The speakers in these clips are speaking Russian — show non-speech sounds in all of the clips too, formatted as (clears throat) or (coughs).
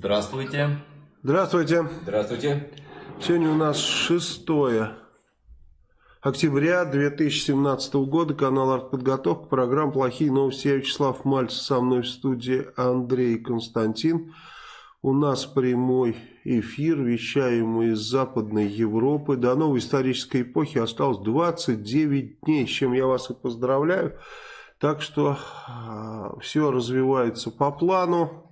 Здравствуйте. Здравствуйте. Здравствуйте. Сегодня у нас 6 октября 2017 года. Канал «Артподготовка». Программа «Плохие новости». Я Вячеслав Мальцев. Со мной в студии Андрей Константин. У нас прямой эфир. Вещаем мы из Западной Европы. До новой исторической эпохи осталось 29 дней, с чем я вас и поздравляю. Так что э, все развивается по плану.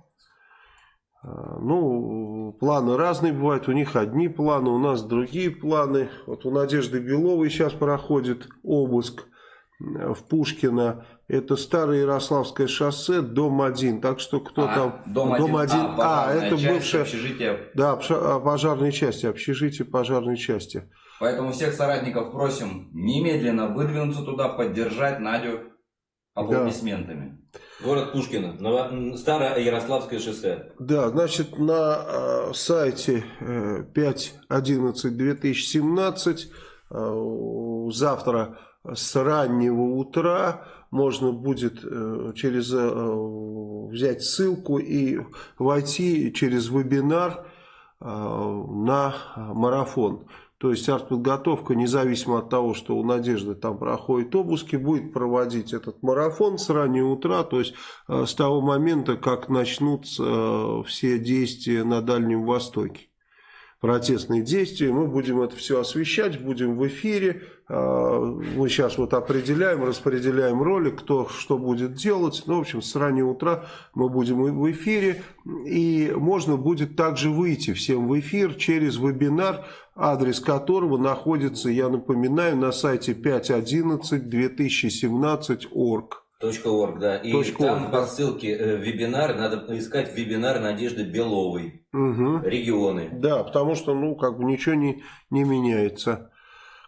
А, ну, планы разные бывают, у них одни планы, у нас другие планы. Вот у Надежды Беловой сейчас проходит обыск в Пушкино. Это старое Ярославское шоссе, дом 1. Так что кто а, там... Дом 1, дом 1. А, а это бывшее... Общежитие. Да, а, пожарной части, общежитие пожарной части. Поэтому всех соратников просим немедленно выдвинуться туда, поддержать Надю аплодисментами. Да. Город Пушкино, старое Ярославское шоссе. Да, значит, на э, сайте э, 5.11.2017 э, завтра с раннего утра можно будет э, через э, взять ссылку и войти через вебинар э, на марафон. То есть артподготовка, независимо от того, что у Надежды там проходит обыски, будет проводить этот марафон с раннего утра, то есть э, с того момента, как начнутся э, все действия на Дальнем Востоке протестные действия. Мы будем это все освещать, будем в эфире. А, мы сейчас вот определяем, распределяем роли, кто что будет делать. Ну, в общем, с раннего утра мы будем в эфире. И можно будет также выйти всем в эфир через вебинар, адрес которого находится, я напоминаю, на сайте 5.11.2017.org. .org, да. И .org, там по ссылке э, вебинар, надо искать вебинар Надежды Беловой. Угу. Регионы. Да, потому что, ну, как бы ничего не, не меняется.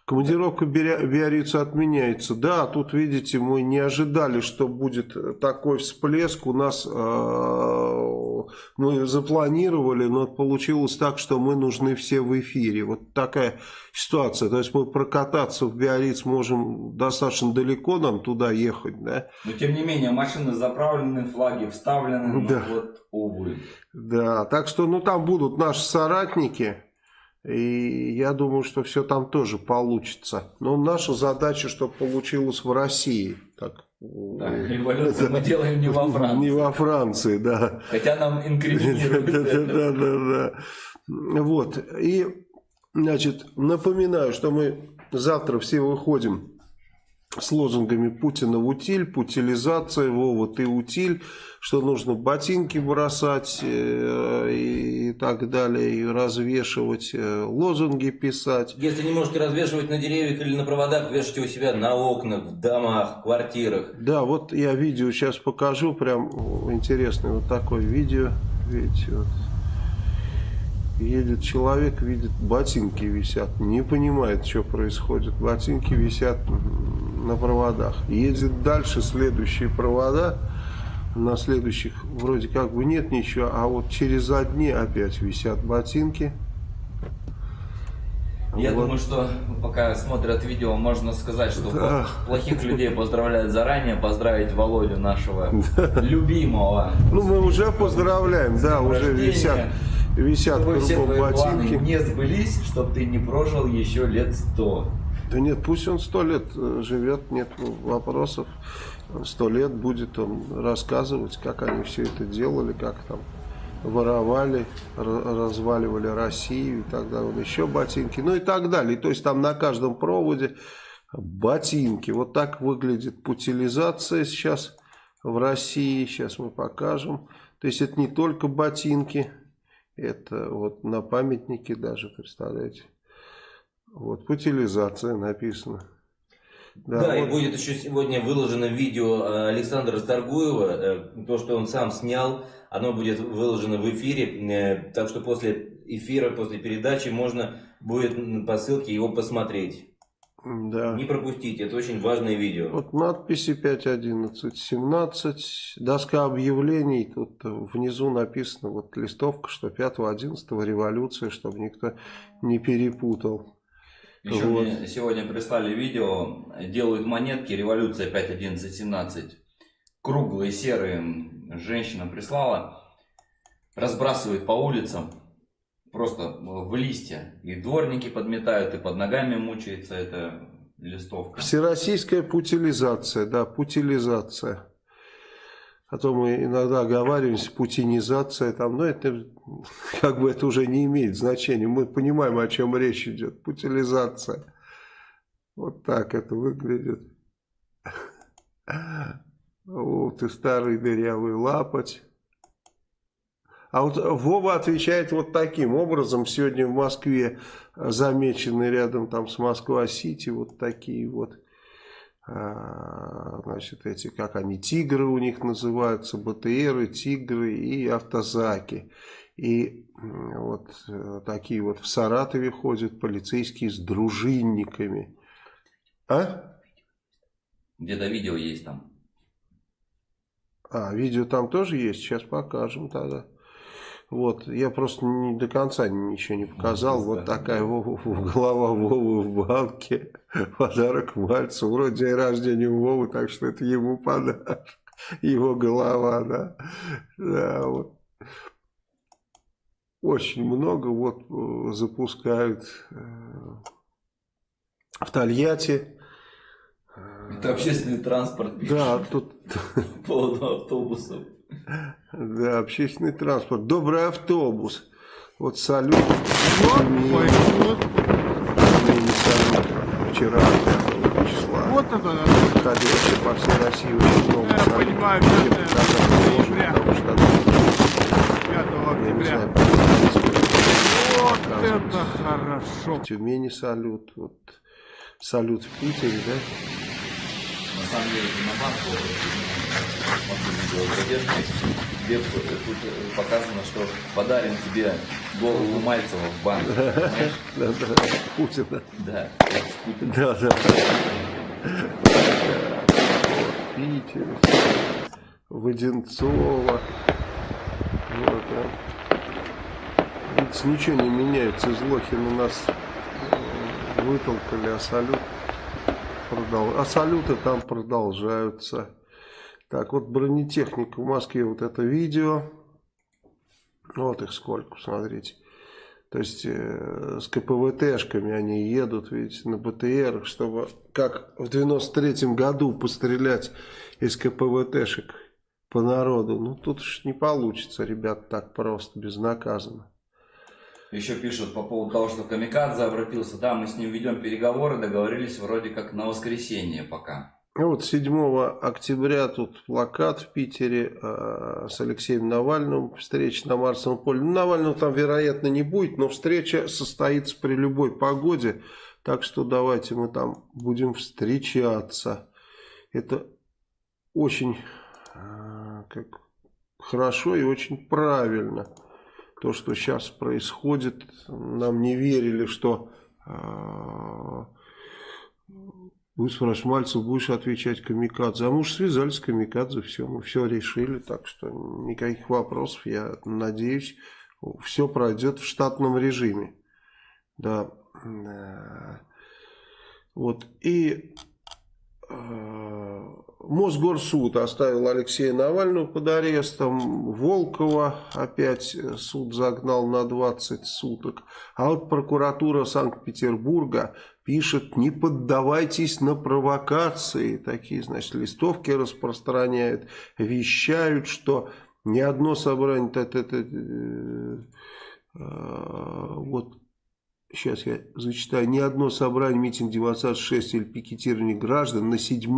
Командировка Биорица отменяется. Да, тут, видите, мы не ожидали, что будет такой всплеск. У нас э, мы запланировали, но получилось так, что мы нужны все в эфире. Вот такая ситуация. То есть мы прокататься в Биориц можем достаточно далеко нам туда ехать. Да? Но тем не менее, машины заправлены, флаги вставлены. Да. Ну, вот, увы. Да, так что ну там будут наши соратники. И я думаю, что все там тоже получится. Но наша задача, чтобы получилось в России. Так, да, революцию мы делаем не во Франции. Не во Франции, да. Хотя нам инкриминируют да, да, да, да. Вот. И, значит, напоминаю, что мы завтра все выходим с лозунгами Путина в утиль, путилизация, Вова, ты утиль, что нужно ботинки бросать э, и так далее, и развешивать, э, лозунги писать. Если не можете развешивать на деревьях или на проводах, вешайте у себя на окнах, в домах, квартирах. Да, вот я видео сейчас покажу, прям интересное вот такое видео, видите, вот. Едет человек, видит, ботинки висят, не понимает, что происходит. Ботинки висят на проводах. Едет дальше следующие провода, на следующих вроде как бы нет ничего, а вот через одни опять висят ботинки. Я вот. думаю, что пока смотрят видео, можно сказать, что да. плохих людей поздравляют заранее, поздравить Володю нашего (laughs) любимого. Ну, мы уже поздравляем, да, уже висят, висят чтобы кругом ботинки. не сбылись, чтобы ты не прожил еще лет сто. Да нет, пусть он сто лет э, живет, нет вопросов. Сто лет будет он рассказывать, как они все это делали, как там воровали, разваливали Россию и так далее, еще ботинки, ну и так далее. То есть там на каждом проводе ботинки. Вот так выглядит путилизация сейчас в России. Сейчас мы покажем. То есть это не только ботинки, это вот на памятнике даже, представляете. Вот путилизация написано. Да, да вот. и будет еще сегодня выложено видео э, Александра Старгуева, э, то, что он сам снял, оно будет выложено в эфире, э, так что после эфира, после передачи можно будет по ссылке его посмотреть. Да. Не пропустите, это очень важное видео. Вот надписи 5.11.17, доска объявлений, тут внизу написано вот листовка, что 5.11 революция, чтобы никто не перепутал. Еще вот. мне сегодня прислали видео, делают монетки, революция 5.11.17, круглые, серые, женщина прислала. разбрасывает по улицам просто в листья. И дворники подметают, и под ногами мучается эта листовка. Всероссийская путилизация, да, путилизация. А то мы иногда оговариваемся, путинизация, там, но это как бы это уже не имеет значения. Мы понимаем, о чем речь идет. Путилизация. Вот так это выглядит. (laughs) Вот и старый дырявый лапоть. А вот Вова отвечает вот таким образом. Сегодня в Москве замечены рядом там с Москва-Сити вот такие вот, а, значит, эти, как они, тигры у них называются, БТРы, тигры и автозаки. И вот э, такие вот в Саратове ходят полицейские с дружинниками. А? Где-то видео есть там. А, видео там тоже есть? Сейчас покажем тогда. Вот, я просто не, до конца ничего не показал. Вот такая Вова, голова Вовы в банке. (laughs) Подарок Мальцу. Вроде день рождения у Вовы, так что это ему подарок. (laughs) Его голова, да. Да, вот. Очень много вот э, запускают э, в Тольятти это общественный транспорт. Да, тут... (laughs) По поводу автобусов. Да, общественный транспорт. Добрый автобус. Вот салют. Вот, вот. Вчера, 5 числа. Вот это да. Ходили по всей России очень много Я понимаю, Мне это показалось, может, ноября. потому что... 5 Я не знаю, октября. Вот это хорошо. В Тюмени салют. Вот. Салют в Питере, да? На самом деле, на банку Тебе тут показано, что подарим тебе голову Мальцева в банк. Да, да, Путина. Да. Да, да. Питер, Воденцова. Вот, а. Видите, ничего не меняется. Из Лохина нас э, вытолкали, а салют продол... а салюты там продолжаются. Так, вот бронетехника в Москве, вот это видео. Вот их сколько, смотрите. То есть э, с КПВТшками они едут, видите, на БТР, чтобы как в 93-м году пострелять из КПВТшек по народу. Ну тут уж не получится, ребят, так просто, безнаказанно. Еще пишут по поводу того, что Камикадзе обратился. Да, мы с ним ведем переговоры, договорились вроде как на воскресенье пока. Ну Вот 7 октября тут плакат в Питере э, с Алексеем Навальным, встреча на Марсовом поле. Ну, Навального там, вероятно, не будет, но встреча состоится при любой погоде. Так что давайте мы там будем встречаться. Это очень э, как, хорошо и очень правильно. То, что сейчас происходит, нам не верили, что... Э, Будет спрашивать, Мальцев, будешь отвечать Камикадзе? А мы уж связались с Камикадзе, все, мы все решили, так что никаких вопросов, я надеюсь, все пройдет в штатном режиме. Да. Вот, и э, Мосгорсуд оставил Алексея Навального под арестом, Волкова опять суд загнал на 20 суток, а вот прокуратура Санкт-Петербурга пишет, не поддавайтесь на провокации. Такие, значит, листовки распространяют, вещают, что ни одно собрание... Т -т -т -т, э, вот, сейчас я зачитаю. Ни одно собрание, митинг, демонстрация, 6 или пикетирование граждан на 7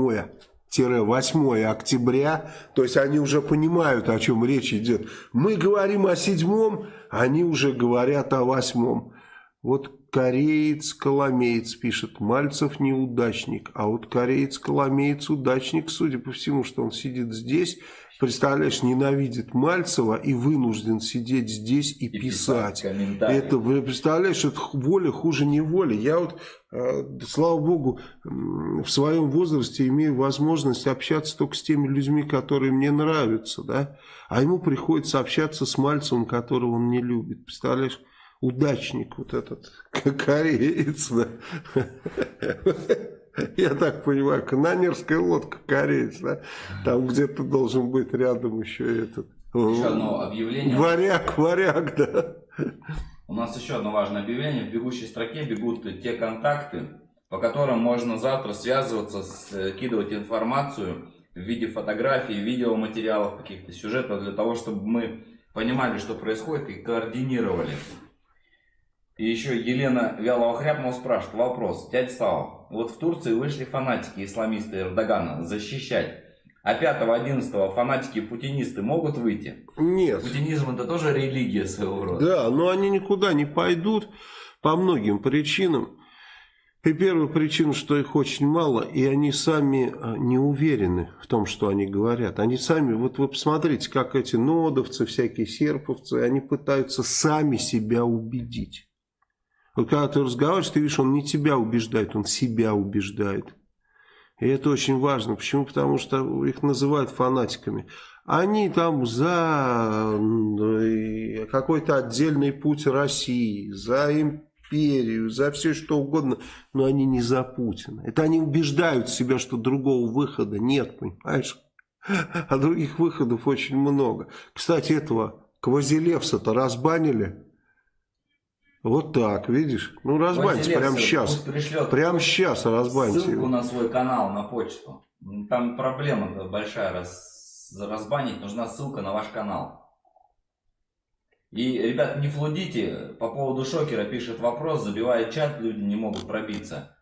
8 октября, то есть они уже понимают, о чем речь идет. Мы говорим о седьмом, они уже говорят о восьмом. Вот кореец-коломеец пишет, Мальцев неудачник, а вот кореец-коломеец удачник, судя по всему, что он сидит здесь, представляешь, ненавидит Мальцева и вынужден сидеть здесь и, и писать. писать это, представляешь, это воля хуже неволи. Я вот, э, слава богу, в своем возрасте имею возможность общаться только с теми людьми, которые мне нравятся, да, а ему приходится общаться с Мальцевым, которого он не любит, представляешь? Удачник вот этот (laughs) кореец, да. Я так понимаю, канонерская лодка кореец, да? Там где-то должен быть рядом еще этот Еще одно объявление. Варяг, варяг, да. У нас еще одно важное объявление. В бегущей строке бегут те контакты, по которым можно завтра связываться, скидывать информацию в виде фотографий, видеоматериалов, каких-то сюжетов, для того, чтобы мы понимали, что происходит и координировали. И еще Елена Вялова-Хряпнова спрашивает вопрос. Дядя Сава, вот в Турции вышли фанатики исламисты Эрдогана защищать. А 5-11 фанатики-путинисты могут выйти? Нет. Путинизм это тоже религия своего рода. Да, но они никуда не пойдут по многим причинам. И первая причина, что их очень мало, и они сами а, не уверены в том, что они говорят. Они сами, вот вы посмотрите, как эти нодовцы, всякие серповцы, они пытаются сами себя убедить. Вот когда ты разговариваешь, ты видишь, он не тебя убеждает, он себя убеждает. И это очень важно. Почему? Потому что их называют фанатиками. Они там за какой-то отдельный путь России, за империю, за все что угодно, но они не за Путина. Это они убеждают себя, что другого выхода нет, понимаешь? А других выходов очень много. Кстати, этого Квазилевса-то разбанили. Вот так, видишь? Ну, разбаньте прямо сейчас. Прямо сейчас разбаньте. Ссылку его. на свой канал, на почту. Там проблема большая. Раз, разбанить нужна ссылка на ваш канал. И, ребят, не флудите. По поводу шокера пишет вопрос, забивает чат, люди не могут пробиться.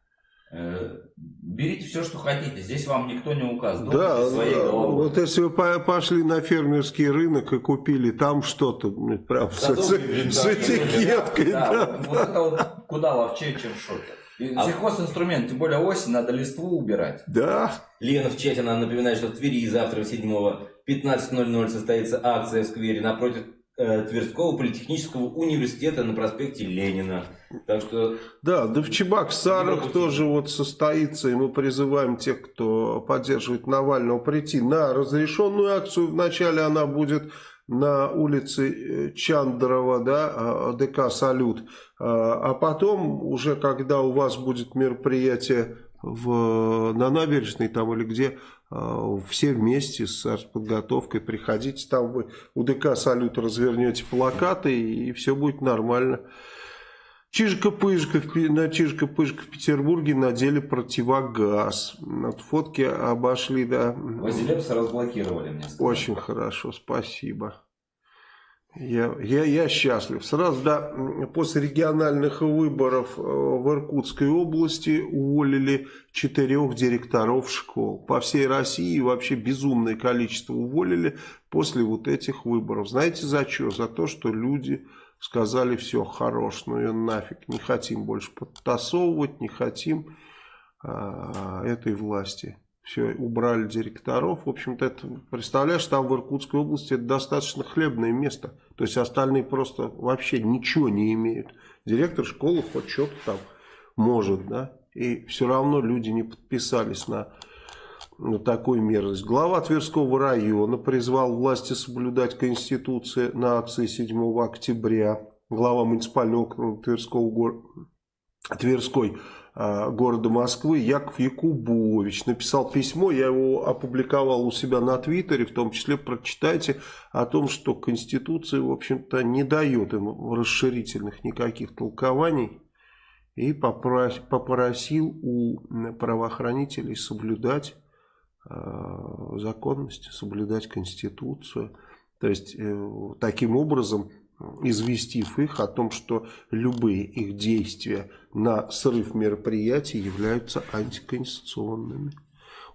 Берите все, что хотите. Здесь вам никто не указывает. Да, своей головой. вот если вы пошли на фермерский рынок и купили там что-то, прям с, с, с этикеткой. Да, да. Вот, вот это вот куда ловчее, чем шокер. И а... Сельхозинструмент, тем более осень, надо листву убирать. Да. Лена в чате нам напоминает, что в Твери завтра 7 15.00 состоится акция в сквере напротив Тверского политехнического университета на проспекте Ленина. Так что... Да, да в Чебоксарах тоже вот состоится, и мы призываем тех, кто поддерживает Навального, прийти на разрешенную акцию. Вначале она будет на улице э, Чандрова, да, а, ДК «Салют», а, а потом уже, когда у вас будет мероприятие в, на набережной там или где, а, все вместе с подготовкой приходите, там вы у ДК «Салют» развернете плакаты и все будет нормально. Чижика-пыжика, на Чижика-пыжика в Петербурге надели противогаз. Вот фотки обошли, да. Вазилепса разблокировали, мне сказали. Очень хорошо, спасибо. Я, я, я счастлив. Сразу, да, после региональных выборов э, в Иркутской области уволили четырех директоров школ. По всей России вообще безумное количество уволили после вот этих выборов. Знаете за что? За то, что люди сказали, все, хорош, ну и нафиг, не хотим больше подтасовывать, не хотим а, этой власти все, убрали директоров. В общем-то, это, представляешь, там в Иркутской области это достаточно хлебное место. То есть остальные просто вообще ничего не имеют. Директор школы хоть что-то там может, да. И все равно люди не подписались на, на такую мерзость. Глава Тверского района призвал власти соблюдать Конституцию на акции 7 октября. Глава муниципального округа Тверского города Тверской города Москвы Яков Якубович написал письмо, я его опубликовал у себя на Твиттере, в том числе прочитайте о том, что Конституция, в общем-то, не дает им расширительных никаких толкований и попросил у правоохранителей соблюдать а, законность, соблюдать Конституцию. То есть, э, таким образом известив их о том, что любые их действия на срыв мероприятий являются антиконституционными.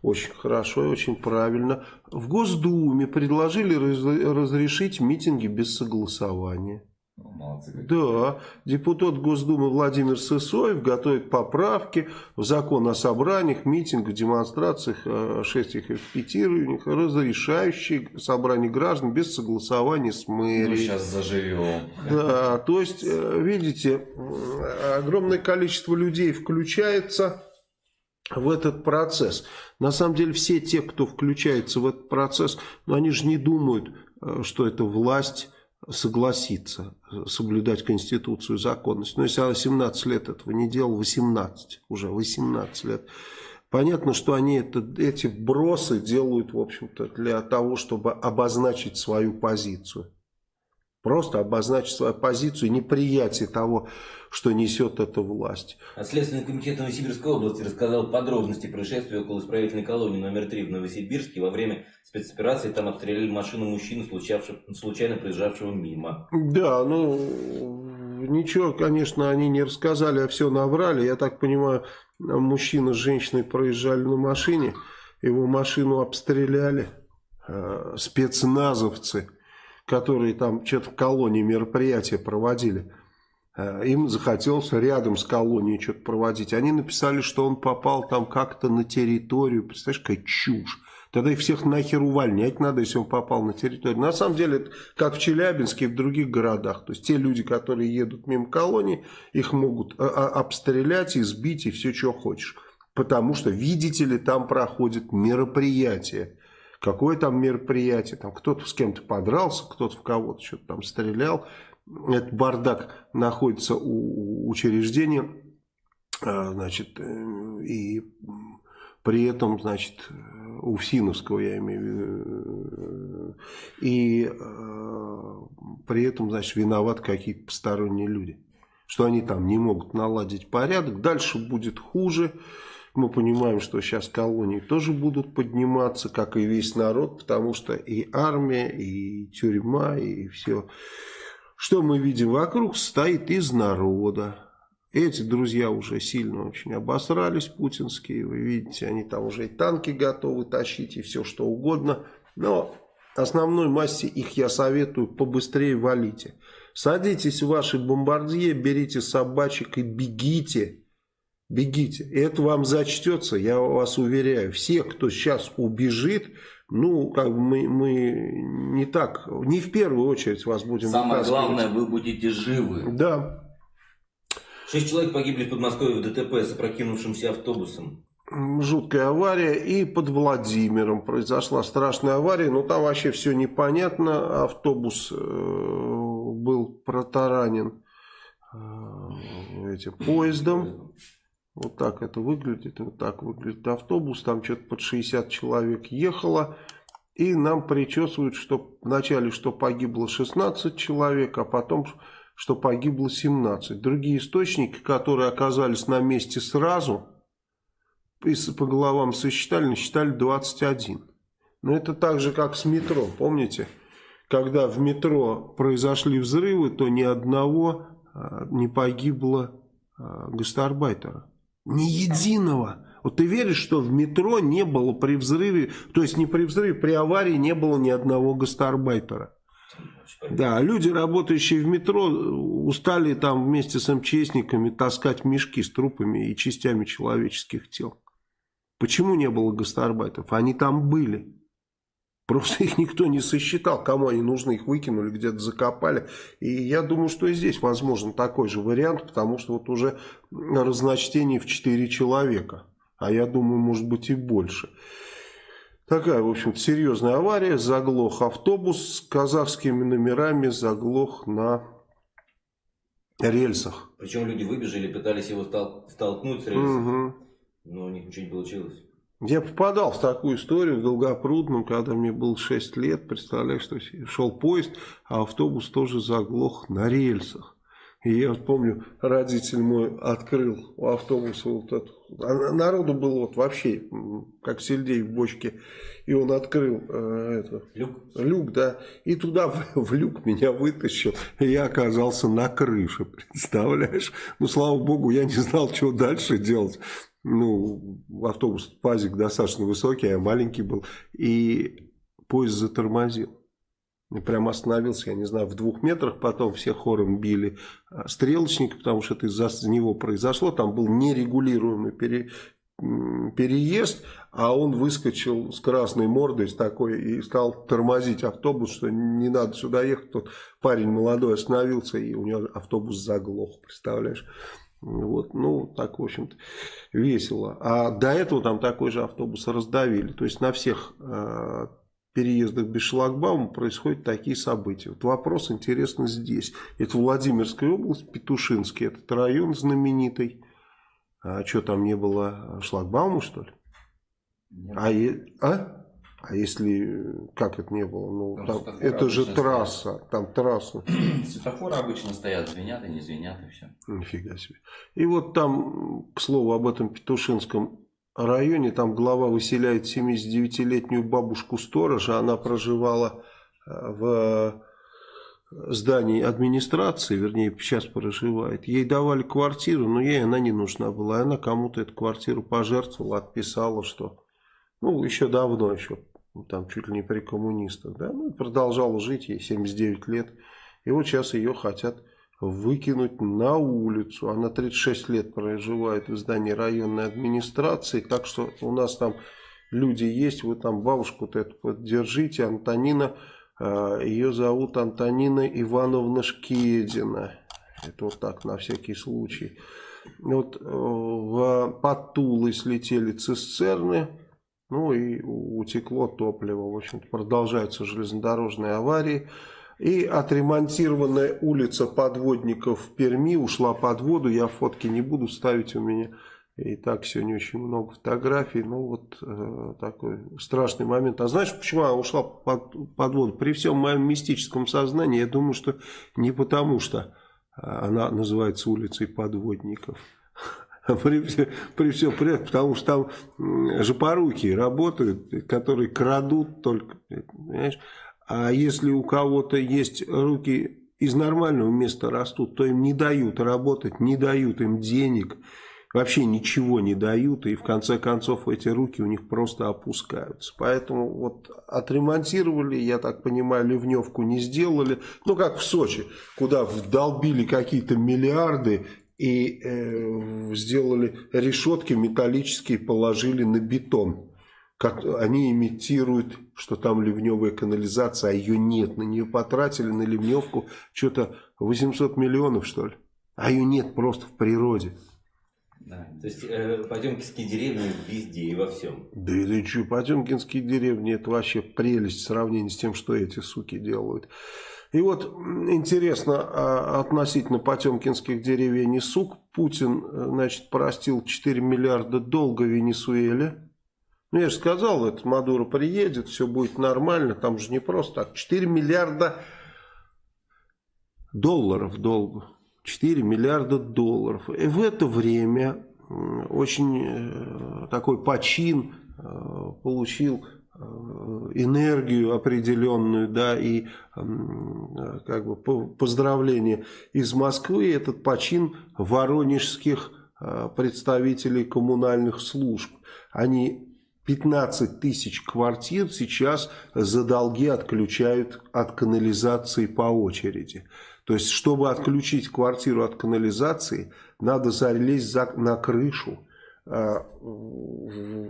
Очень хорошо и очень правильно. В Госдуме предложили разрешить митинги без согласования. Молодцы. Да, депутат Госдумы Владимир Сысоев готовит поправки в закон о собраниях, митингах, демонстрациях, 6 их петированиях, разрешающие собрание граждан без согласования с мэрией. Ну, сейчас заживем. Да, то есть, э, видите, огромное количество людей включается в этот процесс. На самом деле все те, кто включается в этот процесс, ну, они же не думают, э, что это власть согласиться соблюдать Конституцию, законность. Но если она 17 лет этого не делала, 18, уже 18 лет, Понятно, что они это, эти бросы делают, в общем-то, для того, чтобы обозначить свою позицию. Просто обозначить свою позицию, неприятие того, что несет эта власть. А Следственный комитет Новосибирской области рассказал подробности происшествия около исправительной колонии номер 3 в Новосибирске. Во время спецоперации там обстреляли машину мужчины, случайно проезжавшего мимо. Да, ну, ничего, конечно, они не рассказали, а все наврали. Я так понимаю, мужчина с женщиной проезжали на машине, его машину обстреляли э, спецназовцы, которые там что-то в колонии мероприятия проводили. Э, им захотелось рядом с колонией что-то проводить. Они написали, что он попал там как-то на территорию. Представляешь, какая чушь. Тогда их всех нахер увольнять надо, если он попал на территорию. На самом деле, это как в Челябинске и в других городах. То есть, те люди, которые едут мимо колонии, их могут а, а, обстрелять, избить и все, что хочешь. Потому что, видите ли, там проходит мероприятие. Какое там мероприятие? Там кто-то с кем-то подрался, кто-то в кого-то что-то там стрелял. Этот бардак находится у учреждения. А, значит, э, и при этом, значит, у Всиновского, я имею в виду, и э, при этом, значит, виноваты какие-то посторонние люди, что они там не могут наладить порядок, дальше будет хуже, мы понимаем, что сейчас колонии тоже будут подниматься, как и весь народ, потому что и армия, и тюрьма, и все, что мы видим вокруг, состоит из народа, эти друзья уже сильно очень обосрались, путинские. Вы видите, они там уже и танки готовы тащить, и все что угодно. Но основной массе их я советую побыстрее валите. Садитесь в ваши бомбардье, берите собачек и бегите. Бегите. И это вам зачтется, я вас уверяю. Все, кто сейчас убежит, ну, как бы мы, мы не так, не в первую очередь вас будем Самое главное, вы будете живы. Да. Шесть человек погибли в Подмосковье в ДТП с опрокинувшимся автобусом. Жуткая авария. И под Владимиром произошла страшная авария. Но там вообще все непонятно. Автобус э, был протаранен э, этим поездом. Вот так это выглядит. Вот так выглядит автобус. Там что-то под 60 человек ехало. И нам причесывают, что вначале что погибло 16 человек, а потом что погибло 17. Другие источники, которые оказались на месте сразу, по головам сосчитали, насчитали 21. Но это так же, как с метро, помните? Когда в метро произошли взрывы, то ни одного а, не погибло а, гастарбайтера. Ни единого. Вот ты веришь, что в метро не было при взрыве, то есть не при взрыве, при аварии не было ни одного гастарбайтера. Да, люди, работающие в метро, устали там вместе с МЧСниками таскать мешки с трупами и частями человеческих тел. Почему не было гастарбайтов? Они там были. Просто их никто не сосчитал, кому они нужны, их выкинули, где-то закопали. И я думаю, что и здесь возможен такой же вариант, потому что вот уже разночтение в 4 человека. А я думаю, может быть и больше. Такая, в общем-то, серьезная авария. Заглох автобус с казахскими номерами, заглох на рельсах. Причем люди выбежали, пытались его стол столкнуть с рельсов, угу. но у них ничего не получилось. Я попадал в такую историю в Долгопрудном, когда мне было 6 лет. Представляешь, что шел поезд, а автобус тоже заглох на рельсах. И я вот помню, родитель мой открыл у автобуса вот этот, а народу было вот вообще, как сельдей в бочке, и он открыл э, это, люк. люк, да, и туда в, в люк меня вытащил, и я оказался на крыше, (laughs) представляешь? Ну, слава богу, я не знал, что дальше делать. Ну, автобус, пазик достаточно высокий, а я маленький был, и поезд затормозил. Прям остановился, я не знаю, в двух метрах, потом все хором били а, стрелочника, потому что это из-за него произошло, там был нерегулируемый пере, переезд, а он выскочил с красной мордой с такой и стал тормозить автобус, что не надо сюда ехать. Тот парень молодой остановился, и у него автобус заглох, представляешь? Вот, ну, так, в общем-то, весело. А до этого там такой же автобус раздавили. То есть на всех а, переездах без шлагбаума происходят такие события. Вот вопрос интересный здесь. Это Владимирская область, Петушинский, этот район знаменитый. А что там не было шлагбаума, что ли? А, е- а? А если, как это не было? Ну, Там там- это же трасса, там трасса. (clears throat) Светофоры обычно стоят, звенят и не звенят, и все. Нифига себе. И вот там, к слову, об этом Петушинском районе, там глава выселяет 79-летнюю бабушку-сторожа, она проживала э, в здании администрации, вернее, сейчас проживает. Ей давали квартиру, но ей она не нужна была. Она кому-то эту квартиру пожертвовала, отписала, что... Ну, еще давно, еще там чуть ли не при коммунистах, да, ну, продолжала жить, ей 79 лет. И вот сейчас ее хотят выкинуть на улицу. Она 36 лет проживает в здании районной администрации, так что у нас там люди есть, вы там бабушку-то эту поддержите, Антонина, э, ее зовут Антонина Ивановна Шкедина. Это вот так, на всякий случай. Вот э, в под Тулой слетели цистерны, ну и утекло топливо. В общем-то, продолжаются железнодорожные аварии. И отремонтированная улица подводников в Перми ушла под воду. Я фотки не буду ставить у меня. И так сегодня очень много фотографий. Ну вот э, такой страшный момент. А знаешь, почему она ушла под, под воду? При всем моем мистическом сознании, я думаю, что не потому, что э, она называется улицей подводников. При, при всем при этом, потому что там м, жопоруки работают, которые крадут только, понимаешь? А если у кого-то есть руки из нормального места растут, то им не дают работать, не дают им денег, вообще ничего не дают, и в конце концов эти руки у них просто опускаются. Поэтому вот отремонтировали, я так понимаю, ливневку не сделали, ну как в Сочи, куда вдолбили какие-то миллиарды и э, сделали решетки металлические, положили на бетон. Как они имитируют, что там ливневая канализация, а ее нет. На нее потратили, на ливневку, что-то 800 миллионов, что ли. А ее нет просто в природе. Да. То есть э, Потемкинские деревни везде и во всем. Да и что, Потемкинские деревни, это вообще прелесть в сравнении с тем, что эти суки делают. И вот интересно а, относительно потемкинских деревень и сук. Путин, э, значит, простил 4 миллиарда долга Венесуэле. Ну, я же сказал, это Мадуро приедет, все будет нормально. Там же не просто так. 4 миллиарда долларов долга. 4 миллиарда долларов. И в это время очень э, такой почин э, получил энергию определенную, да, и э, как бы по- поздравление из Москвы. Этот почин воронежских э, представителей коммунальных служб. Они 15 тысяч квартир сейчас за долги отключают от канализации по очереди. То есть, чтобы отключить квартиру от канализации, надо залезть за- на крышу,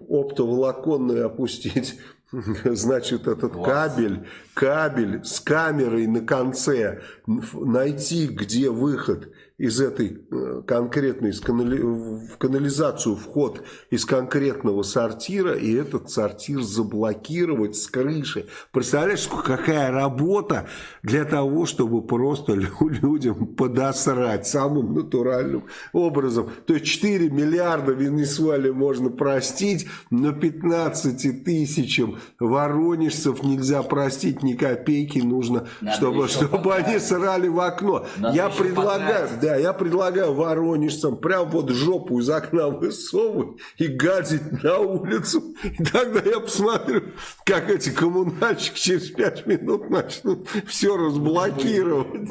оптоволоконную опустить, (laughs) значит, этот Класс. кабель, кабель с камерой на конце, найти, где выход из этой э, конкретной, из канали- в канализацию вход из конкретного сортира, и этот сортир заблокировать с крыши. Представляешь, какая работа для того, чтобы просто лю- (laughs) людям подосрать самым натуральным образом. То есть 4 миллиарда Венесуэле можно простить, но 15 тысячам воронежцев нельзя простить ни копейки, нужно, Надо чтобы, чтобы они срали в окно. Надо Я предлагаю. Да, я предлагаю воронежцам прям вот жопу из окна высовывать и гадить на улицу. И тогда я посмотрю, как эти коммунальщики через 5 минут начнут все разблокировать.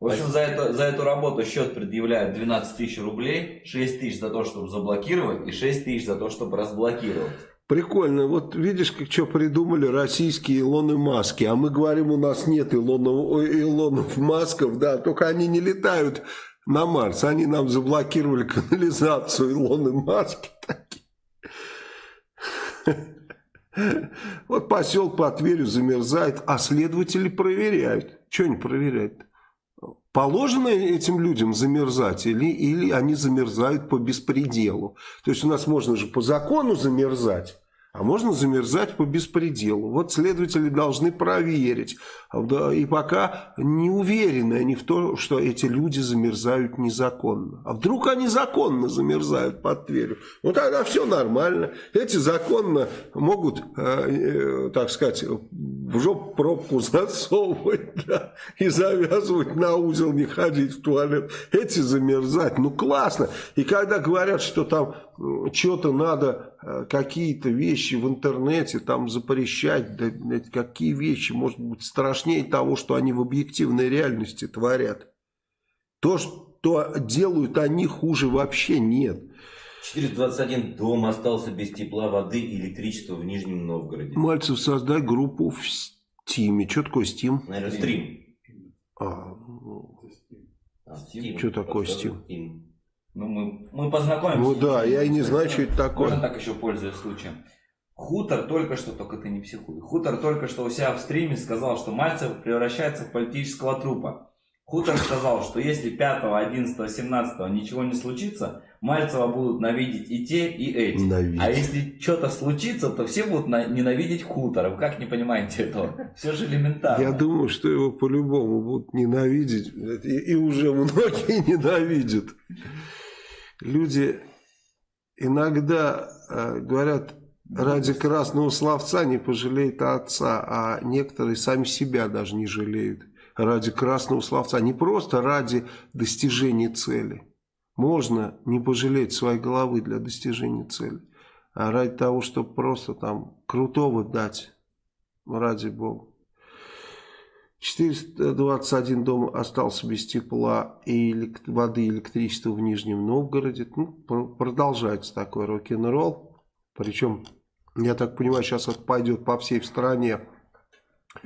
В общем, за, это, за эту работу счет предъявляют 12 тысяч рублей, 6 тысяч за то, чтобы заблокировать, и 6 тысяч за то, чтобы разблокировать. Прикольно. Вот видишь, как что придумали российские Илоны Маски. А мы говорим, у нас нет Илонов, Илонов Масков, да, только они не летают на Марс. Они нам заблокировали канализацию Илоны Маски. Вот поселок под Тверью замерзает, а следователи проверяют. Что они проверяют? Положено этим людям замерзать или, или они замерзают по беспределу? То есть у нас можно же по закону замерзать, А можно замерзать по беспределу. Вот следователи должны проверить. И пока не уверены они в том, что эти люди замерзают незаконно. А вдруг они законно замерзают под Тверью? Ну тогда все нормально. Эти законно могут, э, э, так сказать, в жопу пробку засовывать (laughs) да, и завязывать на узел, не ходить в туалет. Эти замерзать. Ну классно. И когда говорят, что там что-то надо, э, какие-то вещи в интернете там запрещать, да, какие вещи, может быть, страшнее того, что они в объективной реальности творят. То, что делают они, хуже вообще нет. 421 дом остался без тепла, воды и электричества в Нижнем Новгороде. Мальцев, создай группу в Стиме. Что такое Стим? Наверное, стрим. А, А, Steam. Что такое Steam? Ну, мы, мы познакомимся. ну да, я и не знаю, что это Можно такое. так еще пользуясь случаем. Хутор только что, только ты не психуй. Хутор только что у себя в стриме сказал, что Мальцев превращается в политического трупа. Хутор сказал, что если 5, 11, 17 ничего не случится, Мальцева будут ненавидеть и те, и эти. Ненавидеть. А если что-то случится, то все будут на- ненавидеть Хутора. Вы как не понимаете этого? Все же элементарно. Я думаю, что его по-любому будут ненавидеть. И, и уже многие (laughs) ненавидят. Люди иногда э, говорят, ради красного словца не пожалеет отца, а некоторые сами себя даже не жалеют ради красного словца. Не просто ради достижения цели. Можно не пожалеть своей головы для достижения цели, а ради того, чтобы просто там крутого дать, ради Бога. 421 дом остался без тепла и воды и электричества в Нижнем Новгороде. Ну, пр- продолжается такой рок-н-ролл. Причем, я так понимаю, сейчас это пойдет по всей стране.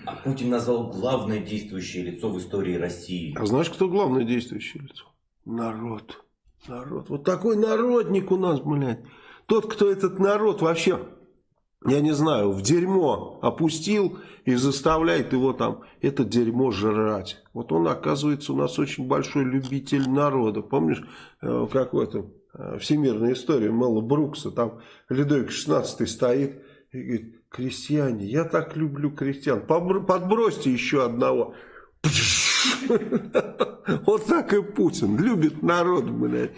А Путин назвал главное действующее лицо в истории России. А знаешь, кто главное действующее лицо? Народ. Народ. Вот такой народник у нас, блядь. Тот, кто этот народ вообще, я не знаю, в дерьмо опустил и заставляет его там это дерьмо жрать. Вот он, оказывается, у нас очень большой любитель народа. Помнишь, э, как в этом э, всемирной истории Мэла Брукса, там Людовик XVI стоит и говорит, крестьяне, я так люблю крестьян, подбросьте еще одного. (laughs) Вот так и Путин. Любит народ, блядь.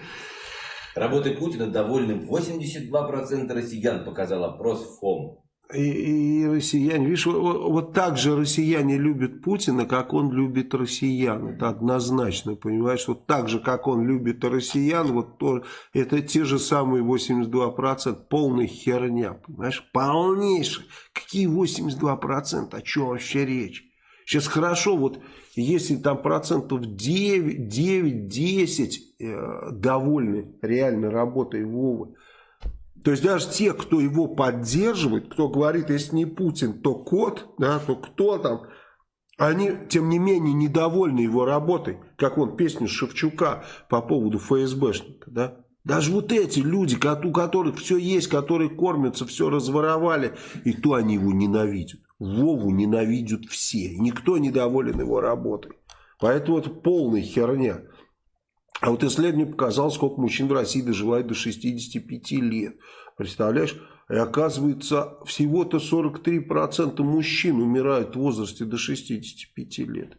Работой Путина довольны 82% россиян, показал опрос ФОМ. И, и россияне, видишь, вот, вот так же россияне любят Путина, как он любит россиян. Это однозначно, понимаешь? Вот так же, как он любит россиян, вот то, это те же самые 82%. Полная херня, понимаешь? Полнейшая. Какие 82%? О чем вообще речь? Сейчас хорошо, вот если там процентов 9, 9 10 э, довольны реально работой Вовы, то есть даже те, кто его поддерживает, кто говорит, если не Путин, то кот, да, то кто там, они, тем не менее, недовольны его работой, как вон песню Шевчука по поводу ФСБшника, да. Даже вот эти люди, у которых все есть, которые кормятся, все разворовали, и то они его ненавидят. Вову ненавидят все, никто недоволен его работой. Поэтому это полная херня. А вот исследование показало, сколько мужчин в России доживает до 65 лет. Представляешь? И оказывается, всего-то 43% мужчин умирают в возрасте до 65 лет.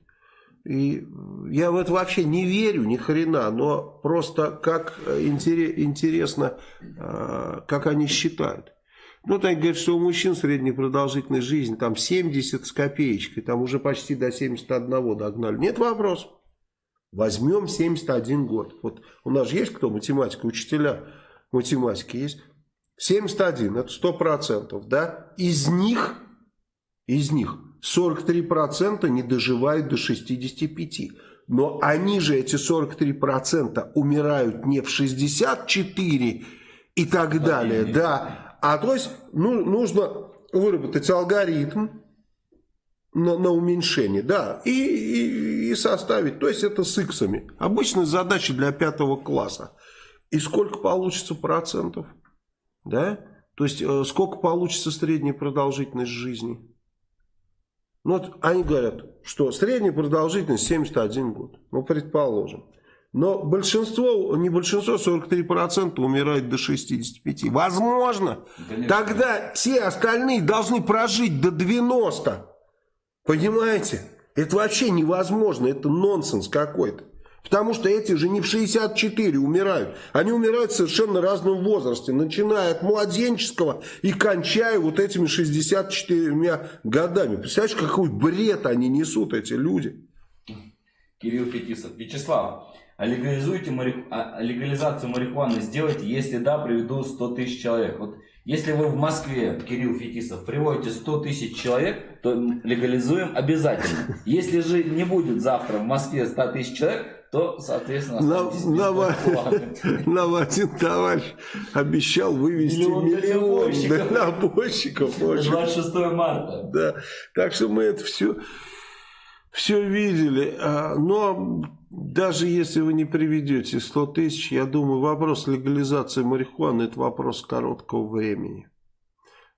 И я в это вообще не верю, ни хрена, но просто как э, интере- интересно, э, как они считают. Ну, так говорят, что у мужчин средняя продолжительность жизни там 70 с копеечкой, там уже почти до 71 догнали. Нет вопросов. Возьмем 71 год. Вот у нас же есть кто математика, учителя математики есть. 71, это 100%, да? Из них, из них 43% не доживают до 65. Но они же, эти 43%, умирают не в 64 и так далее, да. А то есть ну, нужно выработать алгоритм, на, на уменьшение, да, и, и, и составить, то есть это с иксами. Обычная задача для пятого класса. И сколько получится процентов, да? То есть э, сколько получится средняя продолжительность жизни? Ну вот они говорят, что средняя продолжительность 71 год, ну предположим. Но большинство, не большинство, 43% умирает до 65. Возможно. Конечно. Тогда те остальные должны прожить до 90. Понимаете? Это вообще невозможно. Это нонсенс какой-то. Потому что эти же не в 64 умирают. Они умирают в совершенно разном возрасте. Начиная от младенческого и кончая вот этими 64 годами. Представляешь, какой бред они несут, эти люди. Кирилл Фетисов. Вячеслав, а легализуйте мари- а легализацию марихуаны сделайте, если да, приведу 100 тысяч человек. Вот если вы в Москве, Кирилл Фетисов, приводите 100 тысяч человек, то легализуем обязательно. Если же не будет завтра в Москве 100 тысяч человек, то, соответственно, нам (laughs) один товарищ обещал вывести Миллион миллион дальнобойщиков. дальнобойщиков. Очень 26 марта. Да, так что мы это все, все видели. А, Но даже если вы не приведете 100 тысяч, я думаю, вопрос легализации марихуаны это вопрос короткого времени.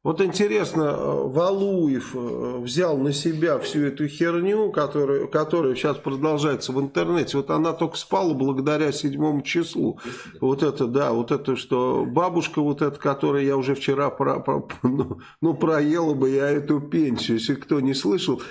Вот интересно, э, Валуев э, взял на себя всю эту херню, которая, которая сейчас продолжается в интернете. Вот она только спала благодаря седьмому числу. Вот это, да, вот это, что бабушка вот эта, которая я уже вчера про, про- (laughs) ну, ну, проела бы я эту пенсию, если кто не слышал.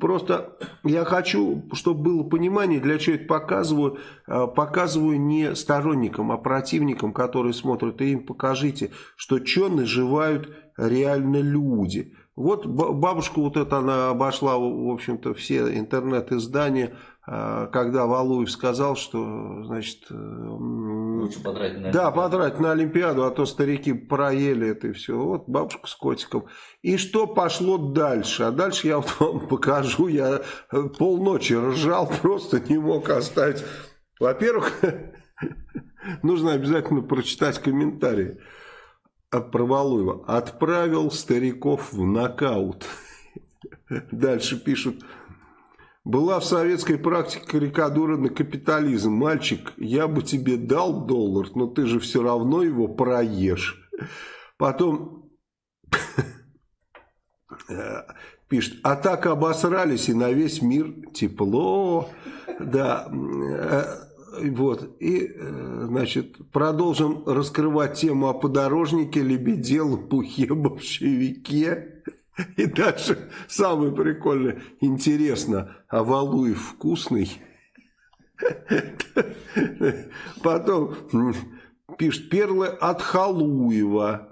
Просто я хочу, чтобы было понимание, для чего это показываю. Э, Показываю не сторонникам, а противникам, которые смотрят. И им покажите, что что наживают реально люди. Вот ба- бабушка вот эта, она обошла, в общем-то, все интернет-издания, э, когда Валуев сказал, что, значит, э, Лучше потратить на да, потратить на Олимпиаду, а то старики проели это и все. Вот бабушка с котиком. И что пошло дальше? А дальше я вот вам (laughs) покажу. Я э, полночи ржал, (laughs) просто не мог оставить. Во-первых, (laughs) нужно обязательно прочитать комментарии от Провалуева. Отправил стариков в нокаут. Дальше пишут. Была в советской практике карикатура на капитализм. Мальчик, я бы тебе дал доллар, но ты же все равно его проешь. Потом э, пишет, а так обосрались и на весь мир тепло. Да, э, вот. И, э, значит, продолжим раскрывать тему о подорожнике, лебеде, лопухе, большевике. И дальше самое прикольное, интересно, а Валуев вкусный? Потом пишет перлы от Халуева.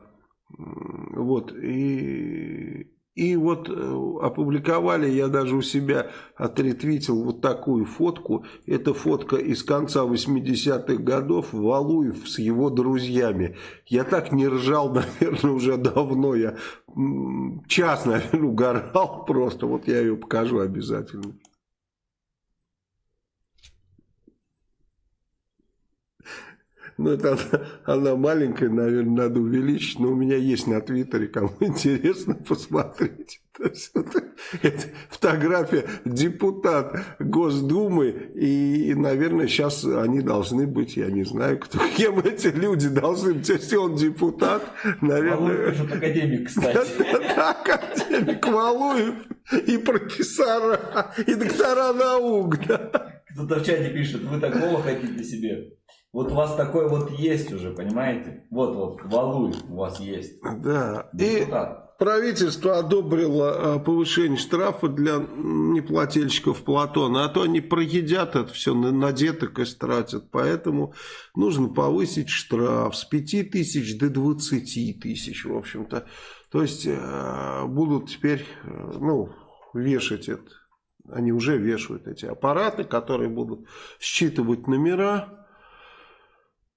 Вот, и, и вот э, опубликовали, я даже у себя отретвитил вот такую фотку. Это фотка из конца 80-х годов, Валуев с его друзьями. Я так не ржал, (laughs) наверное, уже давно. Я час, наверное, угорал (laughs) просто. Вот я ее покажу обязательно. Ну, это она, она маленькая, наверное, надо увеличить, но у меня есть на Твиттере, кому (laughs) интересно, есть, это, это фотография депутат Госдумы, и, наверное, сейчас они должны быть, я не знаю, кто, (laughs) кем эти люди должны быть, если он депутат, Валуев наверное... пишет (laughs) академик, кстати. Да, академик Валуев и профессора, и доктора наук, да. Кто-то в чате пишет, вы такого хотите себе. Вот у вас такой вот есть уже, понимаете? Вот, вот, Валуев у вас есть. Да, и Депутат. правительство одобрило а, повышение штрафа для неплательщиков Платона, а то они проедят это все, на, на деток истратят, поэтому нужно повысить штраф с 5 тысяч до 20 тысяч, в общем-то. То есть э, будут теперь, э, ну, вешать это, они уже вешают эти аппараты, которые будут считывать номера,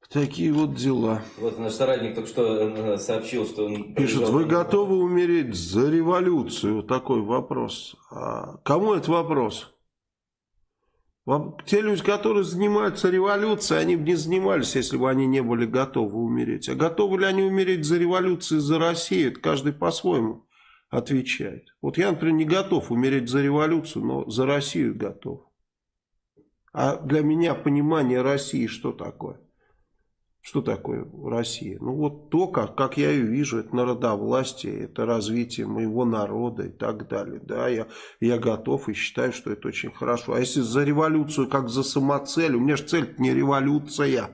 Такие вот дела. Вот наш соратник только что э, сообщил, что он... Приезжал- вы готовы умереть за революцию? Вот такой вопрос. А кому это вопрос? Те люди, которые занимаются революцией, они бы не занимались, если бы они не были готовы умереть. А готовы ли они умереть за революцию, за Россию? Это каждый по-своему отвечает. Вот я, например, не готов умереть за революцию, но за Россию готов. А для меня понимание России что такое? Что такое Россия? Ну вот то, как, как я ее вижу, это народовластие, это развитие моего народа и так далее. Да, я, я готов и считаю, что это очень хорошо. А если за революцию как за самоцель, у меня же цель не революция.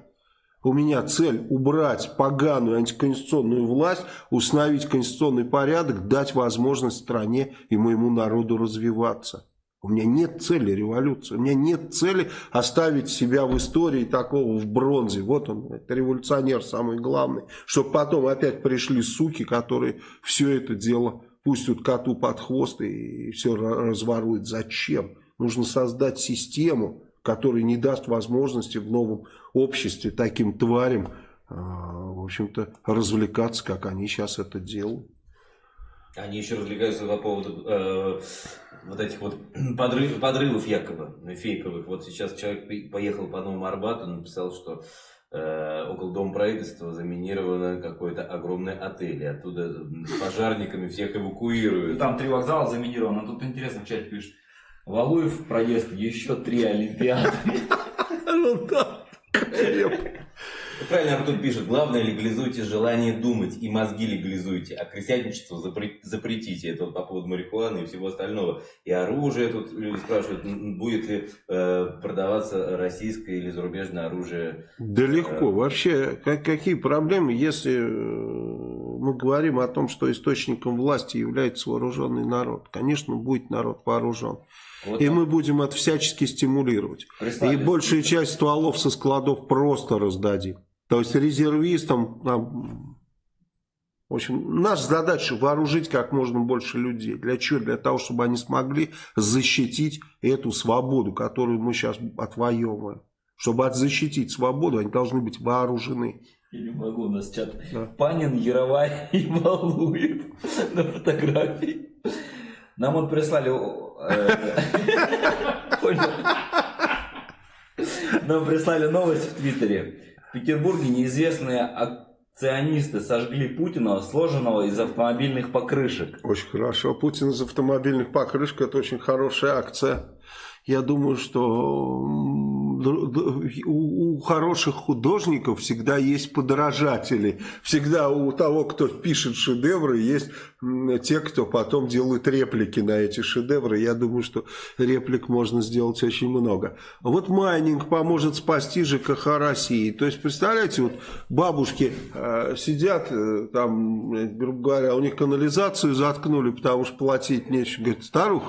У меня цель убрать поганую антиконституционную власть, установить конституционный порядок, дать возможность стране и моему народу развиваться. У меня нет цели революции, у меня нет цели оставить себя в истории такого в бронзе. Вот он, это революционер самый главный. Чтобы потом опять пришли суки, которые все это дело пустят коту под хвост и все разворуют. Зачем? Нужно создать систему, которая не даст возможности в новом обществе таким тварям, а, в общем-то, развлекаться, как они сейчас это делают. Они еще развлекаются по поводу э, вот этих вот (clears throat) подрыв, подрывов якобы, фейковых. Вот сейчас человек поехал по Новому Арбату, написал, что э, около Дома правительства заминировано какой-то огромный отель. И оттуда пожарниками всех эвакуируют. Там три вокзала заминировано. Тут интересно в чате пишет. Валуев проезд еще три Олимпиады. (laughs) (laughs) Правильно Артур пишет, главное легализуйте желание думать и мозги легализуйте, а крестьянничество запретите. Это вот по поводу марихуаны и всего остального. И оружие, тут люди спрашивают, будет ли э, продаваться российское или зарубежное оружие. Да легко. Э, Вообще, как, какие проблемы, если э, мы говорим о том, что источником власти является вооруженный народ? Конечно, будет народ вооружен. Вот и мы будем это всячески стимулировать. И большую часть стволов со складов просто раздадим. То есть резервистам, нам, в общем, наша задача вооружить как можно больше людей. Для чего? Для того, чтобы они смогли защитить эту свободу, которую мы сейчас отвоевываем. Чтобы защитить свободу, они должны быть вооружены. Я не могу, у нас чат. Да. Панин, Яровай (laughs) и Валуев на фотографии. Нам вот прислали... Э. (laughs) Нам прислали новость в Твиттере. Петербурге неизвестные акционисты сожгли Путина, сложенного из автомобильных покрышек. Очень хорошо. Путин из автомобильных покрышек – это очень хорошая акция. Я думаю, что у хороших художников всегда есть подражатели. Всегда у того, кто пишет шедевры, есть те, кто потом делают реплики на эти шедевры. Я думаю, что реплик можно сделать очень много. Вот майнинг поможет спасти ЖКХ России. То есть, представляете, вот бабушки э, сидят, э, там, грубо говоря, у них канализацию заткнули, потому что платить нечего. Говорит, старух,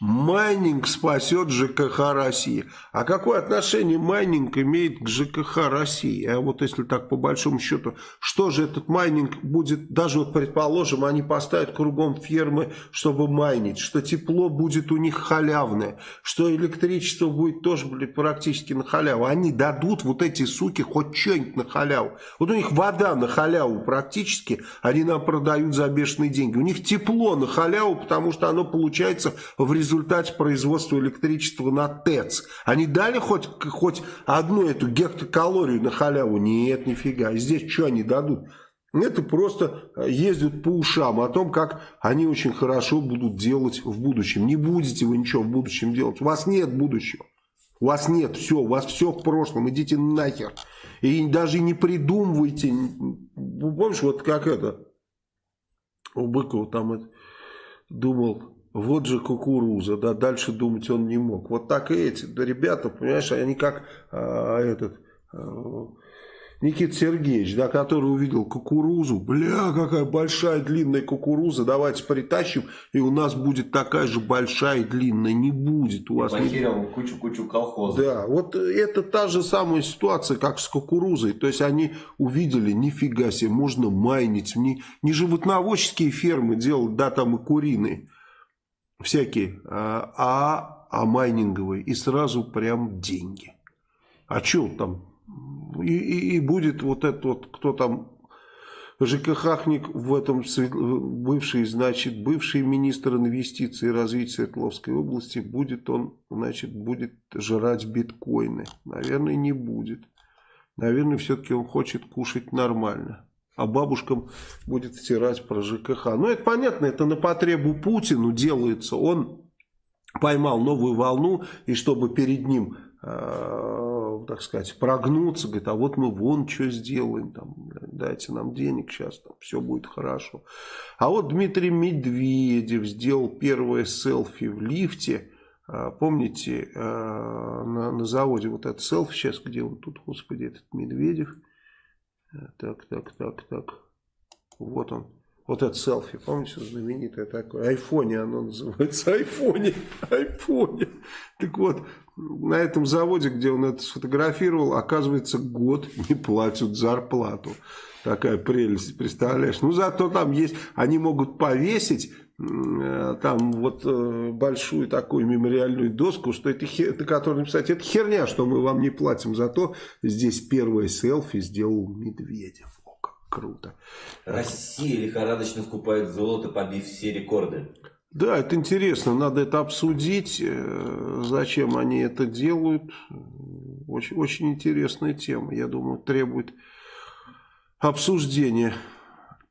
Майнинг спасет ЖКХ России. А какое отношение майнинг имеет к ЖКХ России? А вот если так по большому счету, что же этот майнинг будет, даже вот предположим, они поставят кругом фермы, чтобы майнить, что тепло будет у них халявное, что электричество будет тоже блин, практически на халяву. Они дадут вот эти суки хоть что-нибудь на халяву. Вот у них вода на халяву практически, они нам продают за бешеные деньги. У них тепло на халяву, потому что оно получается в результате результате производства электричества на ТЭЦ. Они дали хоть, хоть одну эту гектокалорию на халяву? Нет, нифига. И здесь что они дадут? Это просто ездят по ушам о том, как они очень хорошо будут делать в будущем. Не будете вы ничего в будущем делать. У вас нет будущего. У вас нет, все, у вас все в прошлом, идите нахер. И даже не придумывайте. Помнишь, вот как это, у Быкова там это, думал, вот же кукуруза, да, дальше думать он не мог. Вот так и эти да, ребята, понимаешь, они как а, этот а, Никита Сергеевич, да, который увидел кукурузу, бля, какая большая длинная кукуруза, давайте притащим, и у нас будет такая же большая и длинная, не будет у вас. Потерял кучу-кучу колхозов. Да, вот это та же самая ситуация, как с кукурузой, то есть они увидели, нифига себе, можно майнить, не, не животноводческие фермы делать, да, там и куриные, всякие, а, а, а майнинговые, и сразу прям деньги. А что там? И, и, и будет вот этот вот, кто там, ЖКХник в этом бывший, значит, бывший министр инвестиций и развития Свердловской области, будет он, значит, будет жрать биткоины? Наверное, не будет. Наверное, все-таки он хочет кушать нормально а бабушкам будет стирать про ЖКХ. Ну, это понятно, это на потребу Путину делается. Он поймал новую волну, и чтобы перед ним э, так сказать, прогнуться, говорит, а вот мы вон что сделаем, там, дайте нам денег сейчас, там, все будет хорошо. А вот Дмитрий Медведев сделал первое селфи в лифте, а, помните, а, на, на заводе вот этот селфи сейчас, где он тут, господи, этот Медведев, так, так, так, так, вот он. Вот это селфи, помните, знаменитое такое, айфоне оно называется, айфоне, айфоне. Так вот, на этом заводе, где он это сфотографировал, оказывается, год не платят зарплату. Такая прелесть, представляешь? Ну, зато там есть, они могут повесить там вот э, большую такую мемориальную доску, что это на которой написать, это херня, что мы вам не платим, зато здесь первое селфи сделал Медведев круто. Россия лихорадочно скупает золото, побив все рекорды. Да, это интересно, надо это обсудить, э, зачем они это делают. Очень, очень интересная тема, я думаю, требует обсуждения.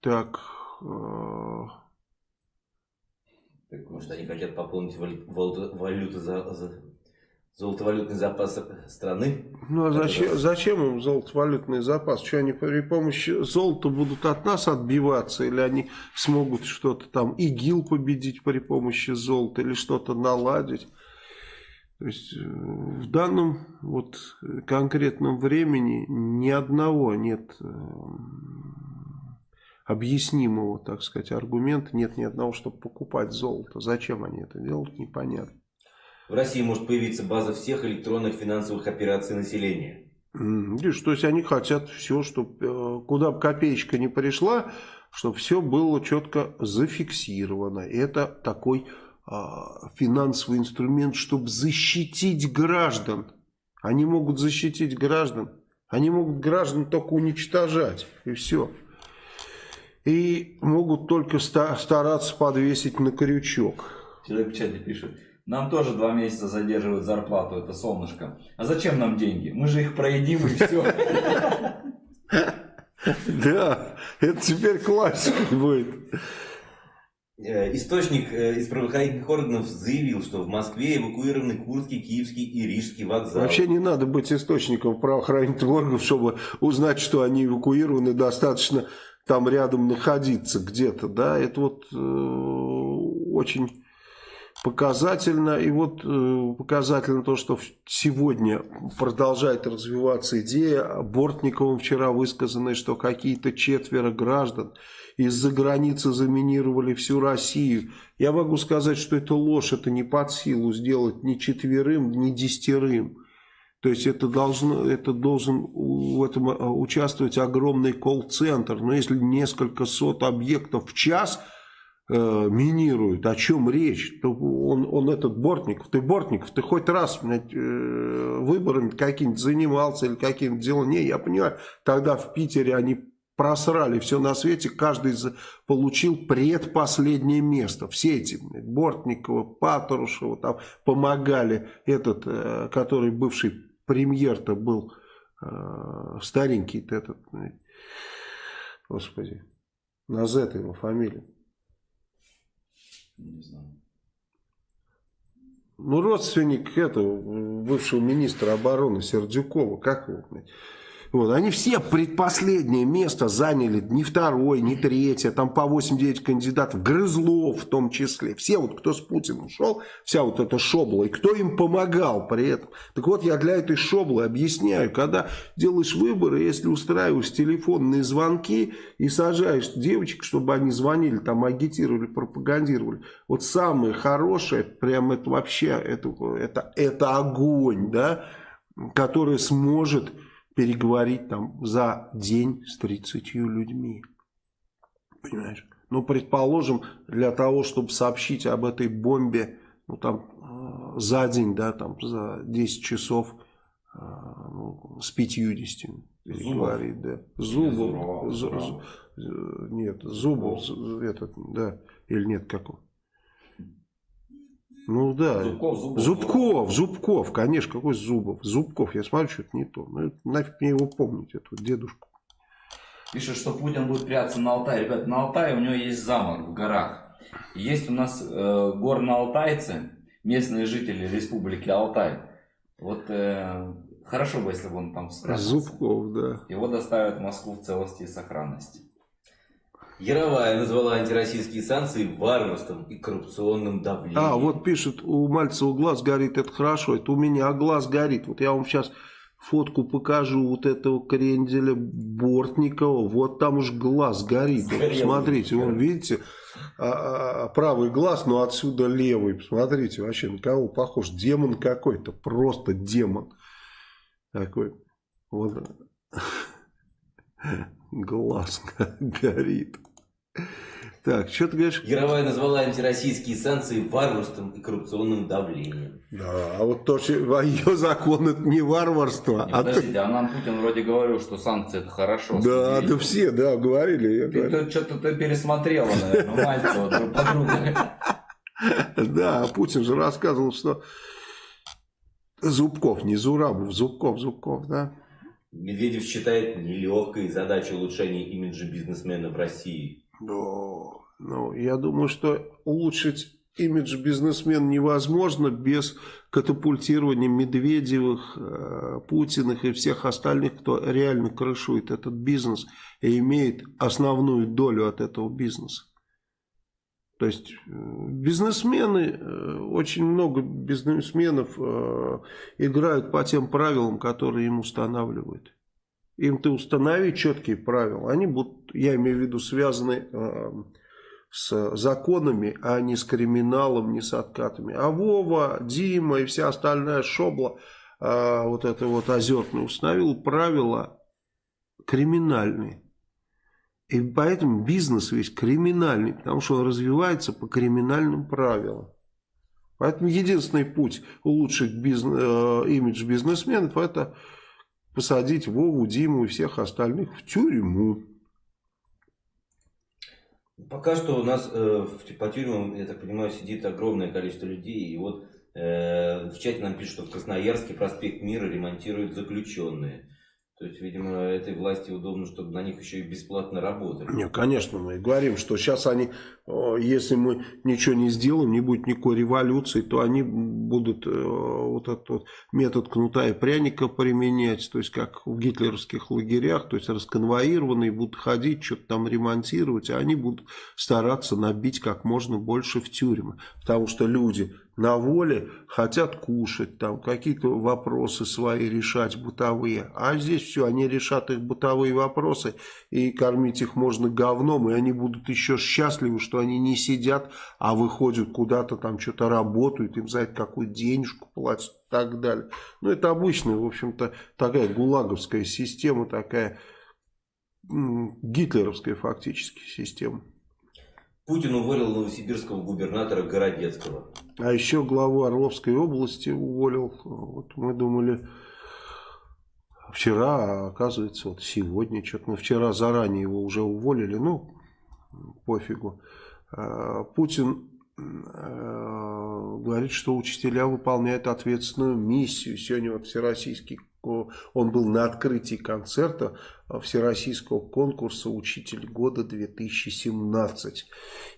Так, э, так может они хотят пополнить валюту, валюту за, за, золотовалютный запас страны. Ну а зачем, зачем им золотовалютный запас? Что они при помощи золота будут от нас отбиваться? Или они смогут что-то там, ИГИЛ победить при помощи золота? Или что-то наладить? То есть э, в данном вот конкретном времени ни одного нет э, объяснимого, так сказать, аргумента, нет ни одного, чтобы покупать золото. Зачем они это делают, непонятно. В России может появиться база всех электронных финансовых операций населения. Видишь, то есть они хотят все, чтобы э, куда бы копеечка не пришла, чтобы все было четко зафиксировано. Это такой а, финансовый инструмент, чтобы защитить граждан. Они могут защитить граждан. Они могут граждан только уничтожать. И все. И могут только стараться подвесить на крючок. Человек в чате пишет. Нам тоже два месяца задерживают зарплату, это солнышко. А зачем нам деньги? Мы же их проедим и все. (laughs) Да, это теперь классика будет. Э, источник э, из правоохранительных органов заявил, что в Москве эвакуированы Курский, Киевский и Рижский вокзал. Вообще не надо быть источником правоохранительных органов, чтобы узнать, что они эвакуированы, достаточно там рядом находиться где-то. Да? Это вот э, очень показательно. И вот э, показательно то, что сегодня продолжает развиваться идея Бортниковым вчера высказанной, что какие-то четверо граждан из-за границы заминировали всю Россию. Я могу сказать, что это ложь, это не под силу сделать ни четверым, ни десятерым. То есть это, должно, это должен в этом э, участвовать огромный колл-центр. Но если несколько сот объектов в час – э, минируют, о чем речь. Он, он этот Бортников, ты Бортников, ты хоть раз блядь, э, выборами каким-то занимался или каким-то делом. Не, я понимаю, тогда в Питере они просрали все на свете, каждый получил предпоследнее место. Все эти, Бортникова, Патрушева, там помогали, этот, э, который бывший премьер-то был, э, старенький этот, господи, на Z его фамилия. Не знаю. Ну, родственник этого бывшего министра обороны Сердюкова, как его, вот, они все предпоследнее место заняли, не второе, не третье, там по 8-9 кандидатов, Грызлов в том числе. Все вот, кто с Путиным шел, вся вот эта шобла, и кто им помогал при этом. Так вот, я для этой шоблы объясняю, когда делаешь выборы, если устраиваешь телефонные звонки и сажаешь девочек, чтобы они звонили, там агитировали, пропагандировали, вот самое хорошее, прям это вообще, это, это, это огонь, да, который сможет переговорить там за день с 30 людьми. Понимаешь? Ну, предположим, для того, чтобы сообщить об этой бомбе, ну, там, э, за день, да, там, за 10 часов э, ну, с 50 переговорить, да. Зубов. Зубов. Нет, Зубов, этот, да, или нет, как он? Ну да. Зубков, Зубов. Зубков, Зубков, конечно, какой Зубов? Зубков, я смотрю, что-то не то. Ну, нафиг мне его помнить, эту дедушку. Пишет, что Путин будет прятаться на Алтае. Ребят, на Алтае у него есть замок в горах. Есть у нас э, горно-алтайцы, местные жители республики Алтай. Вот э, Хорошо бы, если бы он там справился. Зубков, да. Его доставят в Москву в целости и сохранности. Яровая назвала антироссийские санкции варварством и коррупционным давлением. А, вот пишет, у Мальцева глаз горит, это хорошо, это у меня глаз горит. Вот я вам сейчас фотку покажу вот этого кренделя Бортникова, вот там уж глаз горит. Сгорел. посмотрите, вон, видите, а, а, правый глаз, но отсюда левый. Посмотрите, вообще на кого похож. Демон какой-то, просто демон. Такой, вот, (laughs) глаз (laughs) горит. Так, что ты говоришь? Яровая назвала антироссийские санкции варварством и коррупционным давлением. Да, а вот то, что ее закон, это не варварство. Не, а подождите, а нам Путин вроде говорил, что санкции это хорошо. Да, Смотрите. да все, да, говорили. Ты, говорю. что-то ты пересмотрела, наверное, Мальцева, друг подруга. Да, а Путин же рассказывал, что Зубков, не Зурабов, Зубков, Зубков, да. Медведев считает нелегкой задачу улучшения имиджа бизнесмена в России. Ну, ну, я думаю, что улучшить имидж бизнесмена невозможно без катапультирования Медведевых, э, Путиных и всех остальных, кто реально крышует этот бизнес и имеет основную долю от этого бизнеса. То есть э, бизнесмены, э, очень много бизнесменов э, играют по тем правилам, которые им устанавливают. Им ты установи четкие правила, они будут, я имею в виду, связаны с законами, а не с криминалом, не с откатами. А Вова, Дима и вся остальная шобла, вот это вот озерный, установил правила криминальные. И поэтому бизнес весь криминальный, потому что он развивается по криминальным правилам. Поэтому единственный путь улучшить бизнес, э, имидж бизнесменов это посадить Вову, Диму и всех остальных в тюрьму. Пока что у нас э, в, по тюрьмам, я так понимаю, сидит огромное количество людей. И вот э, в чате нам пишут, что в Красноярске проспект Мира ремонтируют заключенные. То есть, видимо, этой власти удобно, чтобы на них еще и бесплатно работали. Не, конечно, мы говорим, что сейчас они, э, если мы ничего не сделаем, не будет никакой революции, то они будут э, вот этот вот метод кнута и пряника применять, то есть как в гитлеровских лагерях, то есть расконвоированные будут ходить, что-то там ремонтировать, а они будут стараться набить как можно больше в тюрьмы, потому что люди на воле хотят кушать, там какие-то вопросы свои решать бытовые, а здесь все, они решат их бытовые вопросы, и кормить их можно говном, и они будут еще счастливы, что они не сидят, а выходят куда-то там что-то работают, им за это какую денежку платят и так далее. Ну, это обычная, в общем-то, такая гулаговская система, такая гитлеровская фактически система. Путин уволил новосибирского губернатора Городецкого. А еще главу Орловской области уволил. Вот мы думали вчера, а оказывается вот сегодня. Что-то мы вчера заранее его уже уволили. Ну, пофигу. А, Путин э, говорит, что учителя выполняют ответственную миссию. Сегодня вот всероссийский он был на открытии концерта Всероссийского конкурса «Учитель года 2017».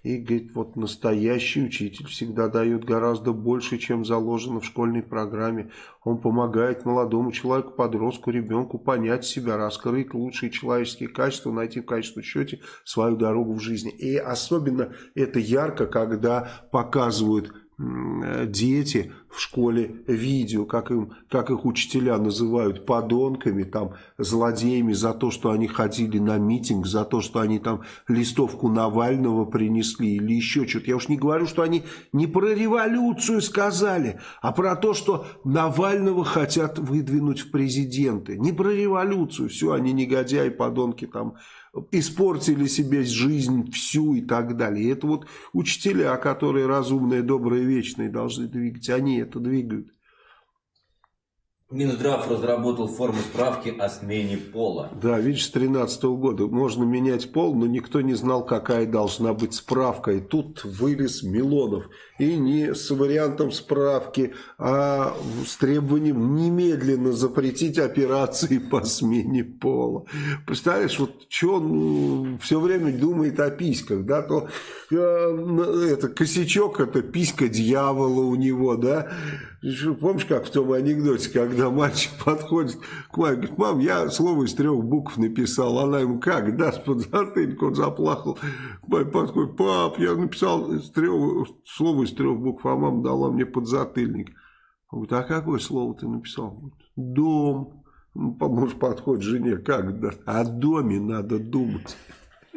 И говорит, вот настоящий учитель всегда дает гораздо больше, чем заложено в школьной программе. Он помогает молодому человеку, подростку, ребенку понять себя, раскрыть лучшие человеческие качества, найти в качественном счете свою дорогу в жизни. И особенно это ярко, когда показывают дети в школе видео, как, им, как их учителя называют подонками, там, злодеями за то, что они ходили на митинг, за то, что они там листовку Навального принесли или еще что-то. Я уж не говорю, что они не про революцию сказали, а про то, что Навального хотят выдвинуть в президенты. Не про революцию. Все, они негодяи, подонки там испортили себе жизнь всю и так далее. И это вот учителя, которые разумные, добрые, вечные должны двигать, они это двигают. Минздрав разработал форму справки о смене пола. Да, видишь, с 13 года можно менять пол, но никто не знал, какая должна быть справка. И тут вылез Милонов. И не с вариантом справки, а с требованием немедленно запретить операции (laughs) по смене пола. Представляешь, вот что он все время думает о письках, да, то э, это косячок, это писька дьявола у него, да. Помнишь, как в том анекдоте, когда мальчик подходит к маме, говорит, мам, я слово из трех букв написал. Она ему, как, даст под затыльник, он заплакал. Маме подходит, пап, я написал из трех, слово из трех букв, а мама дала мне под затыльник. Он говорит, а какое слово ты написал? Дом. Ну, муж подходит жене, как, да? о доме надо думать. (laughs)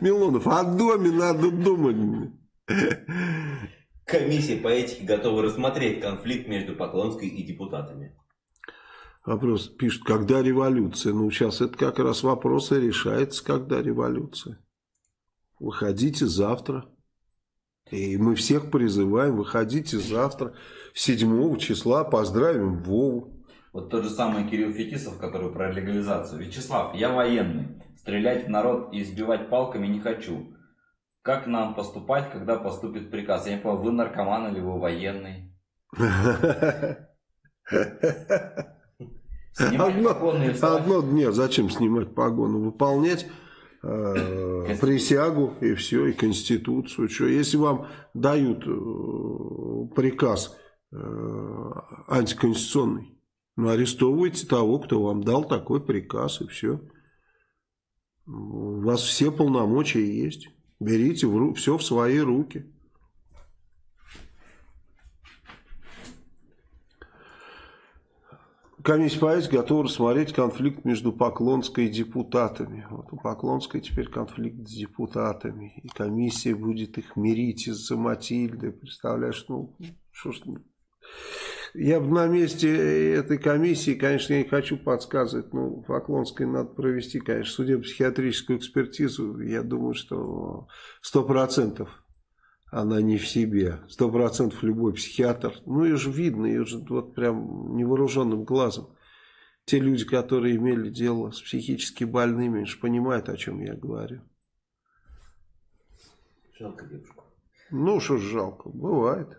Милонов, о доме надо думать. Комиссия по этике готова рассмотреть конфликт между Поклонской и депутатами. Вопрос пишет, когда революция? Ну, сейчас это как раз вопрос и решается, когда революция. Выходите завтра. И мы всех призываем, выходите завтра, 7 числа, поздравим Вову. Вот тот же самый Кирилл Фетисов, который про легализацию. Вячеслав, я военный. Стрелять в народ и избивать палками не хочу. Как нам поступать, когда поступит приказ? Я не понял, вы наркоман или вы военный? Снимать одно, погоны одно, нет, зачем снимать погону? Выполнять э, присягу и все, и конституцию. Что, если вам дают э, приказ э, антиконституционный, ну, арестовывайте того, кто вам дал такой приказ, и все. У вас все полномочия есть. Берите в ру все в свои руки. Комиссия по этике готова рассмотреть конфликт между Поклонской и депутатами. Вот у Поклонской теперь конфликт с депутатами. И комиссия будет их мирить из-за Матильды. Представляешь, ну, что ж... Я бы на месте этой комиссии, конечно, я не хочу подсказывать, но Поклонской надо провести, конечно, судебно-психиатрическую экспертизу. Я думаю, что сто процентов она не в себе. Сто процентов любой психиатр. Ну, ее же видно, ее же вот прям невооруженным глазом. Те люди, которые имели дело с психически больными, же понимают, о чем я говорю. Жалко девушку. Ну, что ж жалко, бывает.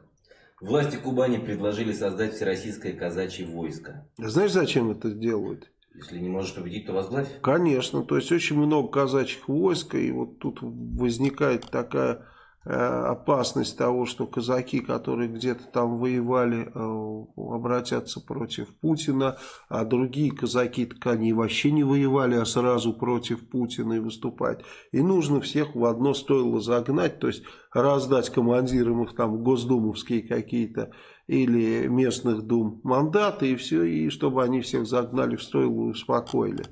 Власти Кубани предложили создать всероссийское казачье войско. Знаешь, зачем это делают? Если не можешь победить, то возглавь. Конечно, то есть очень много казачьих войск, и вот тут возникает такая опасность того, что казаки, которые где-то там воевали, э, обратятся против Путина, а другие казаки, так они вообще не воевали, а сразу против Путина и выступать. И нужно всех в одно стоило загнать, то есть раздать командирам их там госдумовские какие-то или местных дум мандаты и все, и чтобы они всех загнали в стойло и успокоили.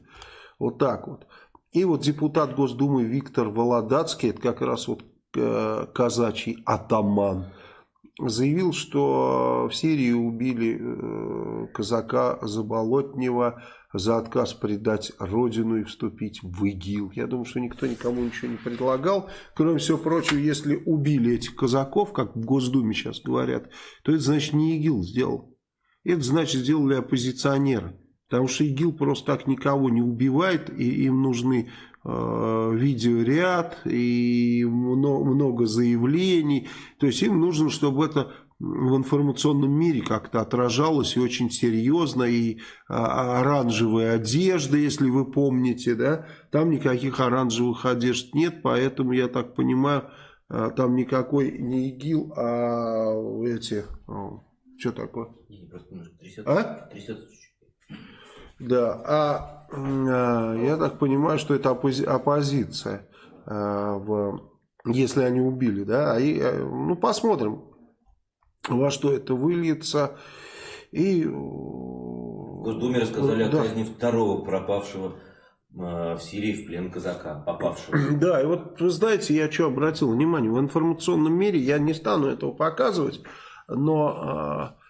Вот так вот. И вот депутат Госдумы Виктор Володацкий, это как раз вот э, казачий атаман, заявил, что в Сирии убили э, казака Заболотнева за отказ предать родину и вступить в ИГИЛ. Я думаю, что никто никому ничего не предлагал. Кроме всего прочего, если убили этих казаков, как в Госдуме сейчас говорят, то это значит не ИГИЛ сделал. Это значит сделали оппозиционеры. Потому что ИГИЛ просто так никого не убивает, и им нужны э, видеоряд и много, заявлений. То есть им нужно, чтобы это в информационном мире как-то отражалось и очень серьезно, и а, оранжевая одежда, если вы помните, да, там никаких оранжевых одежд нет, поэтому, я так понимаю, а, там никакой не ИГИЛ, а эти, что такое? А? Да, а, а я так понимаю, что это оппози оппозиция, а, в, если они убили, да, и, ну посмотрим, во что это выльется. И... В Госдуме рассказали да. о казни второго пропавшего э, в Сирии в плен казака, попавшего. (clears throat) Да, и вот вы знаете, я что обратил внимание, в информационном мире я не стану этого показывать, но э,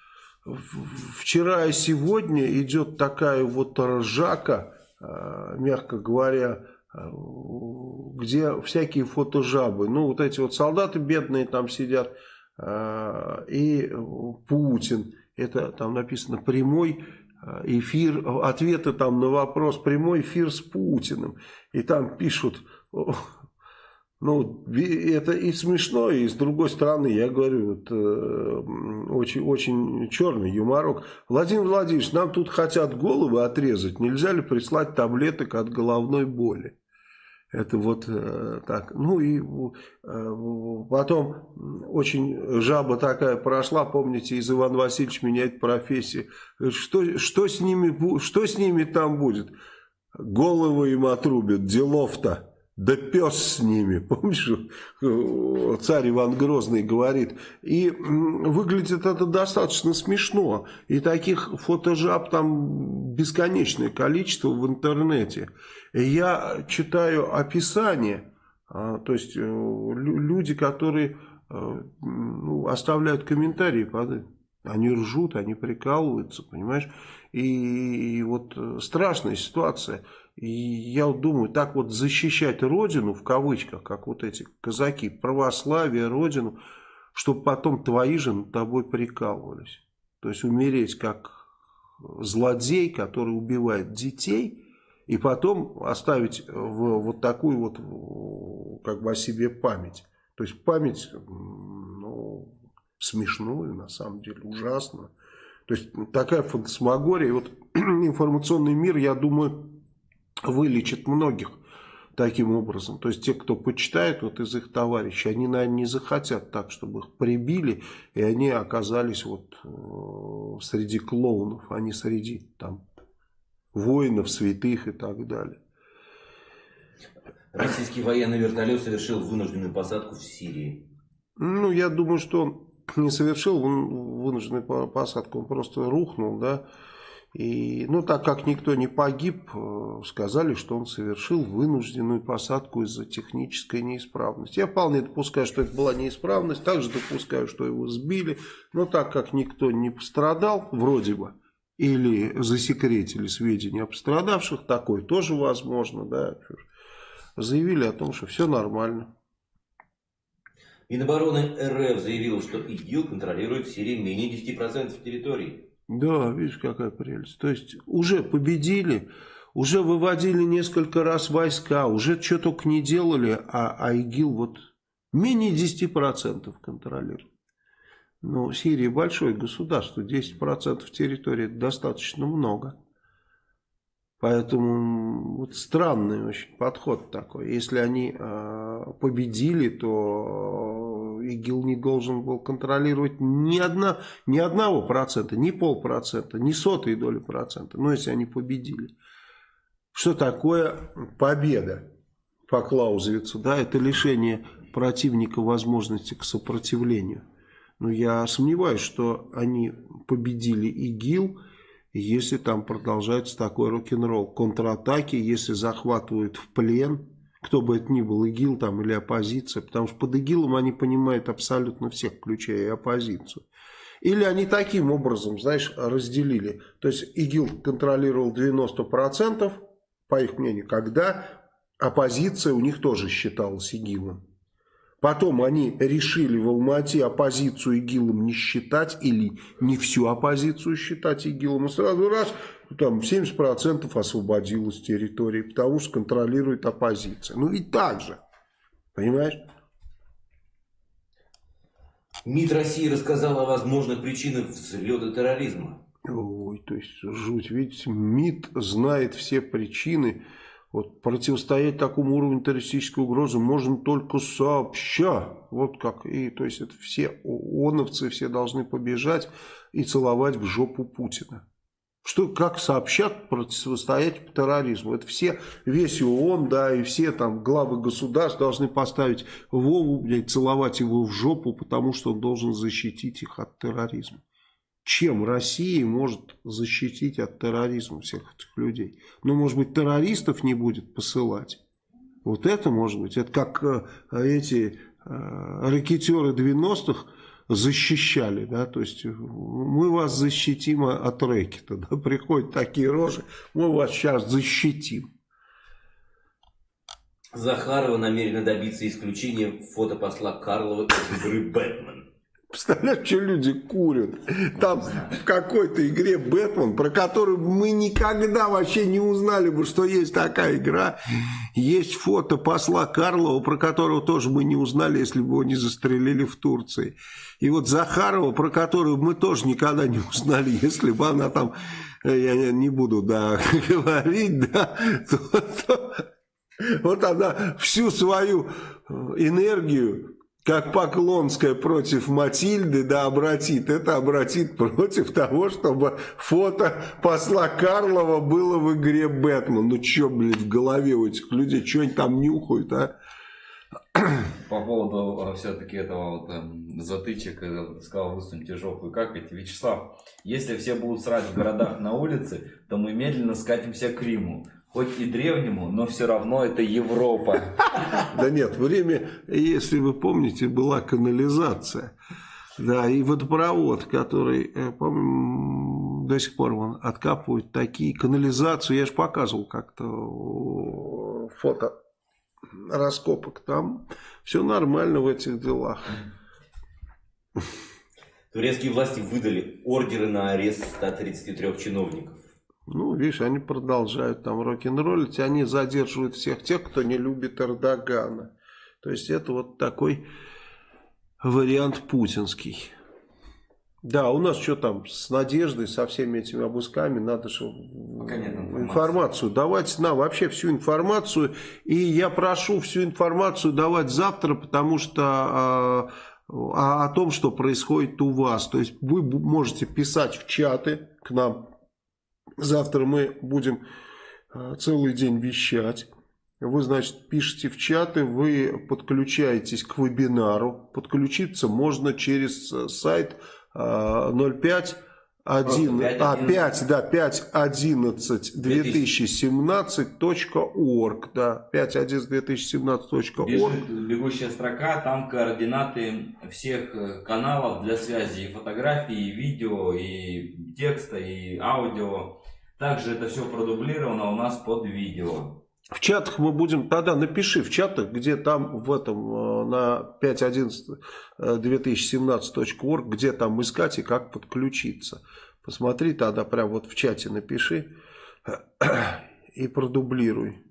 вчера и сегодня идет такая вот ржака, э, мягко говоря, где всякие фотожабы. Ну, вот эти вот солдаты бедные там сидят, а, и Путин. Это там написано прямой эфир, ответы там на вопрос, прямой эфир с Путиным. И там пишут, ну, это и смешно, и с другой стороны, я говорю, вот, э, очень, очень черный юморок. Владимир Владимирович, нам тут хотят головы отрезать, нельзя ли прислать таблеток от головной боли? Это вот э, так. Ну и э, потом очень жаба такая прошла, помните, из Ивана Васильевича меняет профессию. Что, что, с ними, что с ними там будет? Головы им отрубят, делов-то. Да пес с ними, (laughs) помнишь, царь Иван Грозный говорит. И выглядит это достаточно смешно. И таких фотожаб там бесконечное количество в интернете. Я читаю описание, а, то есть э, люди, которые э, ну, оставляют комментарии под они ржут, они прикалываются, понимаешь? И, и вот э, страшная ситуация. И я думаю, так вот защищать Родину, в кавычках, как вот эти казаки, православие, Родину, чтобы потом твои же над тобой прикалывались. То есть умереть как злодей, который убивает детей, и потом оставить в, вот такую вот как бы о себе память. То есть память ну, смешную, на самом деле, ужасно. То есть такая фантасмагория. И вот (clears throat) информационный мир, я думаю, вылечит многих таким образом. То есть те, кто почитает вот из их товарищей, они, наверное, не захотят так, чтобы их прибили, и они оказались вот э, среди клоунов, а не среди там воинов, святых и так далее. Российский военный вертолет совершил вынужденную посадку в Сирии. Ну, я думаю, что он не совершил вынужденную посадку, он просто рухнул, да, и, ну, так как никто не погиб, э, сказали, что он совершил вынужденную посадку из-за технической неисправности. Я вполне допускаю, что это была неисправность, также допускаю, что его сбили, но так как никто не пострадал, вроде бы, или засекретили сведения о пострадавших, такое тоже возможно, да, заявили о том, что все нормально. Минобороны РФ заявил, что ИГИЛ контролирует в Сирии менее 10% территории. Да, видишь, какая прелесть. То есть уже победили, уже выводили несколько раз войска, уже что только не делали, а, а ИГИЛ вот менее 10% контролирует. Ну, Сирия большое государство, 10% территории достаточно много. Поэтому вот странный очень подход такой. Если они э, победили, то ИГИЛ не должен был контролировать ни, одна, ни одного процента, ни полпроцента, ни сотой доли процента. Но если они победили. Что такое победа по Клаузевицу? Да, это лишение противника возможности к сопротивлению. Но я сомневаюсь, что они победили ИГИЛ если там продолжается такой рок-н-ролл. Контратаки, если захватывают в плен, кто бы это ни был, ИГИЛ там или оппозиция, потому что под ИГИЛом они понимают абсолютно всех, включая и оппозицию. Или они таким образом, знаешь, разделили. То есть ИГИЛ контролировал 90%, по их мнению, когда оппозиция у них тоже считалась ИГИЛом. Потом они решили в Алмате оппозицию ИГИЛом не считать или не всю оппозицию считать ИГИЛом. И сразу раз, там 70% освободилось территории, потому что контролирует оппозиция. Ну ведь так же, понимаешь? МИД России рассказал о возможных причинах взлета терроризма. Ой, то есть жуть. Видите, МИД знает все причины вот противостоять такому уровню террористической угрозы можно только сообща. Вот как. И, то есть это все ООНовцы все должны побежать и целовать в жопу Путина. Что, как сообщат противостоять терроризму? Это все, весь ООН, да, и все там главы государств должны поставить Вову, блядь, целовать его в жопу, потому что он должен защитить их от терроризма чем Россия может защитить от терроризма всех этих людей. Ну, может быть, террористов не будет посылать. Вот это может быть. Это как э, эти э, ракетеры 90-х защищали, да, то есть мы вас защитим от рэкета, да, (laughs) приходят такие рожи, мы вас сейчас защитим. Захарова намерена добиться исключения фото посла Карлова из игры «Бэтмен». Представляешь, что люди курят? Там в какой-то игре Бэтмен, про которую мы никогда вообще не узнали бы, что есть такая игра. Есть фото посла Карлова, про которого тоже мы не узнали, если бы его не застрелили в Турции. И вот Захарова, про которую мы тоже никогда не узнали, (laughs) если бы она там, я не буду да, (laughs) говорить, да, то, то Вот она всю свою э, энергию, как Поклонская против Матильды, да, обратит. Это обратит против того, чтобы фото посла Карлова было в игре Бэтмен. Ну, что, блин, в голове у этих людей, что они там нюхают, а? По поводу все-таки этого вот, эм, затычек, когда ты сказал, высуньте жопу. И как ведь, Вячеслав, если все будут срать в городах на улице, то мы медленно скатимся к Риму. Хоть и древнему, но все равно это Европа. (laughs) Да нет, время, если вы помните, была канализация. Да, и водопровод, который, э, по-моему, до сих пор он откапывают такие. Канализацию, я же показывал как-то фото раскопок. Там все нормально в этих делах. Турецкие власти выдали ордеры на арест 133 чиновников. Ну, видишь, они продолжают там рок-н-роллить, они задерживают всех тех, кто не любит Эрдогана. То есть это вот такой вариант путинский. Да, у нас что там с Надеждой, со всеми этими обысками, надо же информацию. давать нам, вообще всю информацию. И я прошу всю информацию давать завтра, потому что а, а, о том, что происходит у вас. То есть вы можете писать в чаты к нам. Завтра мы будем а, целый день вещать. Вы, значит, пишите в чаты, вы подключаетесь к вебинару. Подключиться можно через э, сайт 05 1, а, 5, да, 5, 11, 2017.org, да, 5, 11, 2017.org. Бегущая строка, там координаты всех э, каналов для связи, и фотографий, и видео, и текста, и аудио. Также это все продублировано у нас под видео. В чатах мы будем, тогда напиши в чатах, где там в этом, э, на 5.11.2017.org, где там искать и как подключиться. Посмотри тогда прям вот в чате напиши и продублируй.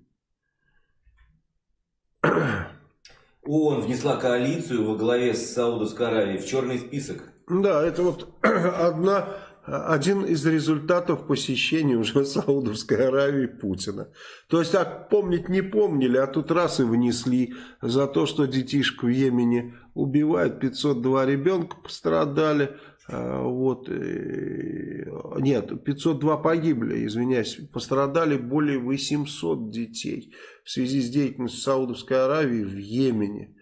ООН внесла коалицию во главе с Саудовской Аравией в черный список. Да, это вот (clears throat) одна один из результатов посещения уже (laughs) Саудовской Аравии Путина. То есть, так помнить не помнили, а тут раз и внесли за то, что детишку в Йемене убивают, 502 ребенка пострадали, а, вот, нет, 502 погибли, извиняюсь, пострадали более 800 детей в связи с деятельностью Саудовской Аравии в Йемене.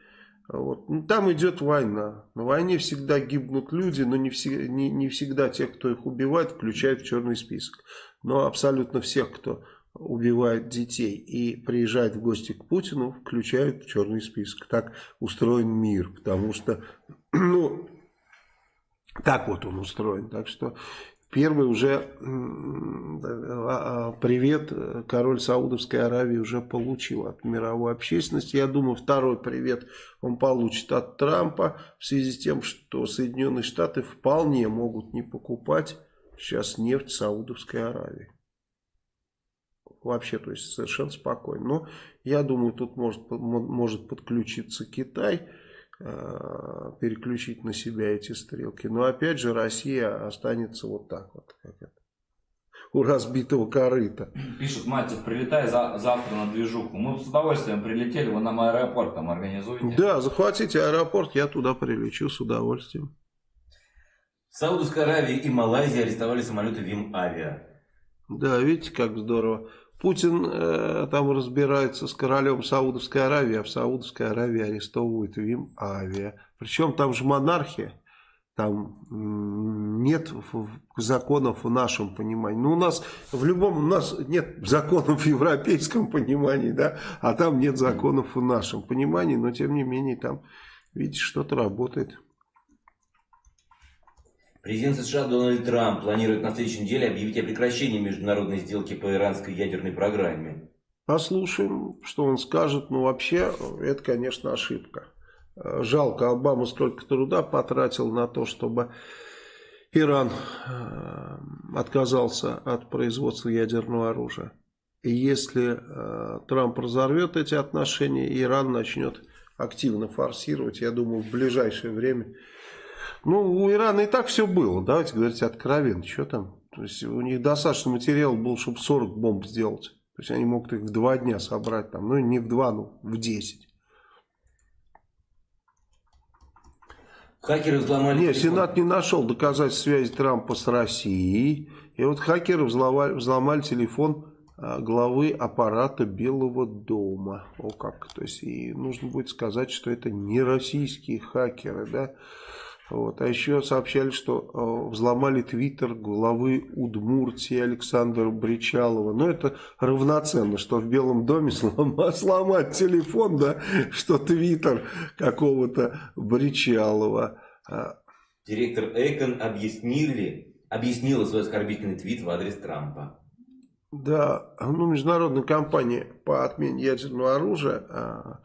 Вот. Ну, там идет война. На войне всегда гибнут люди, но не, все, не, не всегда тех, кто их убивает, включают в черный список. Но абсолютно всех, кто убивает детей и приезжает в гости к Путину, включают в черный список. Так устроен мир, потому что, (clears throat) ну, так вот он устроен. Так что Первый уже а, а, привет король Саудовской Аравии уже получил от мировой общественности. Я думаю, второй привет он получит от Трампа в связи с тем, что Соединенные Штаты вполне могут не покупать сейчас нефть Саудовской Аравии. Вообще, то есть совершенно спокойно. Но я думаю, тут может, может подключиться Китай. Э, переключить на себя эти стрелки. Но опять же Россия останется вот так вот, как это, у разбитого корыта. Пишут, Мальцев, прилетай за, завтра на движуху. Мы с удовольствием прилетели, вы нам аэропорт там организуете. Да, захватите аэропорт, я туда прилечу с удовольствием. В Саудовской Аравии и Малайзии арестовали самолеты ВИМ Авиа. Да, видите, как здорово. Путин э, там разбирается с королем Саудовской Аравии, а в Саудовской Аравии арестовывают ВИМ Авиа. Причем там же монархия, там нет законов в нашем понимании. Ну, у нас в любом, у нас нет законов в европейском понимании, да, а там нет законов в нашем понимании, но тем не менее там, видите, что-то работает. Президент США Дональд Трамп планирует на следующей неделе объявить о прекращении международной сделки по иранской ядерной программе. Послушаем, что он скажет. Но вообще, это, конечно, ошибка. Жалко, Обама столько труда потратил на то, чтобы Иран э, отказался от производства ядерного оружия. И если э, Трамп разорвет эти отношения, Иран начнет активно форсировать, я думаю, в ближайшее время ну, у Ирана и так все было, давайте говорить откровенно, что там. То есть у них достаточно материала было, чтобы 40 бомб сделать. То есть они могут их в два дня собрать, там, ну не в два, ну в десять. Хакеры взломали... Нет, телефон. Сенат не нашел доказательств связи Трампа с Россией. И вот хакеры взломали, взломали телефон а, главы аппарата Белого дома. О как. То есть и нужно будет сказать, что это не российские хакеры, да. Вот. А еще сообщали, что э, взломали твиттер главы Удмуртии Александра Бричалова. Но это равноценно, что в Белом доме (laughs) сломать телефон, да, что твиттер какого-то Бричалова. А, Директор Эйкон объяснили, объяснила свой оскорбительный твит в адрес Трампа. Да, ну, международная компания по отмене ядерного оружия, а,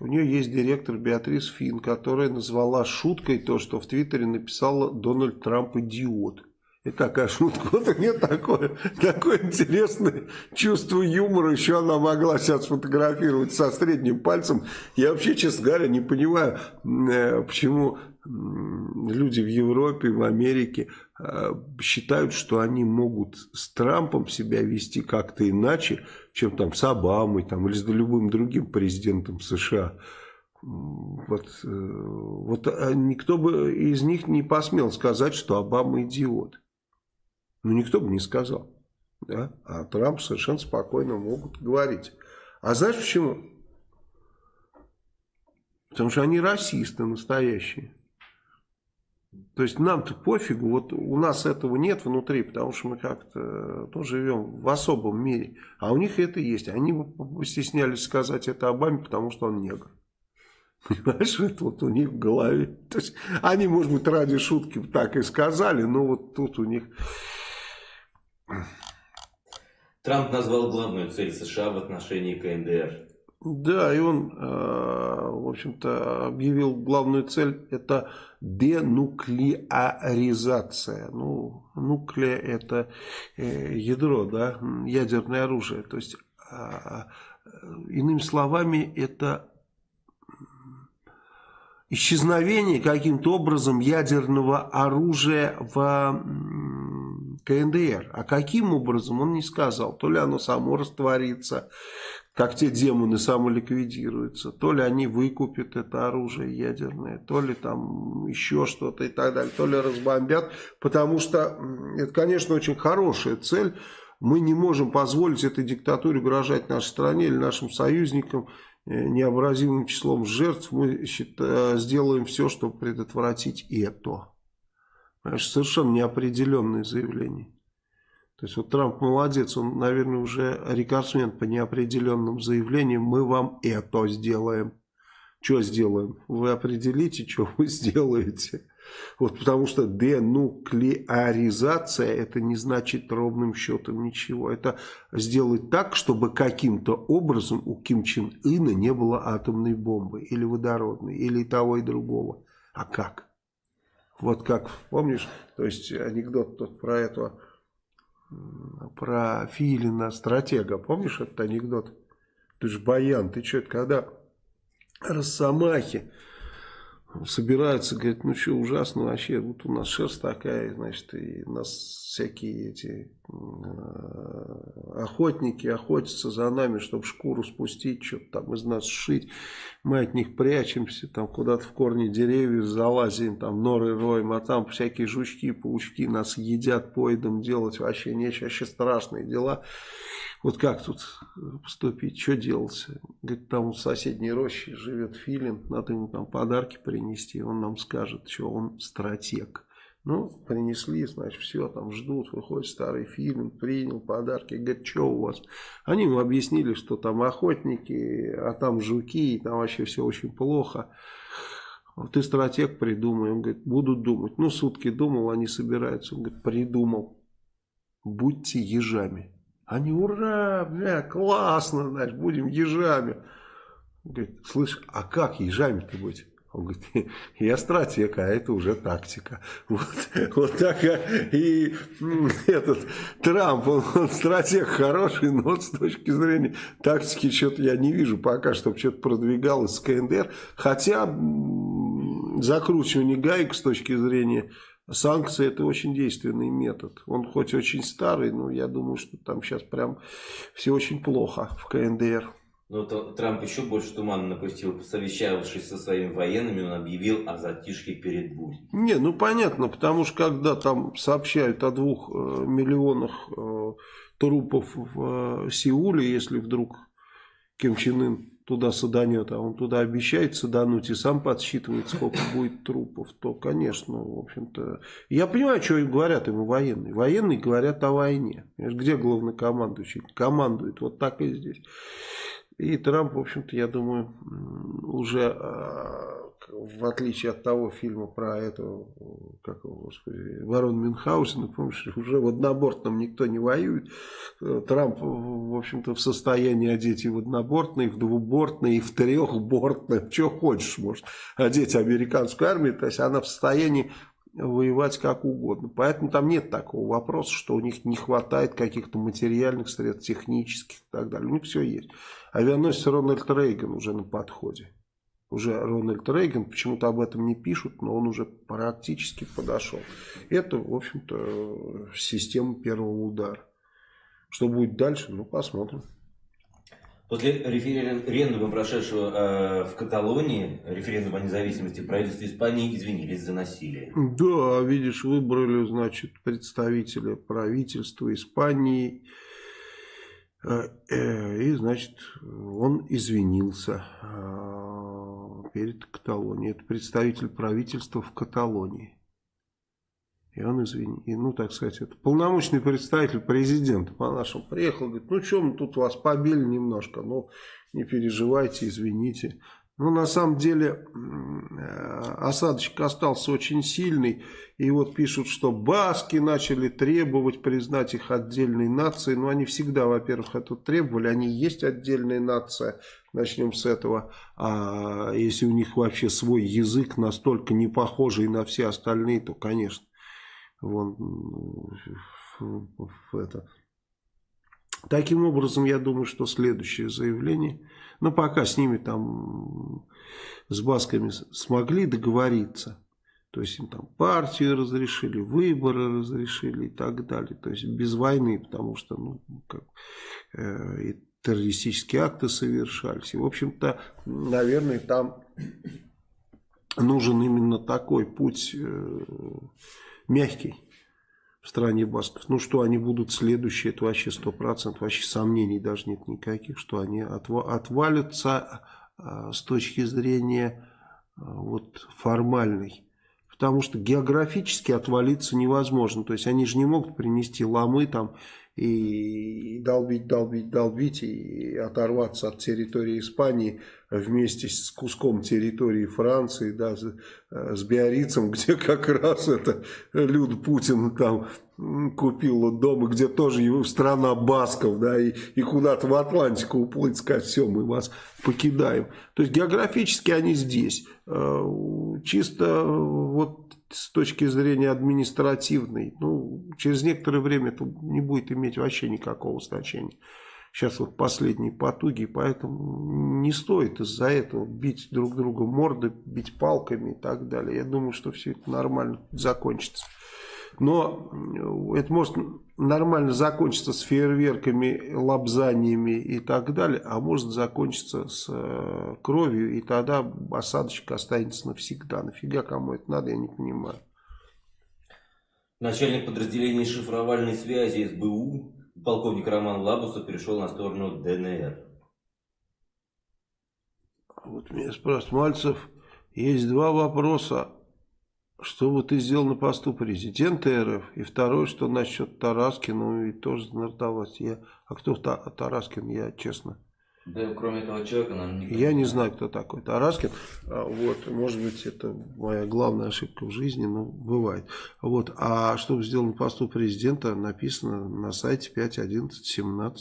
у нее есть директор Беатрис Фин, которая назвала шуткой то, что в Твиттере написала Дональд Трамп идиот. Это такая шутка. Вот у нее такое, такое интересное чувство юмора. Еще она могла сейчас сфотографировать со средним пальцем. Я вообще, честно говоря, не понимаю, э, почему люди в Европе, в Америке считают, что они могут с Трампом себя вести как-то иначе, чем там с Обамой там, или с любым другим президентом США. Вот, э, вот а никто бы из них не посмел сказать, что Обама идиот. Ну, никто бы не сказал. Да? А Трамп совершенно спокойно могут говорить. А знаешь почему? Потому что они расисты настоящие. То есть нам-то пофигу, вот у нас этого нет внутри, потому что мы как-то ну, живем в особом мире. А у них это есть. Они стеснялись сказать это Обаме, потому что он негр. (laughs) Понимаешь, это вот у них в голове. То есть они, может быть, ради шутки так и сказали, но вот тут у них... Трамп назвал главную цель США в отношении КНДР. Да, и он, э, в общем-то, объявил главную цель, это денуклеаризация. Ну, нуклея это э, ядро, да, ядерное оружие. То есть, а, иными словами, это исчезновение каким-то образом ядерного оружия в КНДР. А каким образом, он не сказал. То ли оно само растворится, как те демоны самоликвидируются, то ли они выкупят это оружие ядерное, то ли там еще что-то и так далее, то ли разбомбят, потому что это, конечно, очень хорошая цель, мы не можем позволить этой диктатуре угрожать нашей стране или нашим союзникам э, необразимым числом жертв, мы считаем, сделаем все, чтобы предотвратить это. Понимаешь, совершенно неопределенное заявление. То есть вот Трамп молодец, он, наверное, уже рекордсмен по неопределенным заявлениям. Мы вам это сделаем. Что сделаем? Вы определите, что вы (laughs) сделаете. Вот потому что денуклеаризация это не значит ровным счетом ничего. Это сделать так, чтобы каким-то образом у Ким Чен Ына не было атомной бомбы или водородной, или того и другого. А как? Вот как, помнишь, то есть анекдот тот про этого про Филина, стратега. Помнишь этот анекдот? Ты же баян, ты что, это когда Росомахи собираются, говорит, ну что, ужасно вообще, вот у нас шерсть такая, значит, и нас всякие эти охотники охотятся за нами, чтобы шкуру спустить, что-то там из нас сшить, мы от них прячемся, там куда-то в корни деревьев залазим, там норы роем, а там всякие жучки, паучки нас едят, поедом делать вообще нечего, вообще страшные дела. Вот как тут поступить, что делать? Говорит, там в соседней роще живет филин, надо ему там подарки принести, он нам скажет, что он стратег. Ну, принесли, значит, все, там ждут, выходит старый филин, принял подарки, говорит, что у вас? Они ему объяснили, что там охотники, а там жуки, и там вообще все очень плохо. Ты стратег придумай, он говорит, буду думать. Ну, сутки думал, они собираются, он говорит, придумал, будьте ежами. Они, ура, бля, классно, значит, будем ежами. Говорит, слышь, а как ежами-то быть? Он говорит, я стратег, а это уже тактика. Вот, вот так и этот Трамп, он, он стратег хороший, но с точки зрения тактики что-то я не вижу пока, чтобы что-то продвигалось с КНДР. Хотя закручивание гаек с точки зрения санкции это очень действенный метод. Он хоть очень старый, но я думаю, что там сейчас прям все очень плохо в КНДР. Но то, Трамп еще больше тумана напустил. Совещавшись со своими военными, он объявил о затишке перед бурей. Не, ну понятно, потому что когда там сообщают о двух э, миллионах э, трупов в э, Сеуле, если вдруг Ким Чен Ын туда саданет, а он туда обещает садануть и сам подсчитывает, сколько будет трупов, то, конечно, в общем-то... Я понимаю, что говорят ему военные. Военные говорят о войне. Где главнокомандующий? Командует вот так и здесь. И Трамп, в общем-то, я думаю, уже а, в отличие от того фильма про этого, как его, господи, Ворон Мюнхгаузена, (laughs) помнишь, уже в однобортном никто не воюет. Трамп, в общем-то, в состоянии одеть и в однобортный, и в двубортный, и в трехбортный, (laughs) что хочешь, может, одеть американскую армию, то есть она в состоянии воевать как угодно. Поэтому там нет такого вопроса, что у них не хватает каких-то материальных средств, технических и так далее. У них все есть. Авианосец Рональд Рейган уже на подходе. Уже Рональд Рейган, почему-то об этом не пишут, но он уже практически подошел. Это, в общем-то, система первого удара. Что будет дальше, ну посмотрим. После референдума, прошедшего э, в Каталонии, референдума о независимости, правительство Испании извинились за насилие. Да, видишь, выбрали, значит, представителя правительства Испании. Э, и, значит, он извинился э, перед Каталонией. Это представитель правительства в Каталонии. И он, извини, ну, так сказать, это полномочный представитель президента по-нашему приехал, говорит, ну, что мы тут вас побили немножко, ну, не переживайте, извините. Ну, на самом деле, э, осадочек остался очень сильный, и вот пишут, что баски начали требовать признать их отдельной нацией, но они всегда, во-первых, это требовали, они есть отдельная нация, начнем с этого, а если у них вообще свой язык настолько не похожий на все остальные, то, конечно, Вон, это. Таким образом, я думаю, что следующее заявление, ну, пока с ними там, с басками смогли договориться, то есть им там партию разрешили, выборы разрешили и так далее, то есть без войны, потому что, ну, как, э, и террористические акты совершались. И, в общем-то, наверное, там нужен именно такой путь э, мягкий в стране басков. Ну, что они будут следующие, это вообще сто процентов, вообще сомнений даже нет никаких, что они отвалятся а, с точки зрения а, вот формальной. Потому что географически отвалиться невозможно. То есть они же не могут принести ломы там и долбить, долбить, долбить и оторваться от территории Испании вместе с куском территории Франции, да, с, с Биаррицем, (laughs) где как раз это Люд Путин там купил дом, где тоже его страна басков, да, и, и куда-то в Атлантику уплыть, сказать, все, мы вас покидаем. То есть географически они здесь. Э, чисто вот с точки зрения административной, ну, через некоторое время это не будет иметь вообще никакого значения. Сейчас вот последние потуги, поэтому не стоит из-за этого бить друг друга морды, бить палками и так далее. Я думаю, что все это нормально закончится. Но это может нормально закончиться с фейерверками, лапзаниями и так далее, а может закончиться с э, кровью, и тогда осадочка останется навсегда. Нафига кому это надо, я не понимаю. Начальник подразделения шифровальной связи СБУ, полковник Роман Лабусов, перешел на сторону ДНР. Вот меня спрашивает Мальцев, есть два вопроса что бы ты сделал на посту президента РФ? И второе, что насчет Тараскина, и тоже нардовать. Я, а кто Тараскин, я честно. Да, кроме этого человека, нам не Я не знаю, кто такой Тараскин. А, вот, может быть, это моя главная ошибка в жизни, но бывает. Вот, а что бы сделал на посту президента, написано на сайте 5.11.17.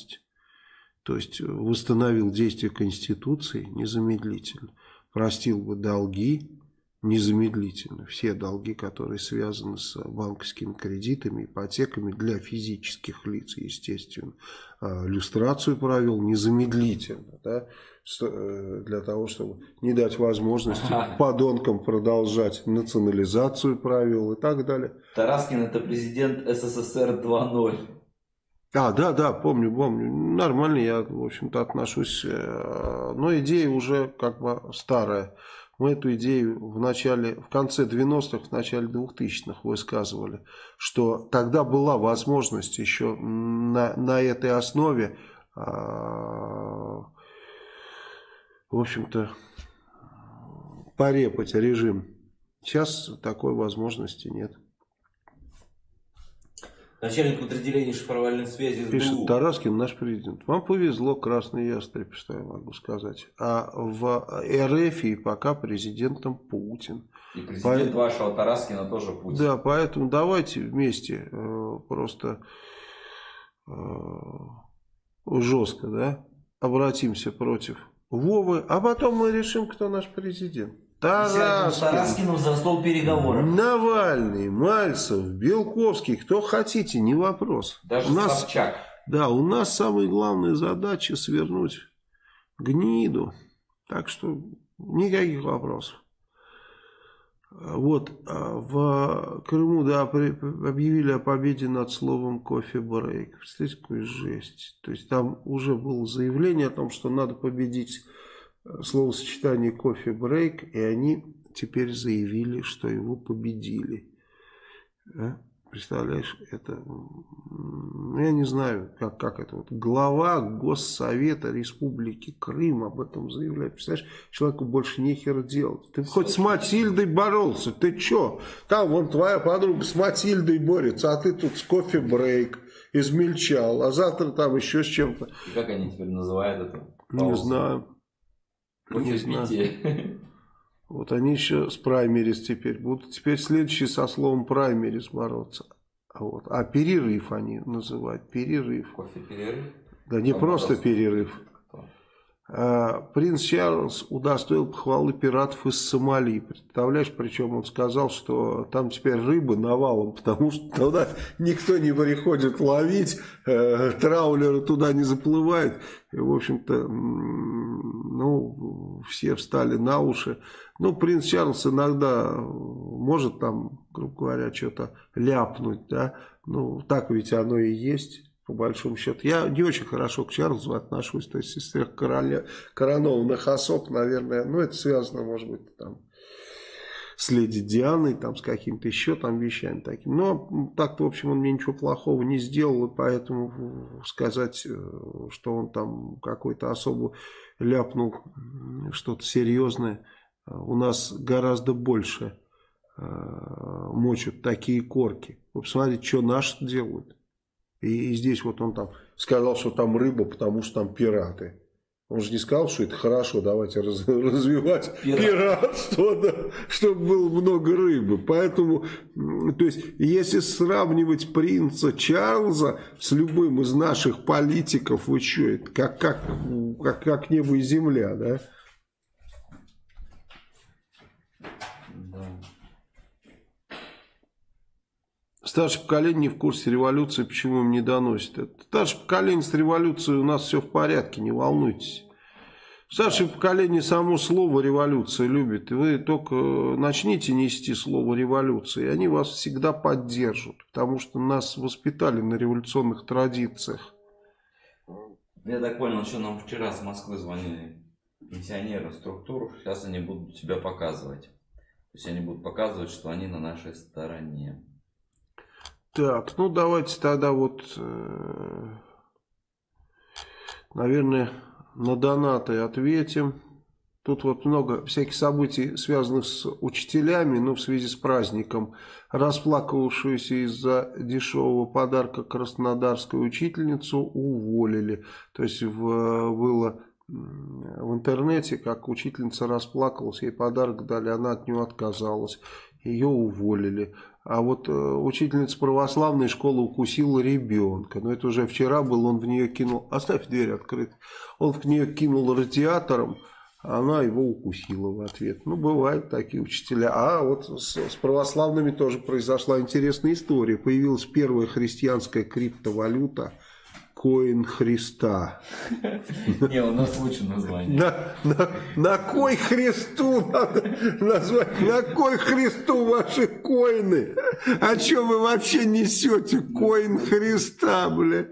То есть, восстановил действие Конституции незамедлительно. Простил бы долги, незамедлительно все долги, которые связаны с банковскими кредитами, ипотеками для физических лиц, естественно. А, люстрацию провел незамедлительно, да, э, для того, чтобы не дать возможности подонкам продолжать национализацию правил и так далее. Тараскин это президент СССР 2.0. А, да, да, помню, помню. Нормально я, в общем-то, отношусь. Э, но идея уже как бы старая. Мы эту идею в начале, в конце 90-х, в начале 2000-х высказывали, что тогда была возможность еще на, на этой основе, э, в общем-то, порепать режим. Сейчас такой возможности нет. Начальник подразделения шифровальной связи СБУ. Пишет Тараскин, наш президент. Вам повезло, красный ястреб, что я могу сказать. А в РФ пока президентом Путин. И президент По... вашего Тараскина тоже Путин. Да, поэтому давайте вместе э, просто э, жестко да, обратимся против Вовы, а потом мы решим, кто наш президент. Тараскин, Тараскину за стол переговоров. Навальный, Мальцев, Белковский, кто хотите, не вопрос. Даже у нас, Собчак. Да, у нас самая главная задача свернуть гниду. Так что никаких вопросов. Вот, а в Крыму, да, объявили о победе над словом кофе-брейк. Представляете, какую жесть. То есть там уже было заявление о том, что надо победить словосочетание кофе-брейк, и они теперь заявили, что его победили. А? Представляешь, это, я не знаю, как, как это, вот глава Госсовета Республики Крым об этом заявляет. Представляешь, человеку больше нехер делать. Ты хоть с Матильдой боролся, ты чё? Там вон твоя подруга с Матильдой борется, а ты тут с кофе-брейк измельчал, а завтра там еще с чем-то. Как они теперь называют это? Не знаю. Не знаю. (laughs) Вот они еще с праймерис теперь будут. Теперь следующий со словом праймерис бороться. Вот. А перерыв они называют. Перерыв. Кофе перерыв? Да не просто перерыв. А, принц Чарльз удостоил похвалы пиратов из Сомали. Представляешь, причем он сказал, что там теперь рыба навалом, потому что туда никто не приходит ловить, э, траулеры туда не заплывают. И, в общем-то, ну, все встали на уши. Ну, принц Чарльз иногда может там, грубо говоря, что-то ляпнуть, да. Ну, так ведь оно и есть по большому счету. Я не очень хорошо к Чарльзу отношусь, то есть из трех короля, коронованных особ, наверное, ну это связано, может быть, там, с леди Дианой, там, с какими-то еще там вещами такими. Но так-то, в общем, он мне ничего плохого не сделал, и поэтому сказать, э, что он там какой-то особо ляпнул что-то серьезное, э, у нас гораздо больше э, мочат такие корки. Вы посмотрите, что наши делают. И, и здесь вот он там сказал, что там рыба, потому что там пираты. Он же не сказал, что это хорошо, давайте раз, (laughs) развивать Пират. пиратство, да, чтобы было много рыбы. Поэтому, то есть, если сравнивать принца Чарльза с любым из наших политиков, вы что, это как, как, как, как небо и земля, да? Старшее поколение не в курсе революции, почему им не доносят это. Старшее поколение с революцией у нас все в порядке, не волнуйтесь. Старшее поколение само слово революция любит. Вы только начните нести слово революция, и они вас всегда поддержат. Потому что нас воспитали на революционных традициях. Я так понял, что нам вчера с Москвы звонили пенсионеры структур. Сейчас они будут себя показывать. То есть они будут показывать, что они на нашей стороне. Так, ну давайте тогда вот, э, наверное, на донаты ответим. Тут вот много всяких событий, связанных с учителями, но в связи с праздником. Расплакавшуюся из-за дешевого подарка краснодарскую учительницу уволили. То есть в, было в интернете, как учительница расплакалась, ей подарок дали, она от него отказалась. Ее уволили. А вот э, учительница православной школы укусила ребенка. Но это уже вчера был, он в нее кинул... Оставь дверь открытой. Он в нее кинул радиатором. она его укусила в ответ. Ну, бывают такие учителя. А вот с, с православными тоже произошла интересная история. Появилась первая христианская криптовалюта – Коин Христа. Не, у нас лучше название. На, на, на кой Христу надо назвать? На кой Христу ваши коины? О чем вы вообще несете? Коин Христа, бля.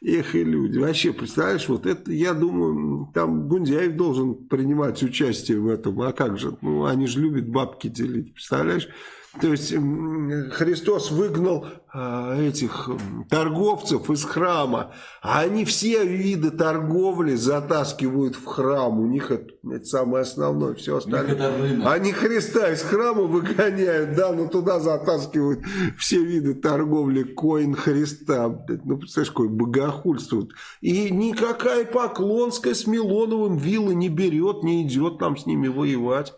Эх, и люди. Вообще, представляешь, вот это, я думаю, там Гундяев должен принимать участие в этом. А как же? Ну, они же любят бабки делить, представляешь? То есть Христос выгнал э, этих торговцев из храма, а они все виды торговли затаскивают в храм. У них это, это самое основное, все остальное. Они Христа из храма выгоняют, да, но туда затаскивают все виды торговли коин Христа. Ну, представляешь, какое богохульство. И никакая Поклонская с Милоновым виллы не берет, не идет там с ними воевать.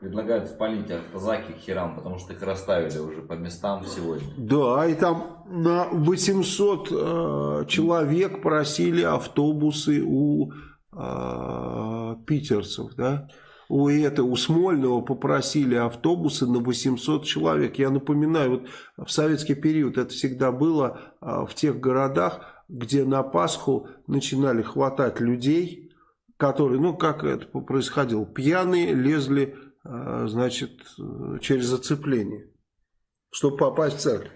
Предлагают спалить автозаки к херам, потому что их расставили уже по местам сегодня. Да, и там на 800 э, человек просили автобусы у э, питерцев, да. У, это, у Смольного попросили автобусы на 800 человек. Я напоминаю, вот в советский период это всегда было э, в тех городах, где на Пасху начинали хватать людей, которые, ну как это происходило, пьяные лезли значит, через зацепление, чтобы попасть в церковь.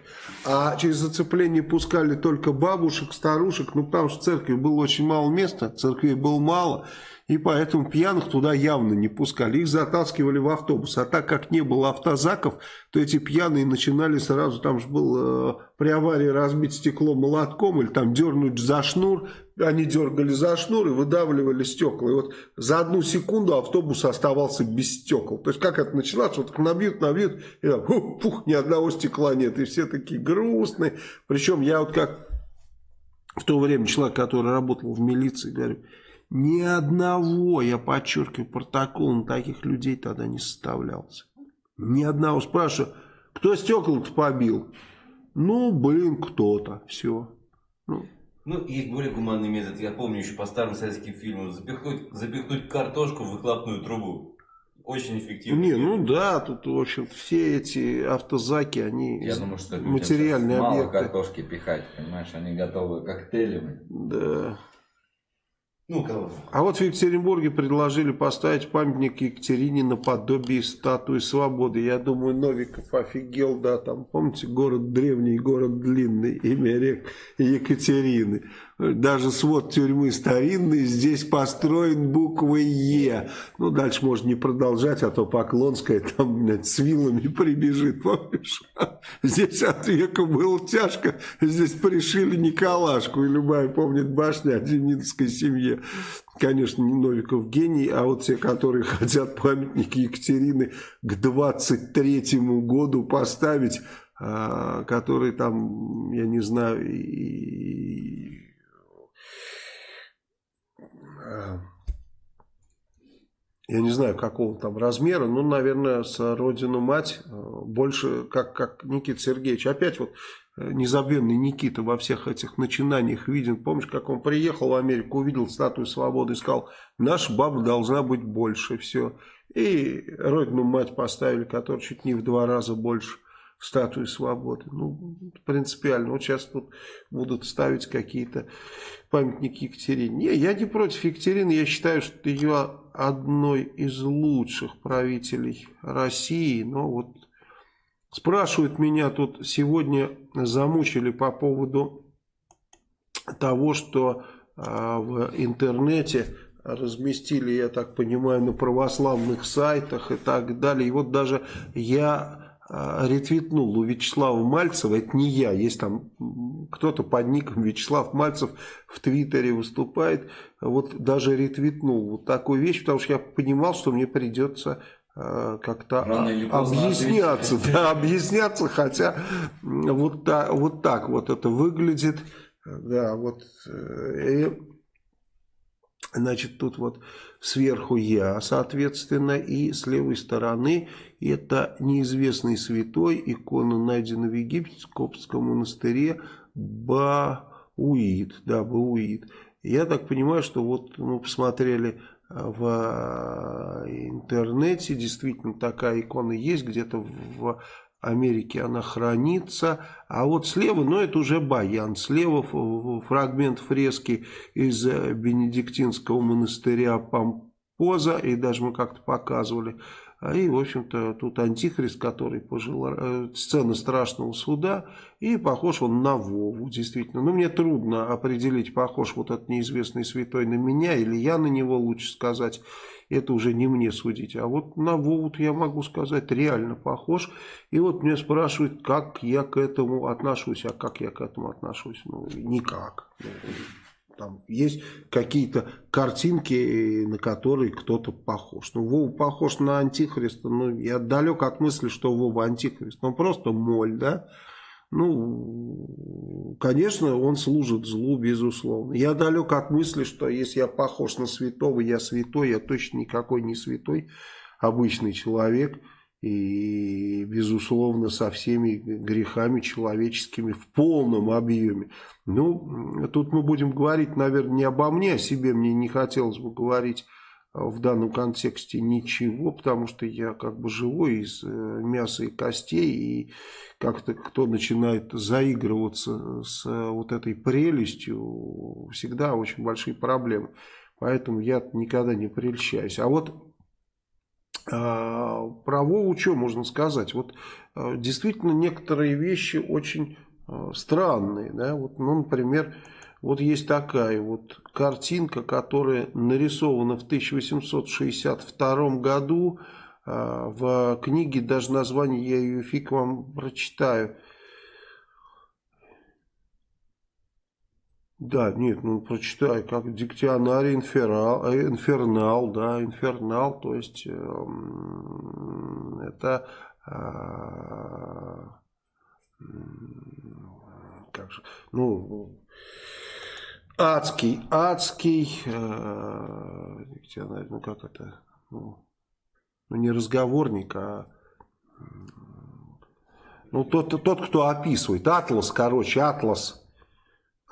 А через зацепление пускали только бабушек, старушек, ну потому что в церкви было очень мало места, церквей было мало, и поэтому пьяных туда явно не пускали. Их затаскивали в автобус. А так как не было автозаков, то эти пьяные начинали сразу, там же был э, при аварии разбить стекло молотком или там дернуть за шнур. Они дергали за шнур и выдавливали стекла. И вот за одну секунду автобус оставался без стекол. То есть как это началось? Вот набьют, набьют, и там, пух, пух, ни одного стекла нет. И все такие грустные. Причем я вот как в то время человек, который работал в милиции, говорю, ни одного, я подчеркиваю, протокол на таких людей тогда не составлялся. Ни одного. Спрашиваю, кто стекла-то побил? Ну, блин, кто-то. Все. Ну. ну, есть более гуманный метод. Я помню еще по старым советским фильмам. Запихнуть, запихнуть картошку в выхлопную трубу. Очень эффективно. Не, ну да, тут, в общем все эти автозаки, они Я думаю, что материальные мало объекты. мало картошки пихать, понимаешь, они готовы коктейлями. Да. Ну? А вот в Екатеринбурге предложили поставить памятник Екатерине наподобие статуи свободы. Я думаю, Новиков офигел, да, там, помните, город древний, город длинный, имя рек Екатерины. Даже свод тюрьмы старинный здесь построен буквой Е. Ну, дальше можно не продолжать, а то Поклонская там, блядь, с вилами прибежит, помнишь? Здесь от века было тяжко, здесь пришили Николашку, и любая помнит башня о Демидовской семье. Конечно, не Новиков гений, а вот те, которые (laughs) хотят памятник Екатерины к 23-му году поставить, а, который там, я не знаю, и я не знаю, какого там размера, ну, наверное, с родину мать э, больше, как, как Никита Сергеевич. Опять вот э, незабвенный Никита во всех этих начинаниях виден. Помнишь, как он приехал в Америку, увидел статую свободы и сказал, наша баба должна быть больше, все. И родину мать поставили, которая чуть не в два раза больше статуи свободы. Ну, принципиально. Вот сейчас тут будут ставить какие-то памятники Екатерине. Не, я не против Екатерины. Я считаю, что ее одной из лучших правителей России. Но вот спрашивают меня тут сегодня, замучили по поводу того, что а, в интернете разместили, я так понимаю, на православных сайтах и так далее. И вот даже я ретвитнул у Вячеслава Мальцева, это не я, есть там кто-то под ником Вячеслав Мальцев в Твиттере выступает, вот даже ретвитнул вот такую вещь, потому что я понимал, что мне придется а, как-то объясняться, да, объясняться, хотя вот так, вот так вот это выглядит, да, вот, э, и, значит, тут вот сверху я, соответственно, и с левой стороны это неизвестный святой, икона найдена в Египте, в Коптском монастыре Бауид, да, Бауид. Я так понимаю, что вот мы посмотрели в интернете, действительно такая икона есть, где-то в Америке она хранится. А вот слева, ну это уже баян, слева фрагмент фрески из Бенедиктинского монастыря Пампоза, и даже мы как-то показывали и, в общем-то, тут антихрист, который пожил, э, сцена страшного суда, и похож он на Вову, действительно. Но мне трудно определить, похож вот этот неизвестный святой на меня, или я на него, лучше сказать. Это уже не мне судить. А вот на Вову я могу сказать, реально похож. И вот меня спрашивают, как я к этому отношусь. А как я к этому отношусь? Ну, никак. Там есть какие-то картинки, на которые кто-то похож. Ну, Вова похож на Антихриста. Ну, я далек от мысли, что Вова Антихрист. Он просто моль, да? Ну, конечно, он служит злу, безусловно. Я далек от мысли, что если я похож на святого, я святой, я точно никакой не святой, обычный человек – и, безусловно, со всеми грехами человеческими в полном объеме. Ну, тут мы будем говорить, наверное, не обо мне, о себе мне не хотелось бы говорить в данном контексте ничего, потому что я как бы живой из э, мяса и костей, и как-то кто начинает заигрываться с э, вот этой прелестью, всегда очень большие проблемы. Поэтому я никогда не прельщаюсь. А вот про Вову можно сказать? Вот а, действительно некоторые вещи очень а, странные. Да? Вот, ну, например, вот есть такая вот картинка, которая нарисована в 1862 году. В книге даже название, я ее фиг вам прочитаю. Да, нет, ну прочитай, как Диктионарий инферал, э, инфернал, да, инфернал, то есть э, это э, как же, ну, адский, адский, э, дикционарий, ну как это, ну, ну не разговорник, а ну тот, тот, кто описывает, атлас, короче, атлас,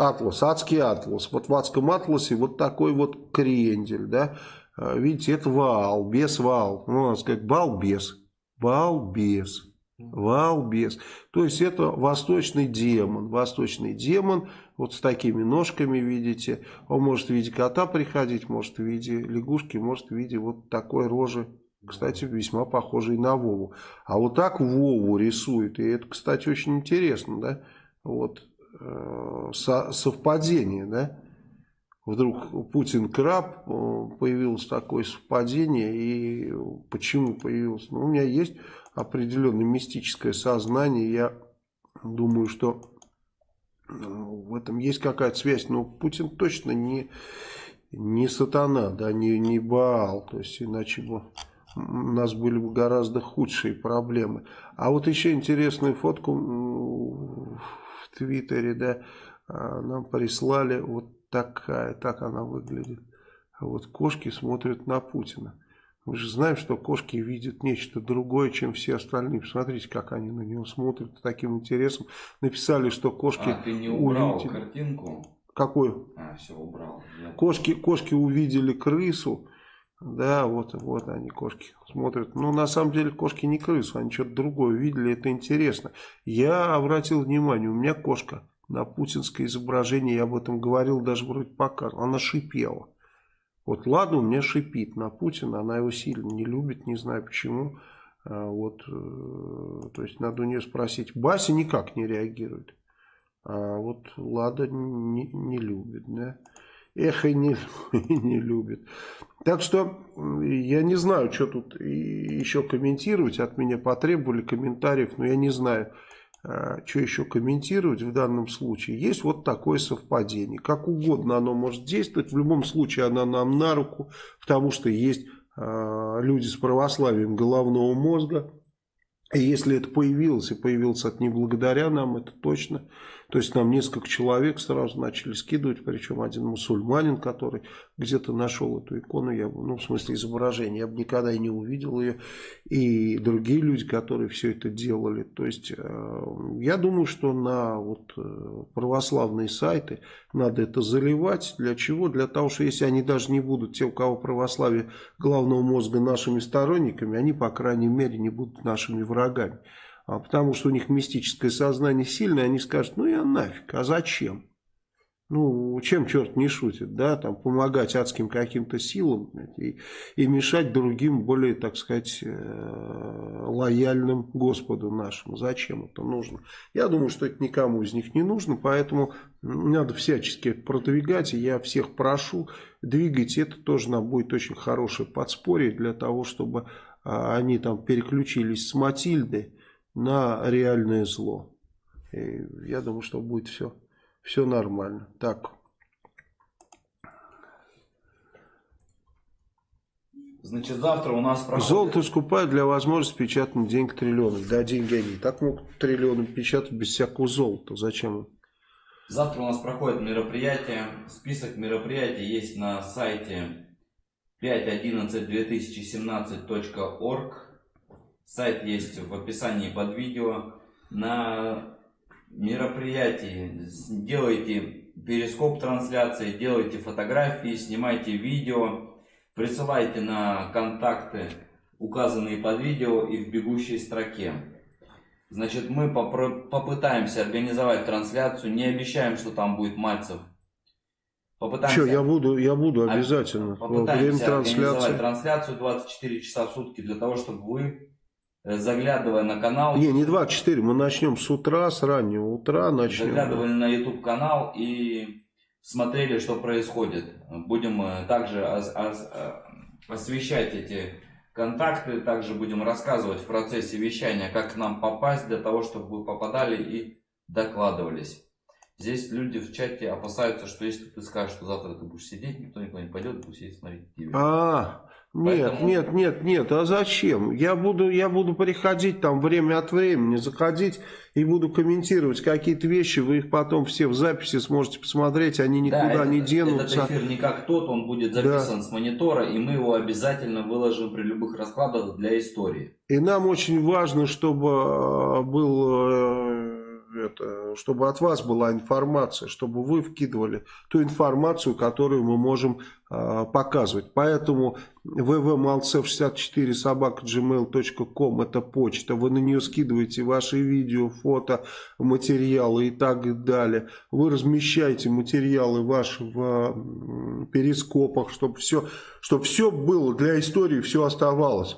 Атлас, адский атлас. Вот в адском атласе вот такой вот крендель, да. А, видите, это вал, без вал. Ну, надо сказать, балбес. Балбес. Валбес. То есть это восточный демон. Восточный демон вот с такими ножками, видите. Он может в виде кота приходить, может в виде лягушки, может в виде вот такой рожи. Кстати, весьма похожий на Вову. А вот так Вову рисует. И это, кстати, очень интересно, да. Вот Э, совпадение, да? Вдруг Путин краб, э, появилось такое совпадение, и почему появилось? Ну, у меня есть определенное мистическое сознание, я думаю, что э, в этом есть какая-то связь, но Путин точно не, не сатана, да, не, не Баал, то есть иначе бы у нас были бы гораздо худшие проблемы. А вот еще интересную фотку Твиттере, да, а, нам прислали вот такая, так она выглядит. А вот кошки смотрят на Путина. Мы же знаем, что кошки видят нечто другое, чем все остальные. Посмотрите, как они на него смотрят с таким интересом. Написали, что кошки а, ты не убрал увидели... картинку? Какую? А, все, убрал. Я... Кошки, кошки увидели крысу. Да, вот, вот они, кошки, смотрят. Ну, на самом деле, кошки не крысу, они что-то другое видели, это интересно. Я обратил внимание, у меня кошка на путинское изображение, я об этом говорил, даже вроде показывал, она шипела. Вот ладно, у меня шипит на Путина, она его сильно не любит, не знаю почему. А, вот, э, то есть, надо у нее спросить. Бася никак не реагирует. А вот Лада не, не любит, да. Эх, (laughs) и не, не любит. Так что я не знаю, что тут еще комментировать. От меня потребовали комментариев, но я не знаю, а, что еще комментировать в данном случае. Есть вот такое совпадение. Как угодно оно может действовать. В любом случае оно нам на руку, потому что есть а, люди с православием головного мозга. И если это появилось, и появилось это не благодаря нам, это точно, То есть нам несколько человек сразу начали скидывать, причем один мусульманин, который где-то нашел эту икону, я, ну в смысле изображение, я бы никогда и не увидел ее, и другие люди, которые все это делали. То есть э, я думаю, что на вот, э, православные сайты надо это заливать. Для чего? Для того, что если они даже не будут, те, у кого православие головного мозга нашими сторонниками, они, по крайней мере, не будут нашими врагами. А потому что у них мистическое сознание сильное, они скажут, ну я нафиг, а зачем? Ну, чем черт не шутит, да, там, помогать адским каким-то силам и, и мешать другим, более, так сказать, э, лояльным Господу нашему. Зачем это нужно? Я думаю, что это никому из них не нужно, поэтому надо всячески продвигать, и я всех прошу, двигайте, это тоже нам будет очень хорошее подспорье для того, чтобы а, они там переключились с Матильды на реальное зло. И я думаю, что будет все все нормально. Так. Значит, завтра у нас проходит... Золото скупают для возможности печатать денег триллионов. Да, деньги они так могут триллионы печатать без всякого золота. Зачем Завтра у нас проходит мероприятие. Список мероприятий есть на сайте 5.11.2017.org. Сайт есть в описании под видео. На мероприятий, делайте перископ трансляции, делайте фотографии, снимайте видео, присылайте на контакты, указанные под видео и в бегущей строке. Значит, мы попытаемся организовать трансляцию, не обещаем, что там будет Мальцев. Попытаемся, Что, я буду, я буду обязательно. Попытаемся организовать трансляцию 24 часа в сутки для того, чтобы вы заглядывая на канал. Не, не 24, мы начнем с утра, с раннего утра начнем. Заглядывали на YouTube канал и смотрели, что происходит. Будем э, также э, освещать эти контакты, также будем рассказывать в процессе вещания, как к нам попасть, для того, чтобы вы попадали и докладывались. Здесь люди в чате опасаются, что если ты скажешь, что завтра ты будешь сидеть, никто никуда не пойдет, будет сидеть смотреть телевизор. А, нет, Поэтому... нет, нет, нет, а зачем? Я буду, я буду приходить там время от времени, заходить и буду комментировать какие-то вещи, вы их потом все в записи сможете посмотреть, они никуда да, не этот, денутся. Этот эфир не как тот, он будет записан да. с монитора, и мы его обязательно выложим при любых раскладах для истории. И нам очень важно, чтобы э, был э, это, чтобы от вас была информация, чтобы вы вкидывали ту информацию, которую мы можем э, показывать. Поэтому www.malcev64 собака gmail.com это почта. Вы на нее скидываете ваши видео, фото, материалы и так далее. Вы размещаете материалы ваши в перископах, чтобы все, чтобы все было для истории, все оставалось.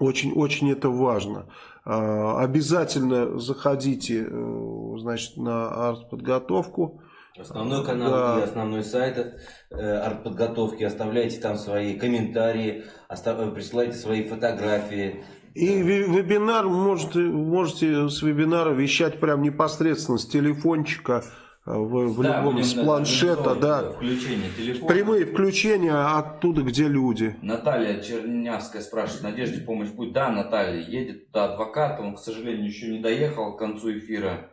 Очень-очень это важно. А, обязательно заходите э, значит, на артподготовку. Основной канал да. и основной сайт э, артподготовки. Оставляйте там свои комментарии, остав... присылайте свои фотографии. И вебинар можете, можете с вебинара вещать прям непосредственно с телефончика Э, в, в да, любом с планшета, да. Включение телефона. Прямые включения оттуда, где люди. Наталья Чернявская спрашивает, Надежде помощь будет? Да, Наталья, едет туда адвокат, он, к сожалению, еще не доехал к концу эфира.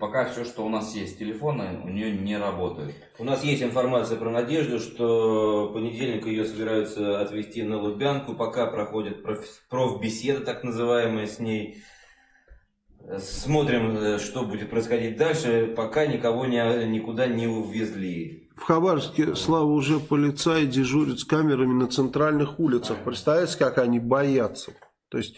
Пока все, что у нас есть, телефоны у нее не работают. У нас есть информация про Надежду, что в понедельник ее собираются отвезти на Лубянку, пока проходит профбеседа, так называемая, с ней. Смотрим, э, что будет происходить дальше, пока никого не, никуда не увезли. В Хабаровске, Слава, уже полицаи дежурят с камерами на центральных улицах. Представляете, как они боятся? То есть,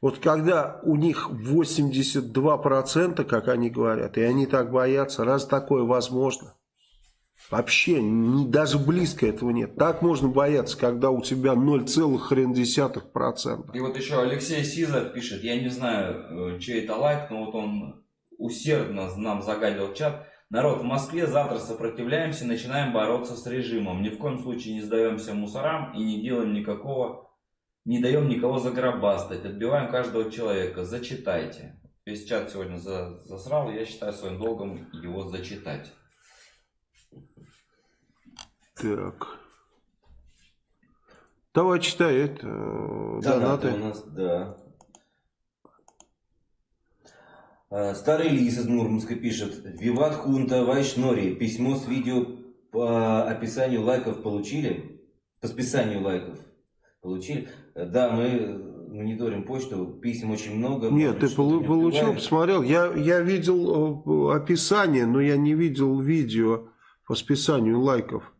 вот когда у них 82%, как они говорят, и они так боятся, раз такое возможно? Вообще, не, даже близко этого нет. Так можно бояться, когда у тебя 0, хрен десятых процентов. И вот еще Алексей Сизов пишет, я не знаю, э, чей это лайк, но вот он усердно нам загадил чат. Народ, в Москве завтра сопротивляемся, начинаем бороться с режимом. Ни в коем случае не сдаемся мусорам и не делаем никакого, не даем никого загробастать. Отбиваем каждого человека. Зачитайте. Весь чат сегодня засрал, я считаю своим долгом его зачитать. Так. Давай читай это. Э, донаты. у нас, да. А, Старый лис из Мурманска пишет. Виват Хунта Вайшнори. Письмо с видео по описанию лайков получили? По списанию лайков получили? Да, мы мониторим почту, писем очень много. Нет, ты полу- не получил, посмотрел. Я, я видел э, описание, но я не видел видео по списанию лайков.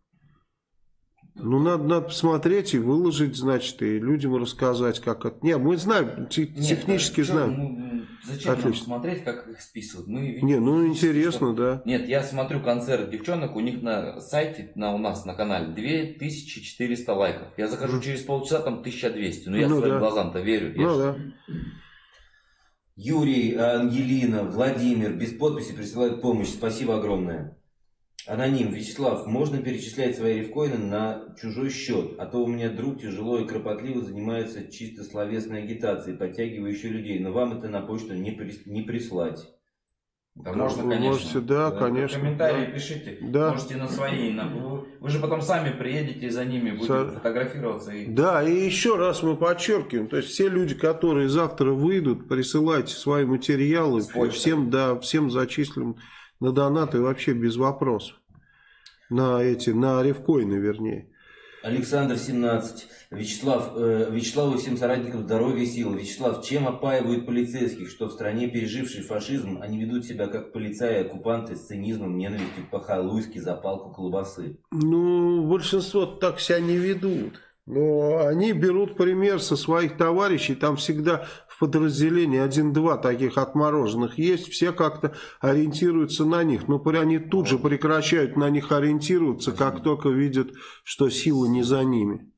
Ну, надо, надо посмотреть и выложить, значит, и людям рассказать, как это... Не, мы знаем, те- Нет, технически а знаем. ну, зачем нам Отлично. смотреть, как их списывают? Мы видим Не, ну интересно, что- да. Нет, я смотрю концерт девчонок, у них на сайте, на, у нас на канале 2400 лайков. Я захожу через полчаса, там 1200. Ну, я Ну, своим да. глазам-то верю. Я Ну да. Юрий, Ангелина, Владимир без подписи присылают помощь. Спасибо огромное. Аноним, Вячеслав, можно перечислять свои рифкоины на чужой счет, а то у меня друг тяжело и кропотливо занимается чисто словесной агитацией, подтягивающей людей, но вам это на почту не, прис- не прислать. Да, можно, Вы конечно. можете, да, конечно, Комментарии да. пишите. Да. Можете на свои. на- Вы, же потом сами приедете за ними, будете Со- фотографироваться. И... Да, и еще раз мы подчеркиваем, то есть все люди, которые завтра выйдут, присылайте свои материалы, всем, да, всем зачислим на донаты вообще без вопросов. На эти, на ревкоины, вернее. Александр 17. Вячеслав, э, Вячеславу и всем соратникам здоровья и сил. Вячеслав, чем опаивают полицейских, что в стране, пережившей фашизм, они ведут себя как полицаи оккупанты с цинизмом, ненавистью по-халуйски за палку колбасы? Ну, большинство так себя не ведут. Но они берут пример со своих товарищей. Там всегда в подразделении один-два таких отмороженных есть. Все как-то ориентируются на них. Но они тут же прекращают на них ориентироваться, как только видят, что сила не за ними.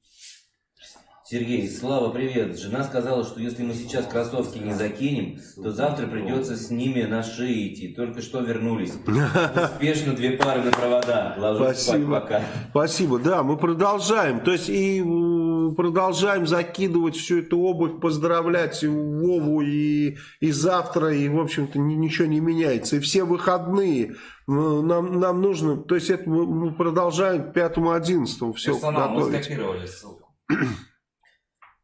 Сергей, Слава, привет. Жена сказала, что если мы сейчас кроссовки не закинем, то завтра придется с ними на шее идти. Только что вернулись. Успешно две пары на провода. Ложусь спать Спасибо. пока. Спасибо. Да, мы продолжаем. То есть и продолжаем закидывать всю эту обувь, поздравлять и Вову и, и завтра, и, в общем-то, ни- ничего не меняется. И все выходные м, нам, нам нужно, то есть это мы, мы продолжаем к 5-11 все Персонал, мы готовить. скопировали ссылку.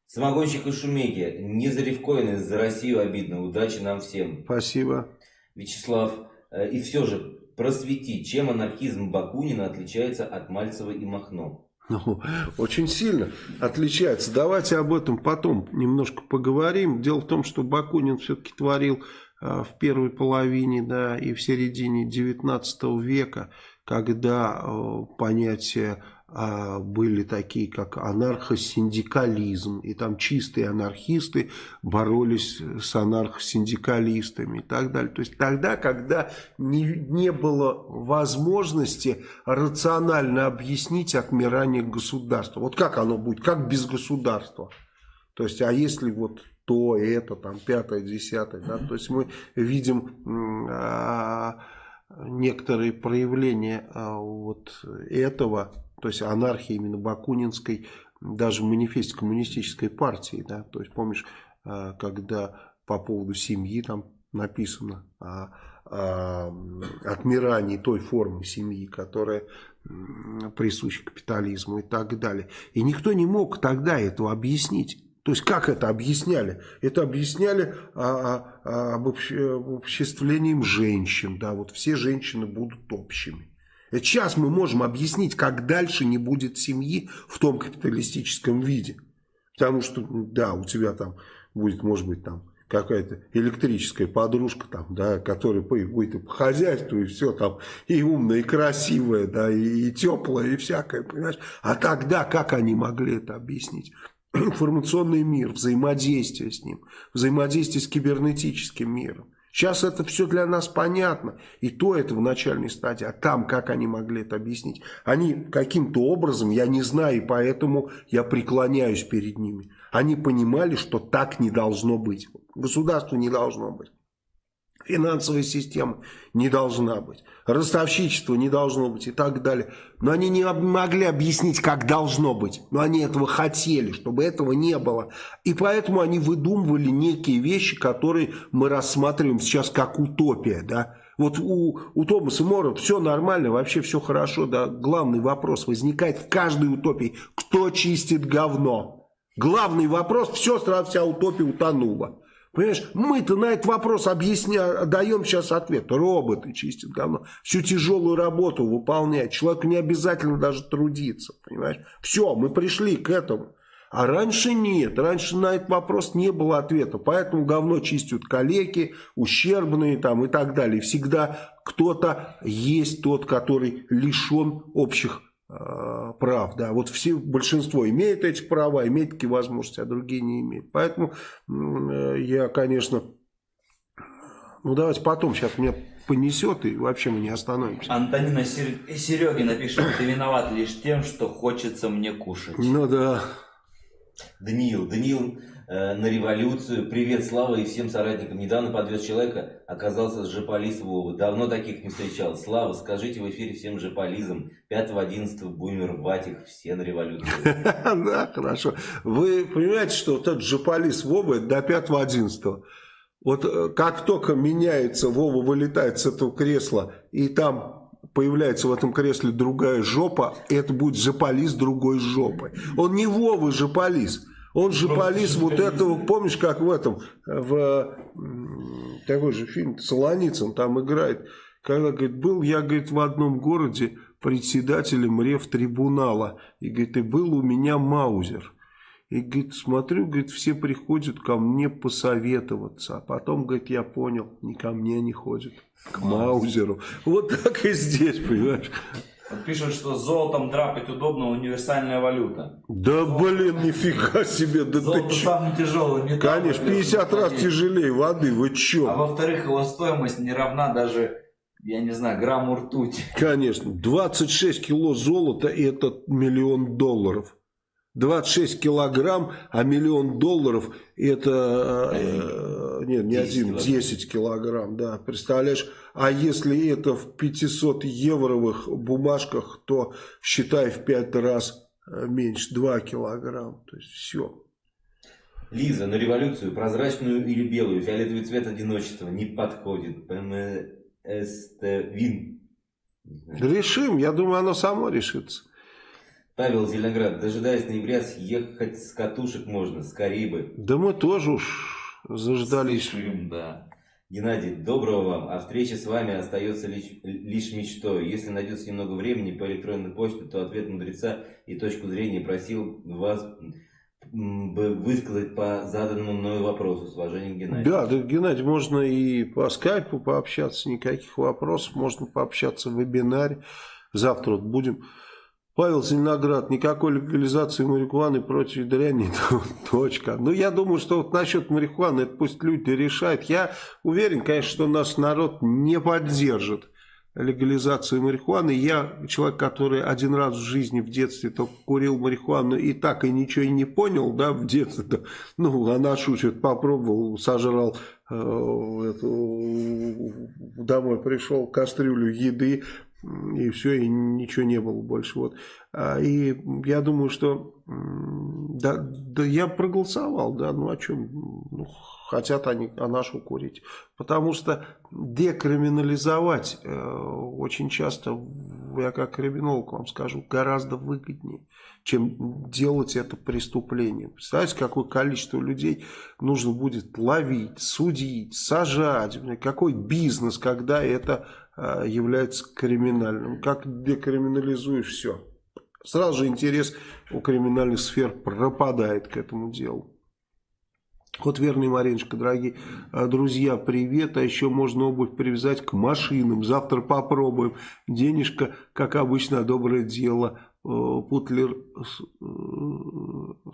Самогонщик и шумеки. Не за рифкоины, за Россию обидно. Удачи нам всем. Спасибо. Вячеслав, э, и все же, просвети, чем анархизм Бакунина отличается от Мальцева и Махно? Ну, очень сильно отличается. Давайте об этом потом немножко поговорим. Дело в том, что Бакунин все-таки творил а, в первой половине да, и в середине 19 века, когда а, понятия а, были такие, как анархосиндикализм, и там чистые анархисты боролись с анархосиндикалистами и так далее. То есть тогда, когда не, не было возможности рационально объяснить отмирание государства. Вот как оно будет, как без государства. То есть, а если вот то, это, там, пятое, десятое, да, то есть мы видим а, некоторые проявления а, вот этого, то есть анархии именно Бакунинской, даже в манифесте коммунистической партии, да, то есть помнишь, а, когда по поводу семьи там написано о, о отмирании той формы семьи, которая присуща капитализму и так далее. И никто не мог тогда этого объяснить. То есть как это объясняли? Это объясняли а, а, обобщ- обобществлением женщин. Да, вот все женщины будут общими. Сейчас мы можем объяснить, как дальше не будет семьи в том капиталистическом виде. Потому что, да, у тебя там будет, может быть, там какая-то электрическая подружка, там, да, которая будет и по хозяйству, и все там, и умная, и красивая, да, и, и теплая, и всякое, понимаешь? А тогда как они могли это объяснить? (clears throat) Информационный мир, взаимодействие с ним, взаимодействие с кибернетическим миром. Сейчас это все для нас понятно. И то это в начальной стадии. А там, как они могли это объяснить? Они каким-то образом, я не знаю, и поэтому я преклоняюсь перед ними. Они понимали, что так не должно быть. Государства не должно быть. Финансовая система не должна быть. Ростовщичество не должно быть и так далее. Но они не могли объяснить, как должно быть. Но они этого хотели, чтобы этого не было. И поэтому они выдумывали некие вещи, которые мы рассматриваем сейчас как утопия. Да? Вот у, у Томаса Мора все нормально, вообще все хорошо. Да? Главный вопрос возникает в каждой утопии. Кто чистит говно? Главный вопрос, все, сразу вся утопия утонула. Понимаешь, мы-то на этот вопрос объясняем, даем сейчас ответ. Роботы чистят говно. Всю тяжелую работу выполняют. Человеку не обязательно даже трудиться. Понимаешь? Все, мы пришли к этому. А раньше нет. Раньше на этот вопрос не было ответа. Поэтому говно чистят калеки, ущербные там и так далее. Всегда кто-то есть тот, который лишен общих прав, да, вот все, большинство имеет эти права, имеет такие возможности, а другие не имеют. Поэтому э, я, конечно, ну давайте потом, сейчас меня понесет и вообще мы не остановимся. Антонина Серегина пишет, ты виноват лишь тем, что хочется мне кушать. Ну да. Даниил, Даниил Э, на революцию. Привет, Слава и всем соратникам. Недавно подвез человека, оказался с Жополиз Вовы. Давно таких не встречал. Слава, скажите в эфире всем Жополизам. 5-11 будем рвать их все на революцию. (laughs) Да, хорошо. Вы понимаете, что вот этот Жополиз Вова до 5-11. Вот э, как только меняется, Вова вылетает с этого кресла, и там появляется в этом кресле другая жопа, это будет Жополиз другой жопой. Он не Вова Жополиз. Он же полис вот этого, помнишь, как в этом, в такой же фильм, Солоницын там играет, когда, говорит, был я, говорит, в одном городе председателем рефтрибунала, и, говорит, и был у меня Маузер. И, говорит, смотрю, говорит, все приходят ко мне посоветоваться. А потом, говорит, я понял, не ко мне не ходят, к Маузеру. Вот так и здесь, понимаешь. Вот пишут, что золотом драпать удобно, универсальная валюта. Да блин, нифига себе, да Золото ты самый тяжелый металл. Конечно, 50 раз тяжелее воды, вы чё? А во-вторых, его стоимость не равна даже, я не знаю, грамму ртути. Конечно, 26 кило золота это миллион долларов. 26 килограмм, а миллион долларов это, э, нет, не 10 один, килограмм. 10 килограмм, да, представляешь? А если это в 500 евровых бумажках, то считай в 5 раз э, меньше, 2 килограмм, то есть все. Лиза, на революцию прозрачную или белую, фиолетовый цвет одиночества не подходит. ПМСТ Вин. Решим, я думаю, оно само решится. Павел Зеленоград, дожидаясь ноября, съехать с катушек можно, скорее бы. Да мы тоже уж заждались. Спешим, да. Геннадий, доброго вам. А встреча с вами остается лишь, лишь мечтой. Если найдется немного времени по электронной почте, то ответ мудреца и точку зрения просил вас бы высказать по заданному мною вопросу. С уважением, Геннадий. Да, да, Геннадий, можно и по скайпу пообщаться, никаких вопросов, можно пообщаться в вебинаре. Завтра вот будем. Павел Зеленоград, никакой легализации марихуаны против дряни, (laughs) точка. Ну, я думаю, что вот насчет марихуаны, это пусть люди решают. Я уверен, конечно, что наш народ не поддержит легализацию марихуаны. Я человек, который один раз в жизни в детстве только курил марихуану и так и ничего и не понял, да, в детстве. Да. Ну, а нашу что-то попробовал, сожрал, э, эту, домой пришел, кастрюлю еды, и все, и ничего не было больше. Вот. А, И я думаю, что да, да я проголосовал, да, ну о чем? Ну, хотят они а нашу курить. Потому что декриминализовать э, очень часто, я как криминолог вам скажу, гораздо выгоднее, чем делать это преступление. Представляете, какое количество людей нужно будет ловить, судить, сажать, какой бизнес, когда это э, является криминальным. Как декриминализуешь все. Сразу же интерес у криминальных сфер пропадает к этому делу. Вот верный Мариночка, дорогие э, друзья, привет. А еще можно обувь привязать к машинам. Завтра попробуем. Денежка, как обычно, доброе дело. Э, Путлер э,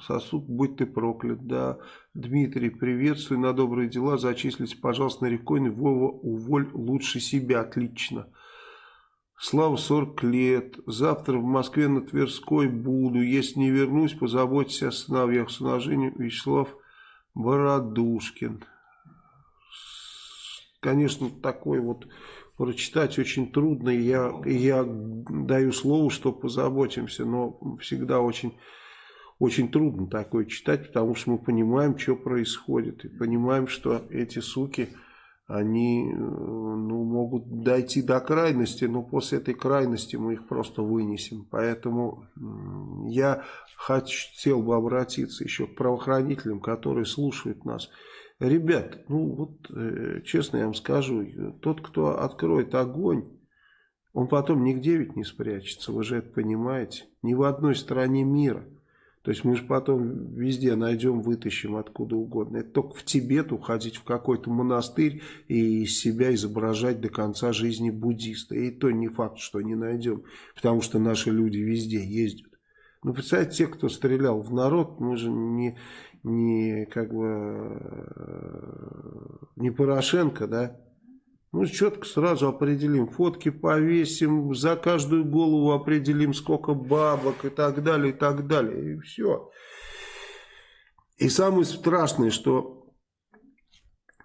сосуд, будь ты проклят. Да. Дмитрий, приветствую на добрые дела. Зачислите, пожалуйста, на рекойный. Вова, уволь лучше себя. Отлично. Слава 40 лет. Завтра в Москве на Тверской буду. Если не вернусь, позаботьтесь о сыновьях. С уважением, Вячеслав Бородушкин. Конечно, такой вот прочитать очень трудно. Я, я даю слово, что позаботимся, но всегда очень, очень трудно такое читать, потому что мы понимаем, что происходит. И понимаем, что эти суки, они ну, могут дойти до крайности, но после этой крайности мы их просто вынесем. Поэтому я хотел бы обратиться еще к правоохранителям, которые слушают нас. Ребят, ну вот, э, честно я вам скажу, тот, кто откроет огонь, он потом нигде ведь не спрячется, вы же это понимаете. Ни в одной стране мира. То есть мы же потом везде найдем, вытащим откуда угодно. Это только в Тибет уходить в какой-то монастырь и себя изображать до конца жизни буддиста. И то не факт, что не найдем, потому что наши люди везде ездят. Ну, представьте, те, кто стрелял в народ, мы же не, не как бы э, не Порошенко, да? Ну, четко сразу определим, фотки повесим, за каждую голову определим, сколько бабок и так далее, и так далее, и все. И самое страшное, что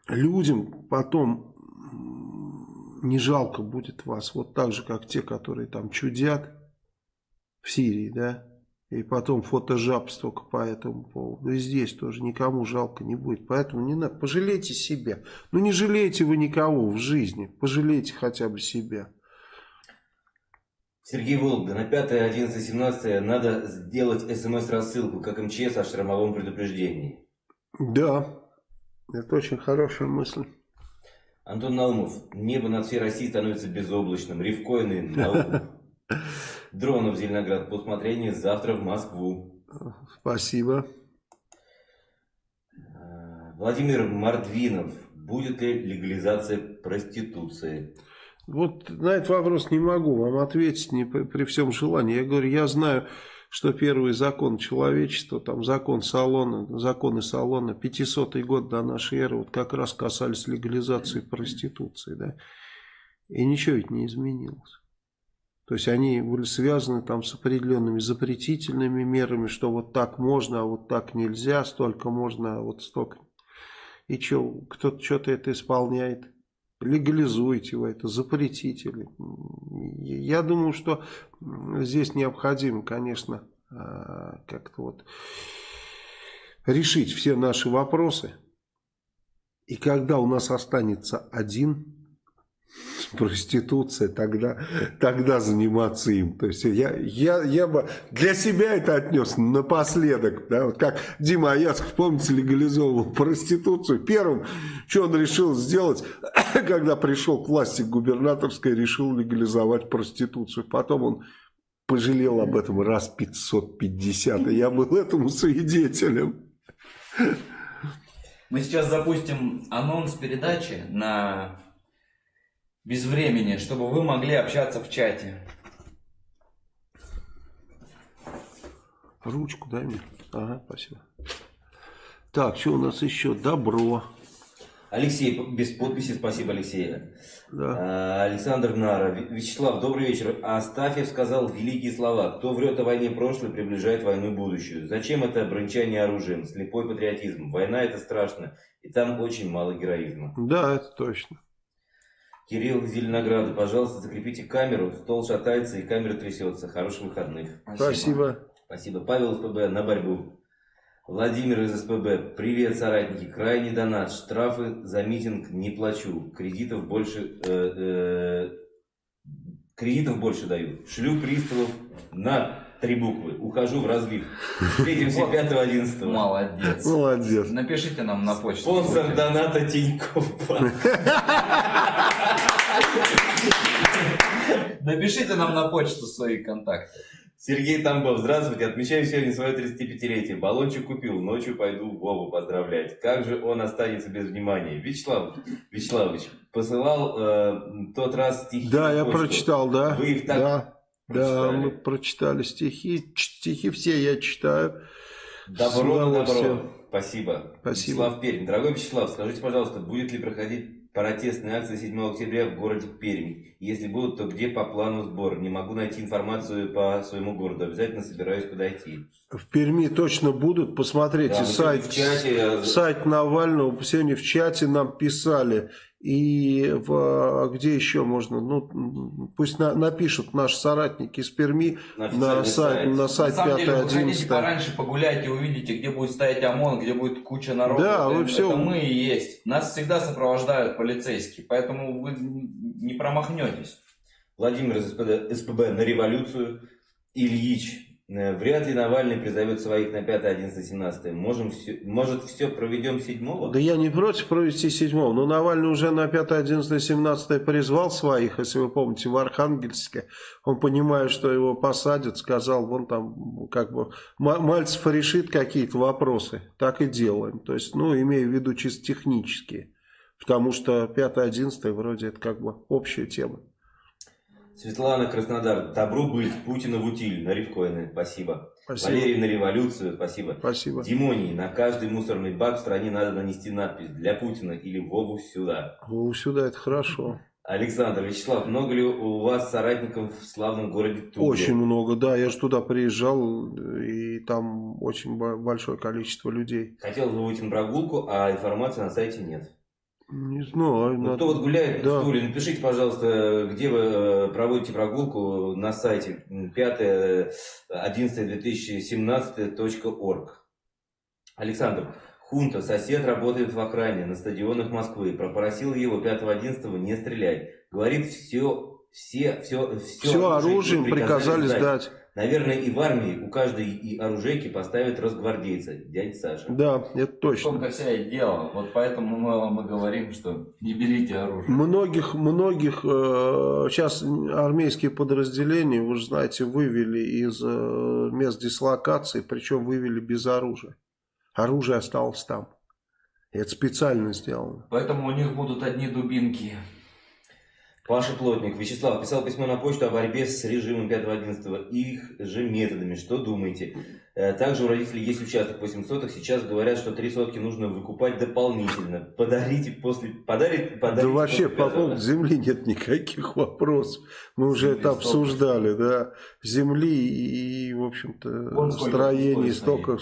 людям потом не жалко будет вас, вот так же, как те, которые там чудят в Сирии, да, и потом фотожаб только по этому поводу. И здесь тоже никому жалко не будет. Поэтому не надо. Пожалейте себя. Ну не жалейте вы никого в жизни. Пожалейте хотя бы себя. Сергей Вологда, на 5, 11, 17 надо сделать смс-рассылку, как МЧС о штормовом предупреждении. Да, это очень хорошая мысль. Антон Наумов, небо над всей Россией становится безоблачным. Ревкоины, Наумов. Дронов Зеленоград по усмотрению завтра в Москву. Спасибо. А, Владимир Мордвинов. Будет ли легализация проституции? Вот на этот вопрос не могу вам ответить не при, при всем желании. Я говорю, я знаю, что первый закон человечества, там закон салона, законы салона, 500 год до нашей эры, вот как раз касались легализации проституции, да, и ничего ведь не изменилось. То есть они были связаны там с определенными запретительными мерами, что вот так можно, а вот так нельзя, столько можно, а вот столько. И что, кто-то что-то это исполняет. Легализуйте вы это, запретите. Я думаю, что здесь необходимо, конечно, а, как-то вот решить все наши вопросы. И когда у нас останется один проституция, тогда, тогда заниматься им. То есть я, я, я бы для себя это отнес напоследок. Да? Вот как Дима Аяцков, помните, легализовывал проституцию. Первым, что он решил сделать, (coughs) когда пришел к власти губернаторской, решил легализовать проституцию. Потом он пожалел об этом раз 550, и я был этому свидетелем. Мы сейчас запустим анонс передачи на без времени, чтобы вы могли общаться в чате. Ручку дай мне. Ага, спасибо. Так, что у нас еще? Добро. Алексей, без подписи, спасибо, Алексей. Да. А, Александр Нара. Вячеслав, добрый вечер. Астафьев сказал великие слова. Кто врет о войне прошлой, приближает войну будущую. Зачем это брончание оружием? Слепой патриотизм. Война это страшно. И там очень мало героизма. Да, это точно. Кирилл Зеленограда, пожалуйста, закрепите камеру. Стол шатается и камера трясется. Хороших выходных. Спасибо. Спасибо. Павел СПБ на борьбу. Владимир из СПБ. Привет, соратники. Крайний донат. Штрафы за митинг не плачу. Кредитов больше... Э, э, кредитов больше даю. Шлю приставов на три буквы. Ухожу в разлив. (laughs) Встретимся 5-11. Молодец. Молодец. Напишите нам на почту. Спонсор доната Тинькофф. (laughs) Напишите нам на почту свои контакты. Сергей Тамбов, здравствуйте. Отмечаю сегодня свое 35-летие. Баллончик купил, ночью пойду Вову поздравлять. Как же он останется без внимания? Вячеслав Вячеславович посылал э, тот раз стихи. Да, я прочитал, да. Вы их так да? Да, мы прочитали стихи. Стихи все я читаю. Добро на добро. Спасибо. Спасибо. Вячеслав Пермь. Дорогой Вячеслав, скажите, пожалуйста, будет ли проходить протестные акции 7 октября в городе Пермь? Если будут, то где по плану сбор? Не могу найти информацию по своему городу. Обязательно собираюсь подойти. В Перми точно будут. Посмотрите Да, сайт, чате, сайт Навального. Сегодня в чате нам писали. И в, где еще можно? Ну, пусть на- напишут наши соратники из Перми На на, сайт, сайт. на На сайт деле, вы хотите 5.11. пораньше погулять и увидите, где будет стоять ОМОН, где будет куча народа. Да, это, вы всё- это мы и есть. Нас всегда сопровождают полицейские, поэтому вы не промахнетесь. Владимир из СПБ, СПБ на революцию. Ильич Э, Вряд ли Навальный призовет своих на 5, 11, 17. Можем все, может, все проведем 7 Да я не против провести седьмого, но Навальный уже на 5, 11, 17 призвал своих, если вы помните, в Архангельске. Он, понимая, что его посадят, сказал, вон там, как бы, Мальцев решит какие-то вопросы, так и делаем. То есть, ну, имею в виду чисто технические. Потому что 5, 11 вроде это как бы общая тема. Светлана Краснодар. Добро быть. Путина в утиль. На рифкоины. Спасибо. Спасибо. Валерий на революцию. Спасибо. Спасибо. Димоний. На каждый мусорный бак в стране надо нанести надпись «Для Путина» или «Вову сюда». Ну, сюда это хорошо. Александр, Вячеслав, много ли у вас соратников в славном городе Туле? Очень много, да. Я же туда приезжал, и там очень бо- большое количество людей. Хотел бы выйти на прогулку, а информации на сайте нет. Не знаю. Надо- кто вот гуляет Да. в Туле, напишите, пожалуйста, где вы э, проводите прогулку на сайте 5.11.2017.org. Александр, Хунта, сосед работает в окраине, на стадионах Москвы. Попросил его 5.11 не стрелять. Говорит, все, все, все, все, Все оружие им приказали сдать. Наверное, и в армии у каждой и оружейки поставят росгвардейца, дядя Саша. Да, это точно. том-то вся и дело. Вот поэтому мы вам и говорим, что не берите оружие. Многих, многих э, сейчас армейские подразделения, вы же знаете, вывели из э, мест дислокации, причем вывели без оружия. Оружие осталось там. Это специально сделано. Поэтому у них будут одни дубинки. Паша Плотник. Вячеслав писал письмо на почту о борьбе с режимом 5.11 и их же методами. Что думаете? Э, Также у родителей есть участок 8 соток. Сейчас говорят, что 3 сотки нужно выкупать дополнительно. Подарите после... Подарит, Да подарите вообще после по поводу земли нет никаких вопросов. Мы уже Земли это столько. обсуждали, да. Земли и, в общем-то, строений столько.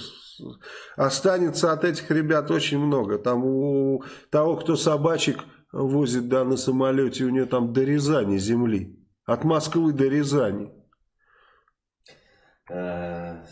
Останется от этих ребят очень много. Там у того, кто собачек возит да, на самолете, у него там до Рязани земли. От Москвы до Рязани. Э,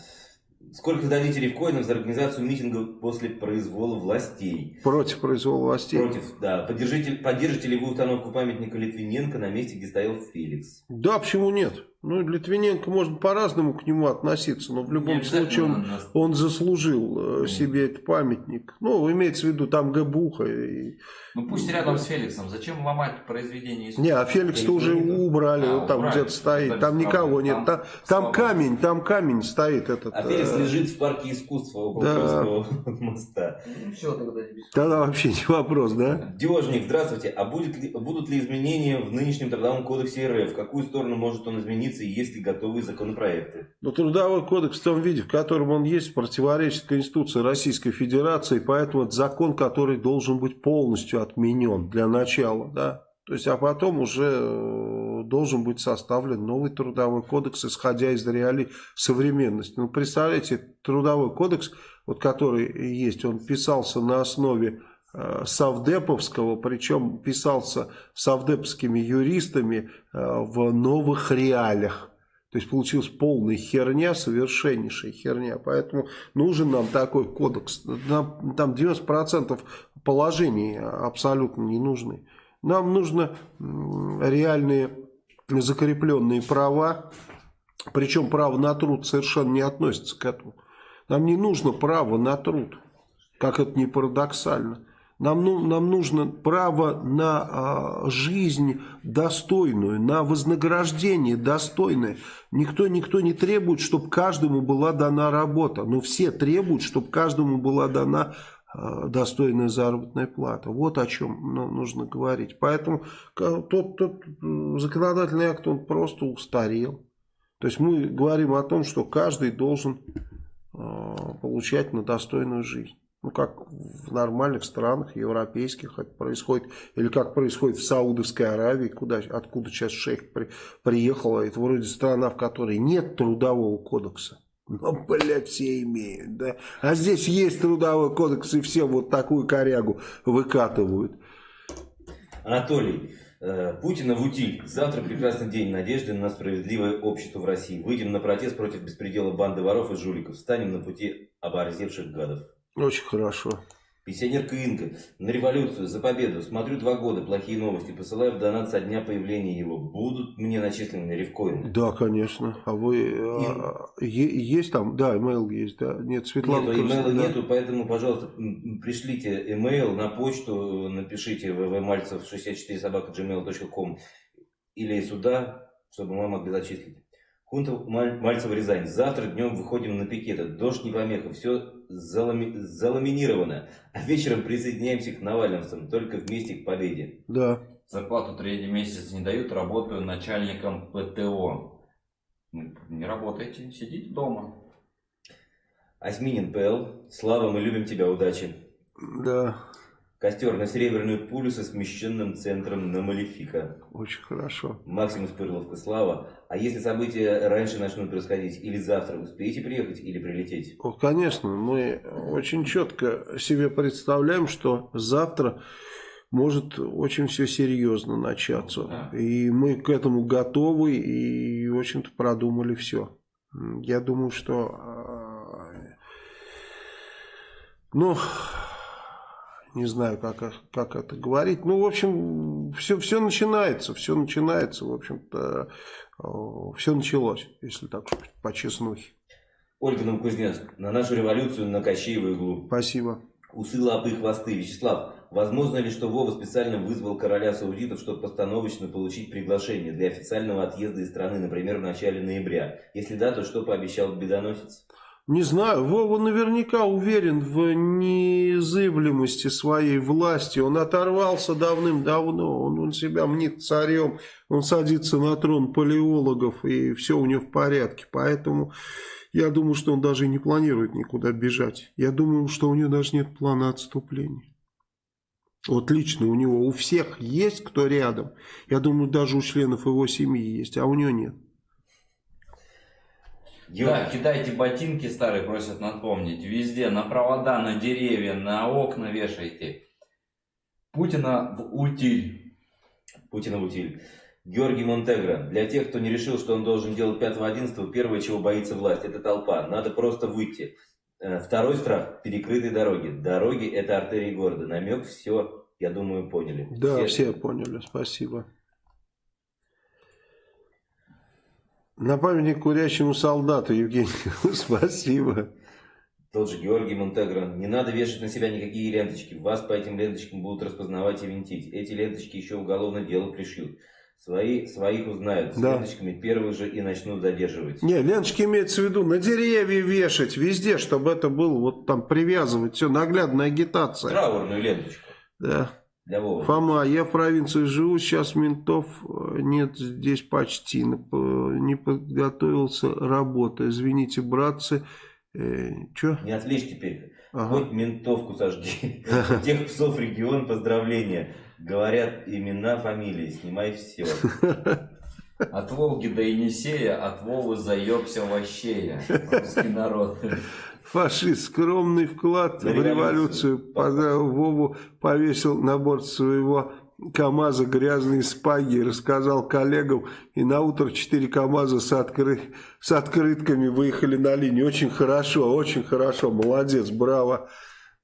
Сколько дадите рифкоинов за организацию митинга после произвола властей? Против произвола властей. Против, да. Поддержите, поддержите ли вы установку памятника Литвиненко на месте, где стоял Феликс? Да, почему нет? Ну, Литвиненко можно по-разному к нему относиться, но в любом обязательно случае он, он заслужил э, себе этот памятник. Ну, имеется в виду там Габуха. И... Ну пусть рядом с Феликсом. Зачем ломать произведение искусства? Не, а Феликс-то уже Феликс убрали, А, вот там где-то стоит. Там никого нет. Там Там, камень, там камень стоит этот. А Феликс э, лежит в парке искусства около да. (laughs) Моста. Ну все, тогда не Тогда вообще не вопрос, да? Дежник, здравствуйте. А будет ли- будут ли изменения в нынешнем трудовом кодексе РФ? В какую сторону может он измениться и есть ли готовые законопроекты? Но трудовой кодекс в том виде, в котором он есть, противоречит Конституции Российской Федерации, поэтому это закон, который должен быть полностью отменен для начала, да. То есть, а потом уже э, должен быть составлен новый трудовой кодекс, исходя из реалий современности. Ну, представляете, трудовой кодекс, вот который есть, он писался на основе э, Совдеповского, причем писался совдеповскими юристами э, в новых реалиях. То есть получилась полная херня, совершеннейшая херня. Поэтому нужен нам такой кодекс. Там 90% положений абсолютно не нужны. Нам нужно реальные закрепленные права. Причем право на труд совершенно не относится к этому. Нам не нужно право на труд, как это не парадоксально. Нам, ну, нам нужно право на а, жизнь достойную, на вознаграждение достойное. Никто, никто не требует, чтобы каждому была дана работа. Но все требуют, чтобы каждому была дана а, достойная заработная плата. Вот о чем ну, нужно говорить. Поэтому тот, тот законодательный акт, он просто устарел. То есть мы говорим о том, что каждый должен а, получать на достойную жизнь. Ну, как в нормальных странах, европейских это происходит. Или как происходит в Саудовской Аравии, куда, откуда сейчас шейх при, приехал. Это вроде страна, в которой нет трудового кодекса. Но, блядь, все имеют, да. А здесь есть трудовой кодекс, и все вот такую корягу выкатывают. Анатолий, э, Путина в утиль. Завтра прекрасный день надежды на справедливое общество в России. Выйдем на протест против беспредела банды воров и жуликов. Станем на пути оборзевших гадов. Очень хорошо. Пенсионерка Инга. На революцию, за победу. Смотрю два года, плохие новости. Посылаю в донат со дня появления его. Будут мне начислены рифкоины? Да, конечно. А вы... а, есть там? Да, имейл есть, да. Нет, Светлана... Нету, просто- имейла да. нету, поэтому, пожалуйста, пришлите имейл на почту, напишите ввмальцев64собака.gmail.com или сюда, чтобы мы могли зачислить. Хунта Маль- Мальцева Рязань. Завтра днем выходим на пикеты. Дождь не помеха, все залами- заламинировано. А вечером присоединяемся к навальновцам, только вместе к победе. Да. Зарплату третий месяц не дают, работаю начальником ПТО. Не работайте, сидите дома. Осьминин ПЛ. Слава, мы любим тебя, удачи. Да, Костер на серебряную пулю со смещенным центром на Малефика. очень хорошо. Максим из Пырловка, Слава. А если события раньше начнут происходить, или завтра, успеете приехать или прилететь? Вот, конечно, мы очень четко себе представляем, что завтра может очень все серьезно начаться. Да. И мы к этому готовы и, в общем-то, продумали все. Я думаю, что... э, Ну, не знаю, как, как это говорить. Ну, в общем, все, все начинается, все начинается, в общем-то, все началось, если так по честнухе. Ольга Новокузнецк. На нашу революцию на Кощееву иглу. Спасибо. Усы, лапы и хвосты. Вячеслав, возможно ли, что Вова специально вызвал короля саудитов, чтобы постановочно получить приглашение для официального отъезда из страны, например, в начале ноября? Если да, то что пообещал бедоносец? Не знаю, Вова наверняка уверен в незыблемости своей власти. Он оторвался давным-давно, он, он себя мнит царем, он садится на трон палеологов, и все у него в порядке. Поэтому я думаю, что он даже не планирует никуда бежать. Я думаю, что у него даже нет плана отступления. Вот лично у него, у всех есть кто рядом. Я думаю, даже у членов его семьи есть, а у него нет. Да, кидайте ботинки старые, просят напомнить. Везде, на провода, на деревья, на окна вешайте. Путина в утиль. Путина в утиль. Георгий Монтегро. Для тех, кто не решил, что он должен делать 5-11, первое, чего боится власть, это толпа. Надо просто выйти. Э, Второй страх – перекрытые дороги. Дороги – это артерии города. Намек, все, я думаю, поняли. Да, все поняли, спасибо. На памятник курящему солдату, Евгений, (laughs) спасибо. Тот же Георгий Монтегро. Не надо вешать на себя никакие ленточки. Вас по этим ленточкам будут распознавать и винтить. Эти ленточки еще уголовное дело пришьют. Свои, своих узнают. С Да. ленточками первых же и начнут задерживать. Не, ленточки имеется в виду на деревья вешать, везде, чтобы это было, вот там привязывать, все, наглядная агитация. Траурную ленточку. Да. Для Вовы. Фома, я в провинции живу, сейчас ментов э, нет здесь почти, не подготовился работа. Извините, братцы. Э, Че? Не отвлечь теперь. Ага. Хоть ментовку сожги. У Тех псов регион поздравления. Говорят имена, фамилии. Снимай все. (laughs) От Волги до Енисея, от Вовы заебся вощея. Русский народ. Фашист, скромный вклад в революцию. Поздравил Вову, повесил на борт своего КамАЗа грязные спаги, рассказал коллегам, и на утро четыре КамАЗа с, откры- с открытками выехали на линию. Очень хорошо, очень хорошо, молодец, браво.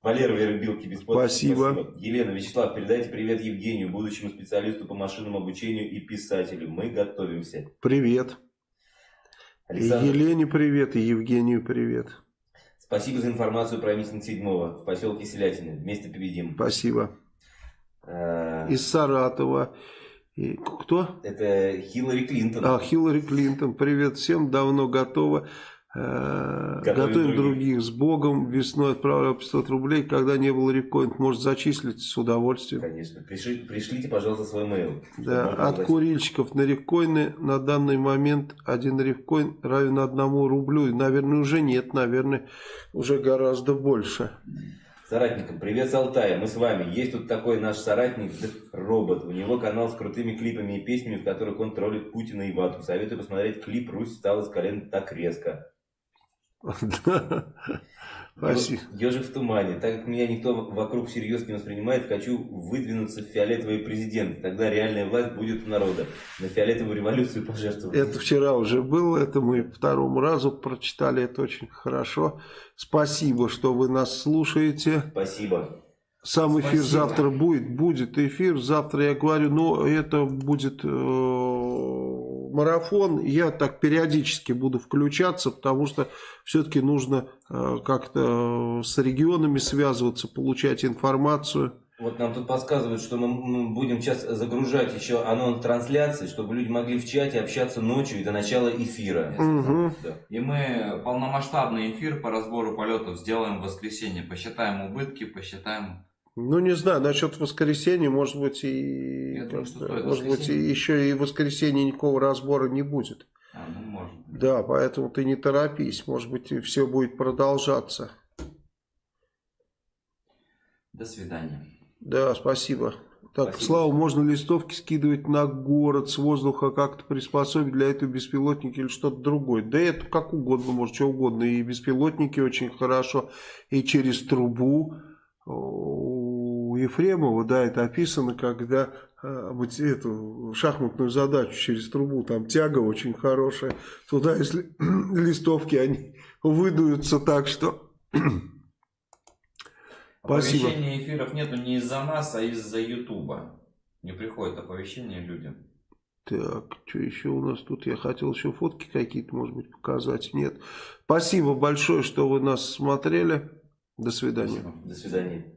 Валера Вербилки, без подписи. Спасибо. Елена, Вячеслав, передайте привет Евгению, будущему специалисту по машинному обучению и писателю. Мы готовимся. Привет. Александр, Елене привет, и Евгению привет. Спасибо за информацию про митинг 7 в поселке Селятины. Вместе победим. Спасибо. Э, Из Саратова. И кто? Это Хиллари Клинтон. А, Хиллари Клинтон, привет всем, давно готова. Э, Готовим Готовим других. других с Богом. Весной отправлял 500 рублей. Когда не было рифкоинт, может зачислить с удовольствием. Конечно. Пришли- пришлите, пожалуйста, свой mail. Да, от курильщиков на рифкоины на данный момент один рифкоин равен одному рублю. И, Наверное, уже нет, наверное, уже гораздо больше. Соратникам, привет с Алтая, мы с вами. Есть тут такой наш соратник, робот. У него канал с крутыми клипами и песнями, в которых он троллит Путина и Вату. Советую посмотреть клип «Русь встала с колен так резко». (laughs) Да. Спасибо. Ежик в тумане. Так как меня никто вокруг всерьез не воспринимает, хочу выдвинуться в фиолетовый президент. Тогда реальная власть будет у народа. На фиолетовую революцию пожертвовать. Это вчера уже было, это мы второму разу прочитали, это очень хорошо. Спасибо, что вы нас слушаете. Спасибо. Сам эфир Спасибо. завтра будет, будет эфир. Завтра я говорю, но это будет э, марафон. Я так периодически буду включаться, потому что все-таки нужно э, как-то с регионами связываться, получать информацию. Вот нам тут подсказывают, что мы будем сейчас загружать еще анонс трансляции, чтобы люди могли в чате общаться ночью и до начала эфира. Да. И мы полномасштабный эфир по разбору полетов сделаем в воскресенье. Посчитаем убытки, посчитаем... Ну, не знаю, насчет воскресенья, может быть, и, Я думаю, что может быть, и еще и воскресенье никакого разбора не будет. А, ну, может. быть. Да, поэтому ты не торопись, может быть, все будет продолжаться. До свидания. Да, спасибо. Так, Спасибо. Слава, можно листовки скидывать на город с воздуха, как-то приспособить для этого беспилотники или что-то другое? Да это как угодно, может, что угодно. И беспилотники очень хорошо, и через трубу. У Ефремова, да, это описано, когда а, эту шахматную задачу через трубу, там тяга очень хорошая. Туда, если (clears throat) листовки, они выдуются так, что... (clears throat) Спасибо. Оповещения эфиров нету не из-за нас, а из-за Ютуба. Не приходит оповещение людям. Так, что еще у нас тут? Я хотел еще фотки какие-то, может быть, показать. Нет. Спасибо большое, что вы нас смотрели. До свидания. До свидания.